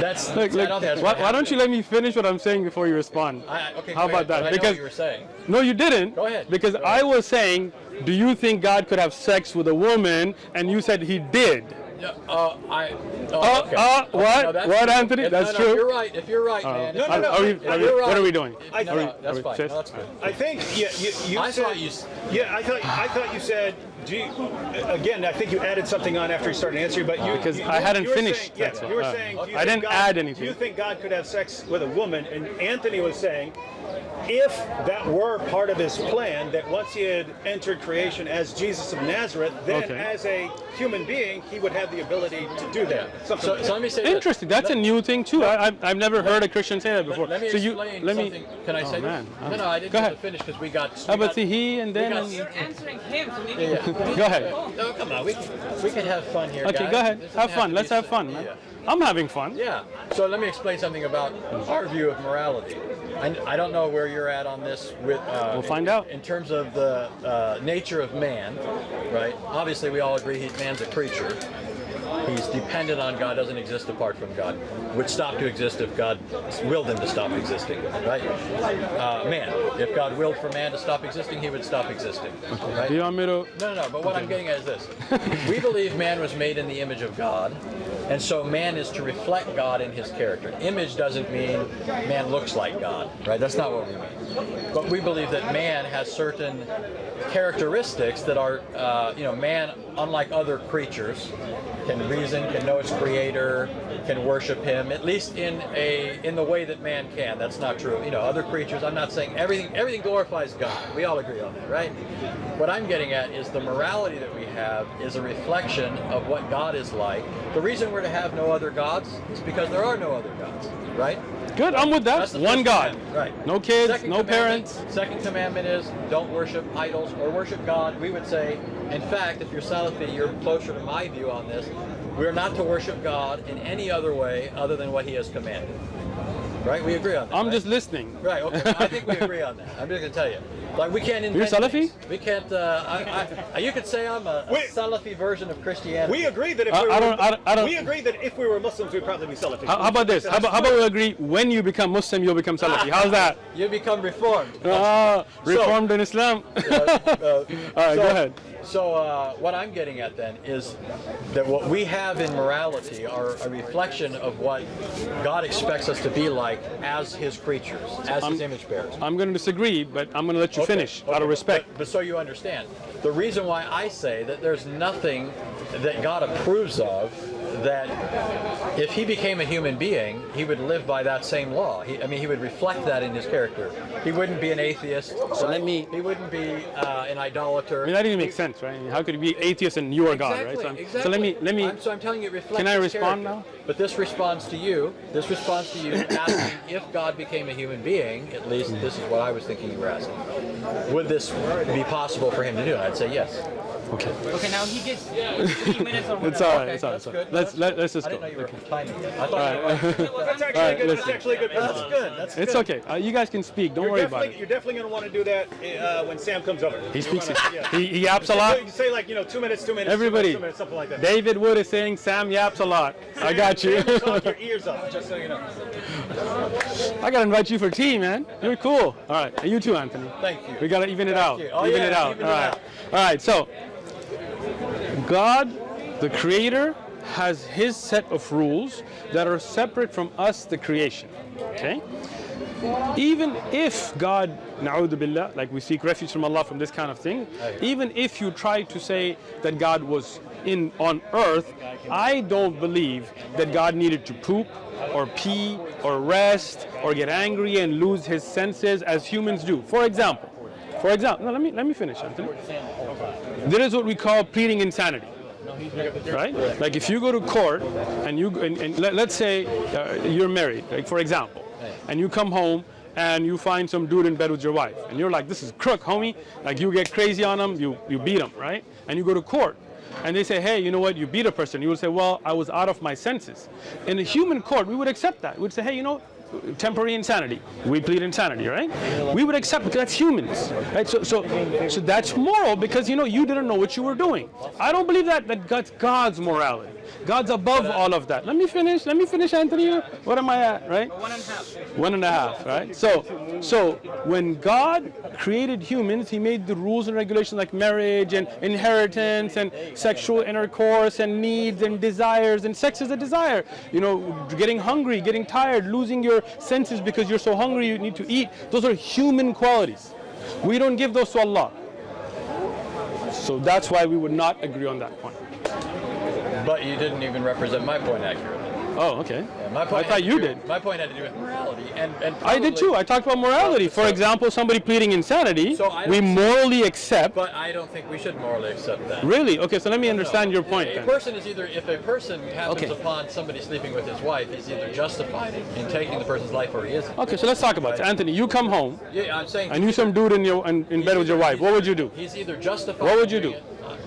[SPEAKER 4] that's.
[SPEAKER 2] Look, look,
[SPEAKER 4] that's
[SPEAKER 2] why, why don't you let me finish what I'm saying before you respond?
[SPEAKER 4] I, okay,
[SPEAKER 2] How about
[SPEAKER 4] ahead,
[SPEAKER 2] that?
[SPEAKER 4] but I know
[SPEAKER 2] Because-
[SPEAKER 4] what you were saying.
[SPEAKER 2] No, you didn't.
[SPEAKER 4] Go ahead.
[SPEAKER 2] Because
[SPEAKER 4] Go
[SPEAKER 2] I was saying, do you think God could have sex with a woman? And you said he did.
[SPEAKER 4] Yeah, uh, I. Oh,
[SPEAKER 2] Uh,
[SPEAKER 4] okay.
[SPEAKER 2] uh, what?
[SPEAKER 4] no, that's
[SPEAKER 2] What,
[SPEAKER 4] true.
[SPEAKER 2] Anthony?
[SPEAKER 4] If-
[SPEAKER 2] That's
[SPEAKER 4] no, no,
[SPEAKER 2] true?
[SPEAKER 4] You're right. If you're right, man.
[SPEAKER 5] No,
[SPEAKER 4] if
[SPEAKER 5] no,
[SPEAKER 2] Are-
[SPEAKER 5] no.
[SPEAKER 2] are we- are we-
[SPEAKER 4] you're
[SPEAKER 2] what are we doing?
[SPEAKER 5] I
[SPEAKER 4] no,
[SPEAKER 5] think-
[SPEAKER 4] no, that's fine. No, that's good.
[SPEAKER 5] I think yeah, you, you
[SPEAKER 4] I
[SPEAKER 5] said,
[SPEAKER 4] thought you
[SPEAKER 5] Yeah, I thought I thought you said. Gee, again, I think you added something on after you started answering, but you
[SPEAKER 2] Because
[SPEAKER 5] you,
[SPEAKER 2] I hadn't
[SPEAKER 5] you
[SPEAKER 2] finished,
[SPEAKER 5] Saying, yeah,
[SPEAKER 2] that's
[SPEAKER 5] you were
[SPEAKER 2] all.
[SPEAKER 5] saying. you
[SPEAKER 2] I didn't
[SPEAKER 5] God,
[SPEAKER 2] add
[SPEAKER 5] Do
[SPEAKER 2] anything.
[SPEAKER 5] you think God could have sex with a woman? And Anthony was saying, if that were part of his plan, that once he had entered creation as Jesus of Nazareth, then
[SPEAKER 2] Okay.
[SPEAKER 5] as a human being, he would have the ability to do that. Something
[SPEAKER 4] So,
[SPEAKER 5] like
[SPEAKER 4] so let me say this.
[SPEAKER 2] Interesting. That's a new thing too. I, I've, I've never heard a Christian say that before.
[SPEAKER 4] Let me
[SPEAKER 2] so you,
[SPEAKER 4] explain
[SPEAKER 2] let me.
[SPEAKER 4] Can I
[SPEAKER 2] Oh,
[SPEAKER 4] say
[SPEAKER 2] man.
[SPEAKER 4] this? No, no, I didn't
[SPEAKER 2] Go ahead.
[SPEAKER 4] finish because we got.
[SPEAKER 2] How
[SPEAKER 4] we
[SPEAKER 2] about
[SPEAKER 4] got-
[SPEAKER 2] see he and then?
[SPEAKER 4] got-
[SPEAKER 6] You're answering him, so maybe.
[SPEAKER 4] Yeah.
[SPEAKER 2] Go ahead.
[SPEAKER 4] No, come on. We can, we can have fun here.
[SPEAKER 2] Okay,
[SPEAKER 4] guys.
[SPEAKER 2] go ahead. Have fun. Let's have fun, man.
[SPEAKER 4] Yeah.
[SPEAKER 2] I'm having fun.
[SPEAKER 4] Yeah. So let me explain something about our view of morality. I, I don't know where you're at on this with. Uh,
[SPEAKER 2] We'll find
[SPEAKER 4] in,
[SPEAKER 2] out.
[SPEAKER 4] In terms of the uh, nature of man, right? Obviously, we all agree he, man's a creature. He's dependent on God, doesn't exist apart from God. Would stop to exist if God willed him to stop existing, right? Uh, man, if God willed for man to stop existing, he would stop existing, right?
[SPEAKER 2] Do you want me to?
[SPEAKER 4] No, no, no. But what I'm getting at is this: [LAUGHS] we believe man was made in the image of God, and so man is to reflect God in his character. Image doesn't mean man looks like God, right? That's not what we mean. But we believe that man has certain characteristics that are, uh, you know, man, unlike other creatures, can reason, can know its creator, can worship him, at least in a in the way that man can. That's not true. You know, other creatures. I'm not saying everything everything glorifies God. We all agree on that, right? What I'm getting at is the morality that we have is a reflection of what God is like. The reason we're to have no other gods is because there are no other gods, right?
[SPEAKER 2] Good. I'm with that. One God.
[SPEAKER 4] commandment, Right.
[SPEAKER 2] No kids.
[SPEAKER 4] Second
[SPEAKER 2] no parents.
[SPEAKER 4] Second commandment is don't worship idols or worship God. We would say, in fact, if you're Salafi, you're closer to my view on this. We're not to worship God in any other way other than what He has commanded. Right? We agree on that.
[SPEAKER 2] I'm
[SPEAKER 4] right?
[SPEAKER 2] just listening.
[SPEAKER 4] Right. Okay. I think we [LAUGHS] agree on that. I'm just gonna tell you. Like we can't.
[SPEAKER 2] You're
[SPEAKER 4] invent
[SPEAKER 2] Salafi?
[SPEAKER 4] things. We can't. Uh, I, I, you could say I'm a, a
[SPEAKER 5] Wait.
[SPEAKER 4] Salafi version of Christianity.
[SPEAKER 5] we agree that if
[SPEAKER 2] I-
[SPEAKER 5] we were,
[SPEAKER 2] I don't- I don't- I don't-
[SPEAKER 5] we agree that if we were Muslims, we'd probably be Salafi.
[SPEAKER 2] How, how about this? How about, how about we agree? When you become Muslim, you'll become Salafi. How's that? [LAUGHS]
[SPEAKER 4] You become reformed.
[SPEAKER 2] Ah, reformed in Islam.
[SPEAKER 4] Uh, uh, [LAUGHS]
[SPEAKER 2] All right,
[SPEAKER 4] so,
[SPEAKER 2] go ahead.
[SPEAKER 4] So uh, what I'm getting at then is that what we have in morality are a reflection of what God expects us to be like as His creatures, as His image bearers.
[SPEAKER 2] I'm going to disagree, but I'm going to let you
[SPEAKER 4] Okay,
[SPEAKER 2] finish
[SPEAKER 4] okay,
[SPEAKER 2] out of respect.
[SPEAKER 4] But, but so you understand, the reason why I say that there's nothing that God approves of that if he became a human being, he would live by that same law. He, I mean, he would reflect that in his character. He wouldn't be an atheist. So
[SPEAKER 2] let me-
[SPEAKER 4] He wouldn't be uh, an idolater.
[SPEAKER 2] I mean, that didn't make sense, right? How could he be atheist and you are God, right? So, I'm-
[SPEAKER 4] exactly.
[SPEAKER 2] so let me let me.
[SPEAKER 4] I'm, so I'm telling you, it reflects.
[SPEAKER 2] Can I respond
[SPEAKER 4] character.
[SPEAKER 2] now?
[SPEAKER 4] But this responds to you. This responds to you asking if God became a human being. At least this is what I was thinking you were asking. Would this be possible for him to do? And I'd say yes.
[SPEAKER 2] Okay.
[SPEAKER 6] Okay, now he gets [LAUGHS] three minutes or whatever.
[SPEAKER 2] It's all right.
[SPEAKER 4] Okay,
[SPEAKER 2] It's all right.
[SPEAKER 4] that's good.
[SPEAKER 2] Let's
[SPEAKER 4] That's
[SPEAKER 2] let, let's just
[SPEAKER 4] I
[SPEAKER 2] go.
[SPEAKER 4] didn't know you were
[SPEAKER 2] Okay.
[SPEAKER 4] timing. I thought [LAUGHS]
[SPEAKER 2] All
[SPEAKER 4] you were.
[SPEAKER 5] That's actually a
[SPEAKER 2] right,
[SPEAKER 5] good. That's
[SPEAKER 2] listen.
[SPEAKER 5] actually a good.
[SPEAKER 4] That's good. That's
[SPEAKER 2] It's
[SPEAKER 4] good.
[SPEAKER 2] okay. Uh, you guys can speak. Don't
[SPEAKER 5] You're
[SPEAKER 2] worry about it.
[SPEAKER 5] you're definitely going to want to do that uh, when Sam comes over.
[SPEAKER 2] He speaks.
[SPEAKER 5] wanna- yeah.
[SPEAKER 2] He, he yaps a lot.
[SPEAKER 5] You say like you know two minutes, two minutes,
[SPEAKER 2] Everybody.
[SPEAKER 5] two minutes, two minutes, something like that.
[SPEAKER 2] David Wood is saying Sam yaps a lot. I got you.
[SPEAKER 5] Talk your [LAUGHS] ears off, just so you know.
[SPEAKER 2] I gotta invite you for tea, man. You're cool. All right, and you too, Anthony.
[SPEAKER 4] Thank you.
[SPEAKER 2] We gotta even it out.
[SPEAKER 4] Oh,
[SPEAKER 2] even it out.
[SPEAKER 4] even
[SPEAKER 2] All
[SPEAKER 4] it
[SPEAKER 2] right.
[SPEAKER 4] out.
[SPEAKER 2] All right. So, God, the Creator, has His set of rules that are separate from us, the creation. Okay. Even if God, na'udhu billah, like we seek refuge from Allah from this kind of thing, even if you try to say that God was in on earth, I don't believe that God needed to poop or pee or rest or get angry and lose his senses as humans do. For example, for example, no, let me let me finish, Anthony. There is what we call pleading insanity right? Like if you go to court and you and, and let, let's say uh, you're married, like for example, and you come home and you find some dude in bed with your wife, and you're like, this is crook, homie. Like you get crazy on him, you you beat him, right? And you go to court. And they say, hey, you know what? You beat a person. You would say, well, I was out of my senses. In a human court, we would accept that. We'd say, hey, you know, temporary insanity. We plead insanity, right? We would accept that's humans, right? So, so, so that's moral because you know you didn't know what you were doing. I don't believe that that that's God's morality. God's above all of that. Let me finish. Let me finish, Anthony. What am I at, right?
[SPEAKER 6] One and a half.
[SPEAKER 2] One and a half, right? So, so when God created humans, He made the rules and regulations like marriage and inheritance and sexual intercourse and needs and desires. And sex is a desire. You know, getting hungry, getting tired, losing your senses because you're so hungry you need to eat. Those are human qualities. We don't give those to Allah. So that's why we would not agree on that point.
[SPEAKER 4] But you didn't even represent my point accurately.
[SPEAKER 2] Oh, okay.
[SPEAKER 4] Yeah, my
[SPEAKER 2] I thought you
[SPEAKER 4] do-
[SPEAKER 2] did.
[SPEAKER 4] My point had to do with morality, and and
[SPEAKER 2] I did too. I talked about morality. For
[SPEAKER 4] So-
[SPEAKER 2] example, somebody pleading insanity,
[SPEAKER 4] So
[SPEAKER 2] we morally accept.
[SPEAKER 4] But I don't think we should morally accept that.
[SPEAKER 2] Really? Okay, so let me understand your point
[SPEAKER 4] A
[SPEAKER 2] then.
[SPEAKER 4] person is either, if a person happens
[SPEAKER 2] Okay.
[SPEAKER 4] upon somebody sleeping with his wife, he's either justified in taking the person's life or he isn't.
[SPEAKER 2] Okay, so let's talk about it.
[SPEAKER 4] Right.
[SPEAKER 2] Anthony, you come home
[SPEAKER 4] Yeah, I'm saying.
[SPEAKER 2] and you some dude in your in, in bed with your wife. What would you do?
[SPEAKER 4] He's either justified.
[SPEAKER 2] What would you do?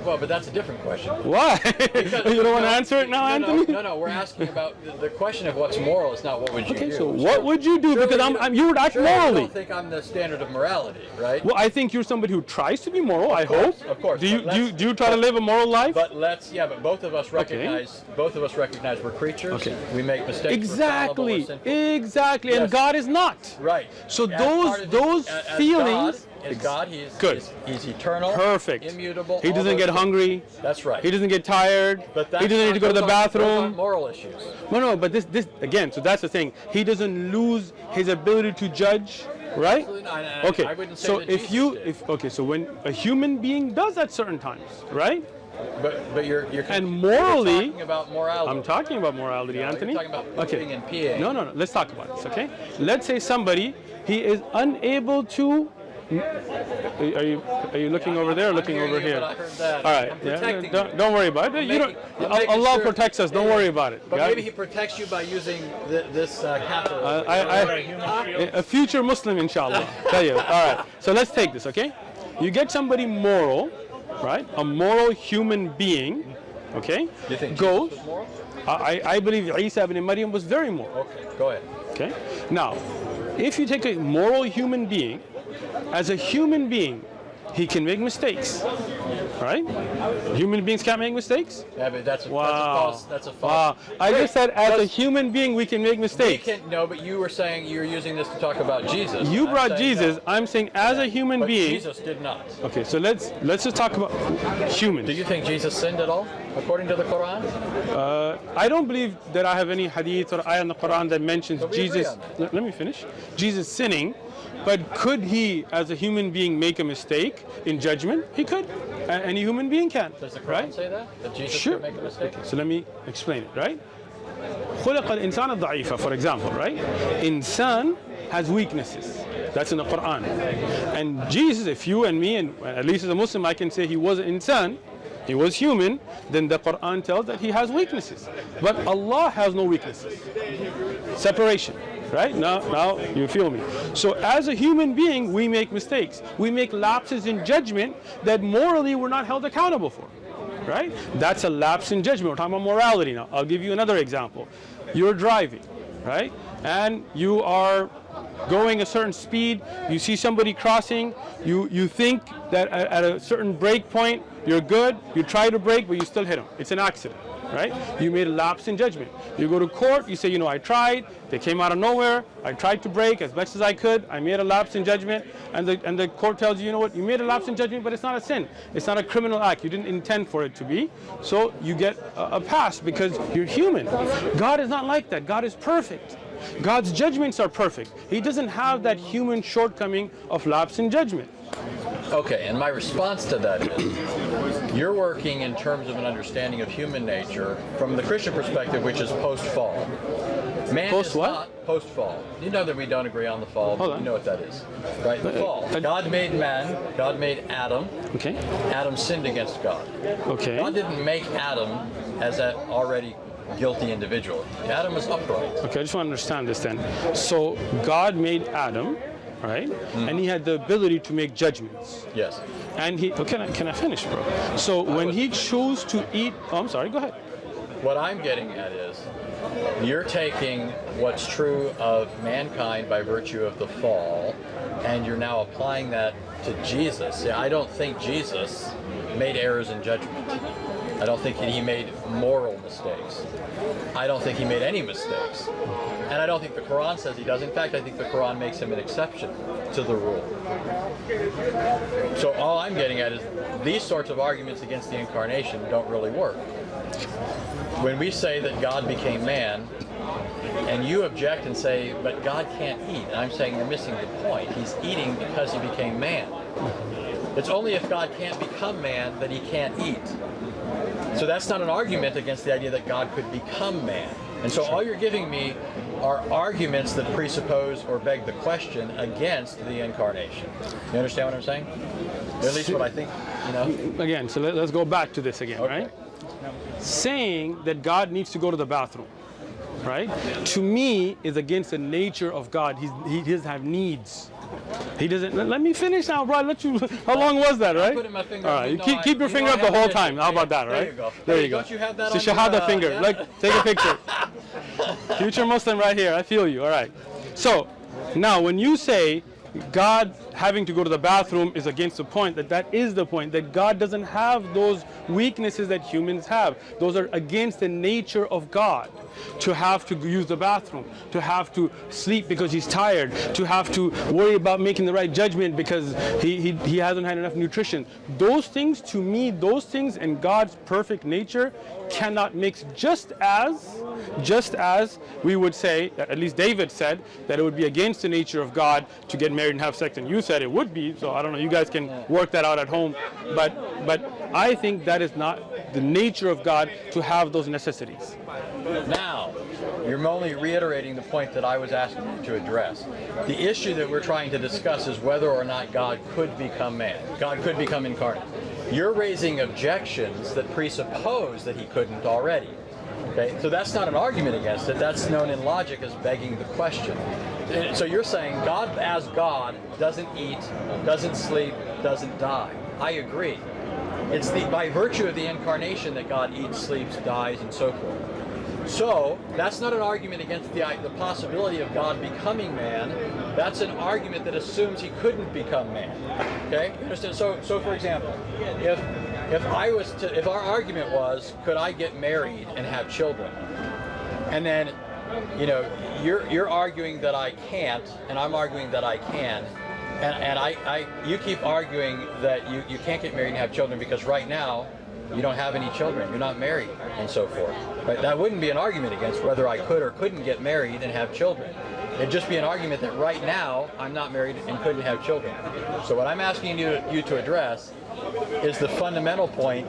[SPEAKER 4] Well, but that's a different question.
[SPEAKER 2] Why? [LAUGHS]
[SPEAKER 4] Because-
[SPEAKER 2] you don't want to answer it now,
[SPEAKER 4] no,
[SPEAKER 2] Anthony?
[SPEAKER 4] No, no, no, we're asking about the, the question of what's moral is not what would you
[SPEAKER 2] Okay,
[SPEAKER 4] do.
[SPEAKER 2] so what would you do?
[SPEAKER 4] Surely
[SPEAKER 2] Because I'm, I'm, you would act
[SPEAKER 4] surely
[SPEAKER 2] morally.
[SPEAKER 4] You don't think I'm the standard of morality, right?
[SPEAKER 2] Well, I think you're somebody who tries to be moral. I
[SPEAKER 4] course,
[SPEAKER 2] hope.
[SPEAKER 4] of course,
[SPEAKER 2] Do you do you, do you try to live a moral life?
[SPEAKER 4] But let's, yeah, but both of us recognize, okay. both of us recognize we're creatures.
[SPEAKER 2] Okay.
[SPEAKER 4] We make mistakes.
[SPEAKER 2] exactly,
[SPEAKER 4] We're fallible, we're sinful.
[SPEAKER 2] exactly, and God is not.
[SPEAKER 4] Right.
[SPEAKER 2] So
[SPEAKER 4] As
[SPEAKER 2] those-
[SPEAKER 4] of
[SPEAKER 2] those
[SPEAKER 4] as God- as God, he's
[SPEAKER 2] Good.
[SPEAKER 4] He's, he's eternal.
[SPEAKER 2] Perfect.
[SPEAKER 4] Immutable.
[SPEAKER 2] He doesn't get
[SPEAKER 4] things.
[SPEAKER 2] hungry.
[SPEAKER 4] That's right.
[SPEAKER 2] He doesn't get tired.
[SPEAKER 4] But
[SPEAKER 2] he doesn't need to go to the
[SPEAKER 4] those aren't- those
[SPEAKER 2] bathroom.
[SPEAKER 4] moral issues.
[SPEAKER 2] No, no, but this, this again. So that's the thing. He doesn't lose his ability to judge, right?
[SPEAKER 4] Absolutely not, I-
[SPEAKER 2] Okay.
[SPEAKER 4] I wouldn't say
[SPEAKER 2] so if
[SPEAKER 4] Jesus
[SPEAKER 2] you,
[SPEAKER 4] did.
[SPEAKER 2] if okay, so when a human being does at certain times, right?
[SPEAKER 4] But but you're you're
[SPEAKER 2] And
[SPEAKER 4] you're
[SPEAKER 2] morally-
[SPEAKER 4] talking about morality.
[SPEAKER 2] I'm talking about morality,
[SPEAKER 4] No, you're
[SPEAKER 2] Anthony.
[SPEAKER 4] talking about
[SPEAKER 2] okay.
[SPEAKER 4] pooping and peeing.
[SPEAKER 2] No, no, no. Let's talk about this, okay? Let's say somebody he is unable to. Are you are you looking over there or looking over here?
[SPEAKER 4] I heard that.
[SPEAKER 2] All right.
[SPEAKER 4] I'm
[SPEAKER 2] yeah, don't, don't worry about it.
[SPEAKER 4] I'm
[SPEAKER 2] you don't.
[SPEAKER 4] making-
[SPEAKER 2] Allah
[SPEAKER 4] sure-
[SPEAKER 2] protects us. Don't
[SPEAKER 4] Yeah,
[SPEAKER 2] worry about it.
[SPEAKER 4] But
[SPEAKER 2] yeah?
[SPEAKER 4] maybe he protects you by using th- this uh, catheter.
[SPEAKER 2] Uh, I, I, a future Muslim, inshallah. [LAUGHS] Tell you. All right. So let's take this, okay? You get somebody moral, right? A moral human being, okay?
[SPEAKER 4] you think
[SPEAKER 2] goes.
[SPEAKER 4] Jesus was moral?
[SPEAKER 2] I, I believe Isa ibn Maryam was very moral.
[SPEAKER 4] Okay, go ahead.
[SPEAKER 2] Okay? Now, if you take a moral human being, as a human being, he can make mistakes. Right? Human beings can't make mistakes?
[SPEAKER 4] Yeah, but that's a,
[SPEAKER 2] Wow.
[SPEAKER 4] that's a false. That's a false.
[SPEAKER 2] Wow. I
[SPEAKER 4] Wait,
[SPEAKER 2] just said as a human being we can make mistakes.
[SPEAKER 4] We can no, but you were saying you were using this to talk about Jesus.
[SPEAKER 2] You
[SPEAKER 4] I'm
[SPEAKER 2] brought Jesus.
[SPEAKER 4] no.
[SPEAKER 2] I'm saying as a human being.
[SPEAKER 4] Jesus did not.
[SPEAKER 2] Okay, so let's let's just talk about humans.
[SPEAKER 4] Do you think Jesus sinned at all, according to the Quran?
[SPEAKER 2] Uh, I don't believe that I have any hadith or ayah in the Quran that mentions Jesus. Let me finish. Jesus sinning, but could he, as a human being, make a mistake in judgment? He could. A- Any human being can.
[SPEAKER 4] Does the Quran
[SPEAKER 2] right?
[SPEAKER 4] say that? That Jesus
[SPEAKER 2] Sure.
[SPEAKER 4] could make a mistake?
[SPEAKER 2] So let me explain it, right? خلق الإنسان ضعيفا, for example, right? Insan has weaknesses. That's in the Quran. And Jesus, if you and me, and at least as a Muslim, I can say he was an insan, he was human, then the Quran tells that he has weaknesses. But Allah has no weaknesses. Separation. Right? Now, now you feel me. So as a human being, we make mistakes. We make lapses in judgment that morally we're not held accountable for right? That's a lapse in judgment. We're talking about morality now. I'll give you another example. You're driving, right? And you are going a certain speed. You see somebody crossing. You you think that at, a certain break point you're good. You try to brake, but you still hit them. It's an accident, right? You made a lapse in judgment. You go to court. You say, you know, I tried. They came out of nowhere. I tried to brake as much as I could. I made a lapse in judgment, and the and the court tells you, you know what? You made a lapse in judgment, but it's not a sin. It's not a criminal act. You didn't intend for it to be. So you get a, a pass because you're human. God is not like that. God is perfect. God's judgments are perfect. He doesn't have that human shortcoming of lapse in judgment.
[SPEAKER 4] Okay, and my response to that is, you're working in terms of an understanding of human nature from the Christian perspective, which is post-fall. Man
[SPEAKER 2] Post what?
[SPEAKER 4] post-fall. You know that we don't agree on the fall.
[SPEAKER 2] Hold
[SPEAKER 4] but
[SPEAKER 2] on.
[SPEAKER 4] You know what that is, right? The
[SPEAKER 2] Uh,
[SPEAKER 4] fall. God made man. God made Adam.
[SPEAKER 2] Okay.
[SPEAKER 4] Adam sinned against God.
[SPEAKER 2] Okay.
[SPEAKER 4] God didn't make Adam as that already guilty individual. Adam was upright.
[SPEAKER 2] Okay, I just want to understand this then. So God made Adam, right? Mm-hmm. And he had the ability to make judgments.
[SPEAKER 4] Yes.
[SPEAKER 2] And he, oh, can I, can I finish, bro? So when he chose to eat, oh, I'm sorry, go ahead.
[SPEAKER 4] What I'm getting at is you're taking what's true of mankind by virtue of the fall and you're now applying that to Jesus. See, I don't think Jesus made errors in judgment. I don't think he made moral mistakes. I don't think he made any mistakes. And I don't think the Quran says he does. In fact, I think the Quran makes him an exception to the rule. So all I'm getting at is these sorts of arguments against the incarnation don't really work. When we say that God became man, and you object and say, but God can't eat, and I'm saying you're missing the point. He's eating because he became man. It's only if God can't become man that he can't eat. So that's not an argument against the idea that God could become man. And so all you're giving me are arguments that presuppose or beg the question against the incarnation. You understand what I'm saying? At least what I think, you know?
[SPEAKER 2] Again, so let, us go back to this again,
[SPEAKER 4] Okay.
[SPEAKER 2] right? Saying that God needs to go to the bathroom, right? To me, is against the nature of God. He's, he doesn't have needs. He doesn't. Let, me finish now, bro. I Let you. How long was that, right?
[SPEAKER 4] putting my finger
[SPEAKER 2] All right.
[SPEAKER 4] You
[SPEAKER 2] keep,
[SPEAKER 4] I-
[SPEAKER 2] keep your
[SPEAKER 4] you
[SPEAKER 2] finger up the whole time. How about that,
[SPEAKER 4] there
[SPEAKER 2] right?
[SPEAKER 4] you go.
[SPEAKER 2] There you go.
[SPEAKER 4] don't you have that
[SPEAKER 2] so
[SPEAKER 4] on your,
[SPEAKER 2] shahada
[SPEAKER 4] uh,
[SPEAKER 2] finger.
[SPEAKER 4] yeah.
[SPEAKER 2] Like, take a picture. [LAUGHS] Future Muslim right here. I feel you. All right. So now, when you say God having to go to the bathroom is against the point, that that is the point, that God doesn't have those weaknesses that humans have. Those are against the nature of God. To have to use the bathroom, to have to sleep because he's tired, to have to worry about making the right judgment because he, he, he hasn't had enough nutrition. Those things, to me, those things and God's perfect nature cannot mix just as just as we would say at least david said that it would be against the nature of god to get married and have sex and you said it would be so i don't know you guys can work that out at home but but i think that is not the nature of god to have those necessities
[SPEAKER 4] Now, you're only reiterating the point that I was asking you to address. The issue that we're trying to discuss is whether or not God could become man. God could become incarnate. You're raising objections that presuppose that he couldn't already. Okay, so that's not an argument against it. That's known in logic as begging the question. So you're saying God as God doesn't eat, doesn't sleep, doesn't die. I agree. It's the by virtue of the incarnation that God eats, sleeps, dies, and so forth. So that's not an argument against the, the possibility of God becoming man. That's an argument that assumes he couldn't become man. Okay? You understand? So, so for example, if if I was to, if our argument was, could I get married and have children? And then, you know, you're you're arguing that I can't, and I'm arguing that I can. And, and I, I, you keep arguing that you, you can't get married and have children because right now you don't have any children, you're not married, and so forth. Right? That wouldn't be an argument against whether I could or couldn't get married and have children. It'd just be an argument that right now I'm not married and couldn't have children. So what I'm asking you, you to address is the fundamental point,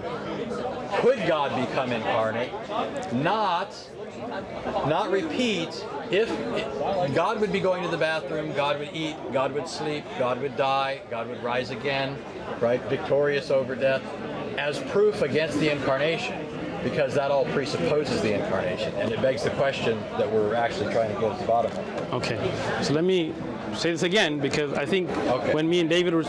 [SPEAKER 4] could God become incarnate? Not not repeat if God would be going to the bathroom, God would eat, God would sleep, God would die, God would rise again, right? Victorious over death, as proof against the incarnation, because that all presupposes the incarnation, and it begs the question that we're actually trying to get to the bottom of.
[SPEAKER 2] Okay, so let me say this again because I think
[SPEAKER 4] Okay.
[SPEAKER 2] when me and David were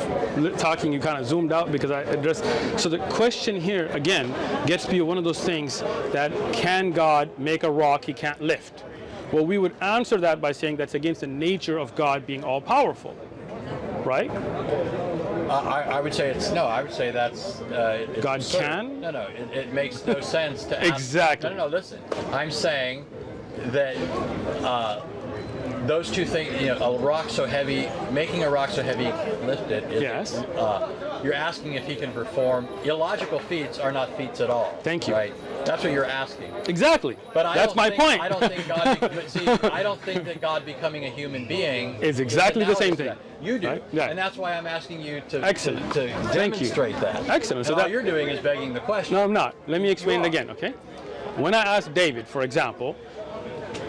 [SPEAKER 2] talking, you kind of zoomed out because I addressed. So the question here again gets to be one of those things that can God make a rock he can't lift? Well, we would answer that by saying that's against the nature of God being all powerful, right?
[SPEAKER 4] Uh, I, I would say it's no. I would say that's uh, it's
[SPEAKER 2] God
[SPEAKER 4] absurd.
[SPEAKER 2] can?
[SPEAKER 4] No, no. It, it makes no sense to [LAUGHS] ask-
[SPEAKER 2] Exactly.
[SPEAKER 4] No, no, no. Listen, I'm saying that uh, those two things. You know, a rock so heavy, making a rock so heavy, lift it. is-
[SPEAKER 2] Yes.
[SPEAKER 4] Uh, you're asking if he can perform illogical feats are not feats at all.
[SPEAKER 2] Thank you.
[SPEAKER 4] Right. That's what you're asking.
[SPEAKER 2] Exactly.
[SPEAKER 4] But I
[SPEAKER 2] that's my
[SPEAKER 4] think,
[SPEAKER 2] point.
[SPEAKER 4] I don't think God. See, [LAUGHS] I don't think that God becoming a human being
[SPEAKER 2] Is exactly the same thing.
[SPEAKER 4] that. You do,
[SPEAKER 2] Right? Yeah.
[SPEAKER 4] and that's why I'm asking you to
[SPEAKER 2] Excellent.
[SPEAKER 4] to, to
[SPEAKER 2] Thank you.
[SPEAKER 4] demonstrate that.
[SPEAKER 2] Excellent. So
[SPEAKER 4] And all
[SPEAKER 2] that-
[SPEAKER 4] you're doing is begging the question.
[SPEAKER 2] No, I'm not. Let me explain it again, okay? When I asked David, for example,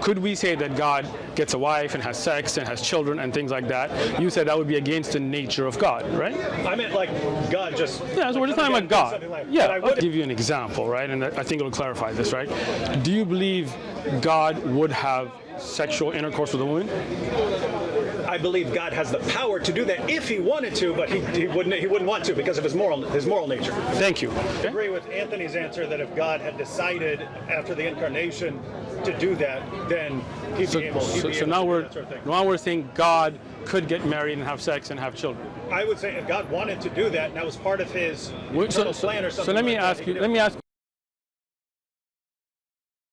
[SPEAKER 2] could we say that God gets a wife and has sex and has children and things like that? You said that would be against the nature of God, right?
[SPEAKER 5] I meant like God just.
[SPEAKER 2] Yeah, so we're just talking about
[SPEAKER 5] down and doing
[SPEAKER 2] God.
[SPEAKER 5] like-
[SPEAKER 2] Yeah, I'll give you an example, right? And I think it'll clarify this, right? Do you believe God would have sexual intercourse with a woman?
[SPEAKER 5] I believe God has the power to do that if He wanted to, but He, he wouldn't. He wouldn't want to because of His moral His moral nature.
[SPEAKER 2] Thank you.
[SPEAKER 5] I agree with Anthony's answer that if God had decided after the incarnation to do that, then He'd
[SPEAKER 2] So,
[SPEAKER 5] be able. He'd
[SPEAKER 2] so,
[SPEAKER 5] be
[SPEAKER 2] so
[SPEAKER 5] able
[SPEAKER 2] now
[SPEAKER 5] to do
[SPEAKER 2] we're
[SPEAKER 5] that sort of
[SPEAKER 2] now we're saying God could get married and have sex and have children.
[SPEAKER 5] I would say if God wanted to do that, and that was part of His
[SPEAKER 2] Wait, So,
[SPEAKER 5] plan or something.
[SPEAKER 2] so let me
[SPEAKER 5] like
[SPEAKER 2] ask
[SPEAKER 5] he
[SPEAKER 2] you. Let me ask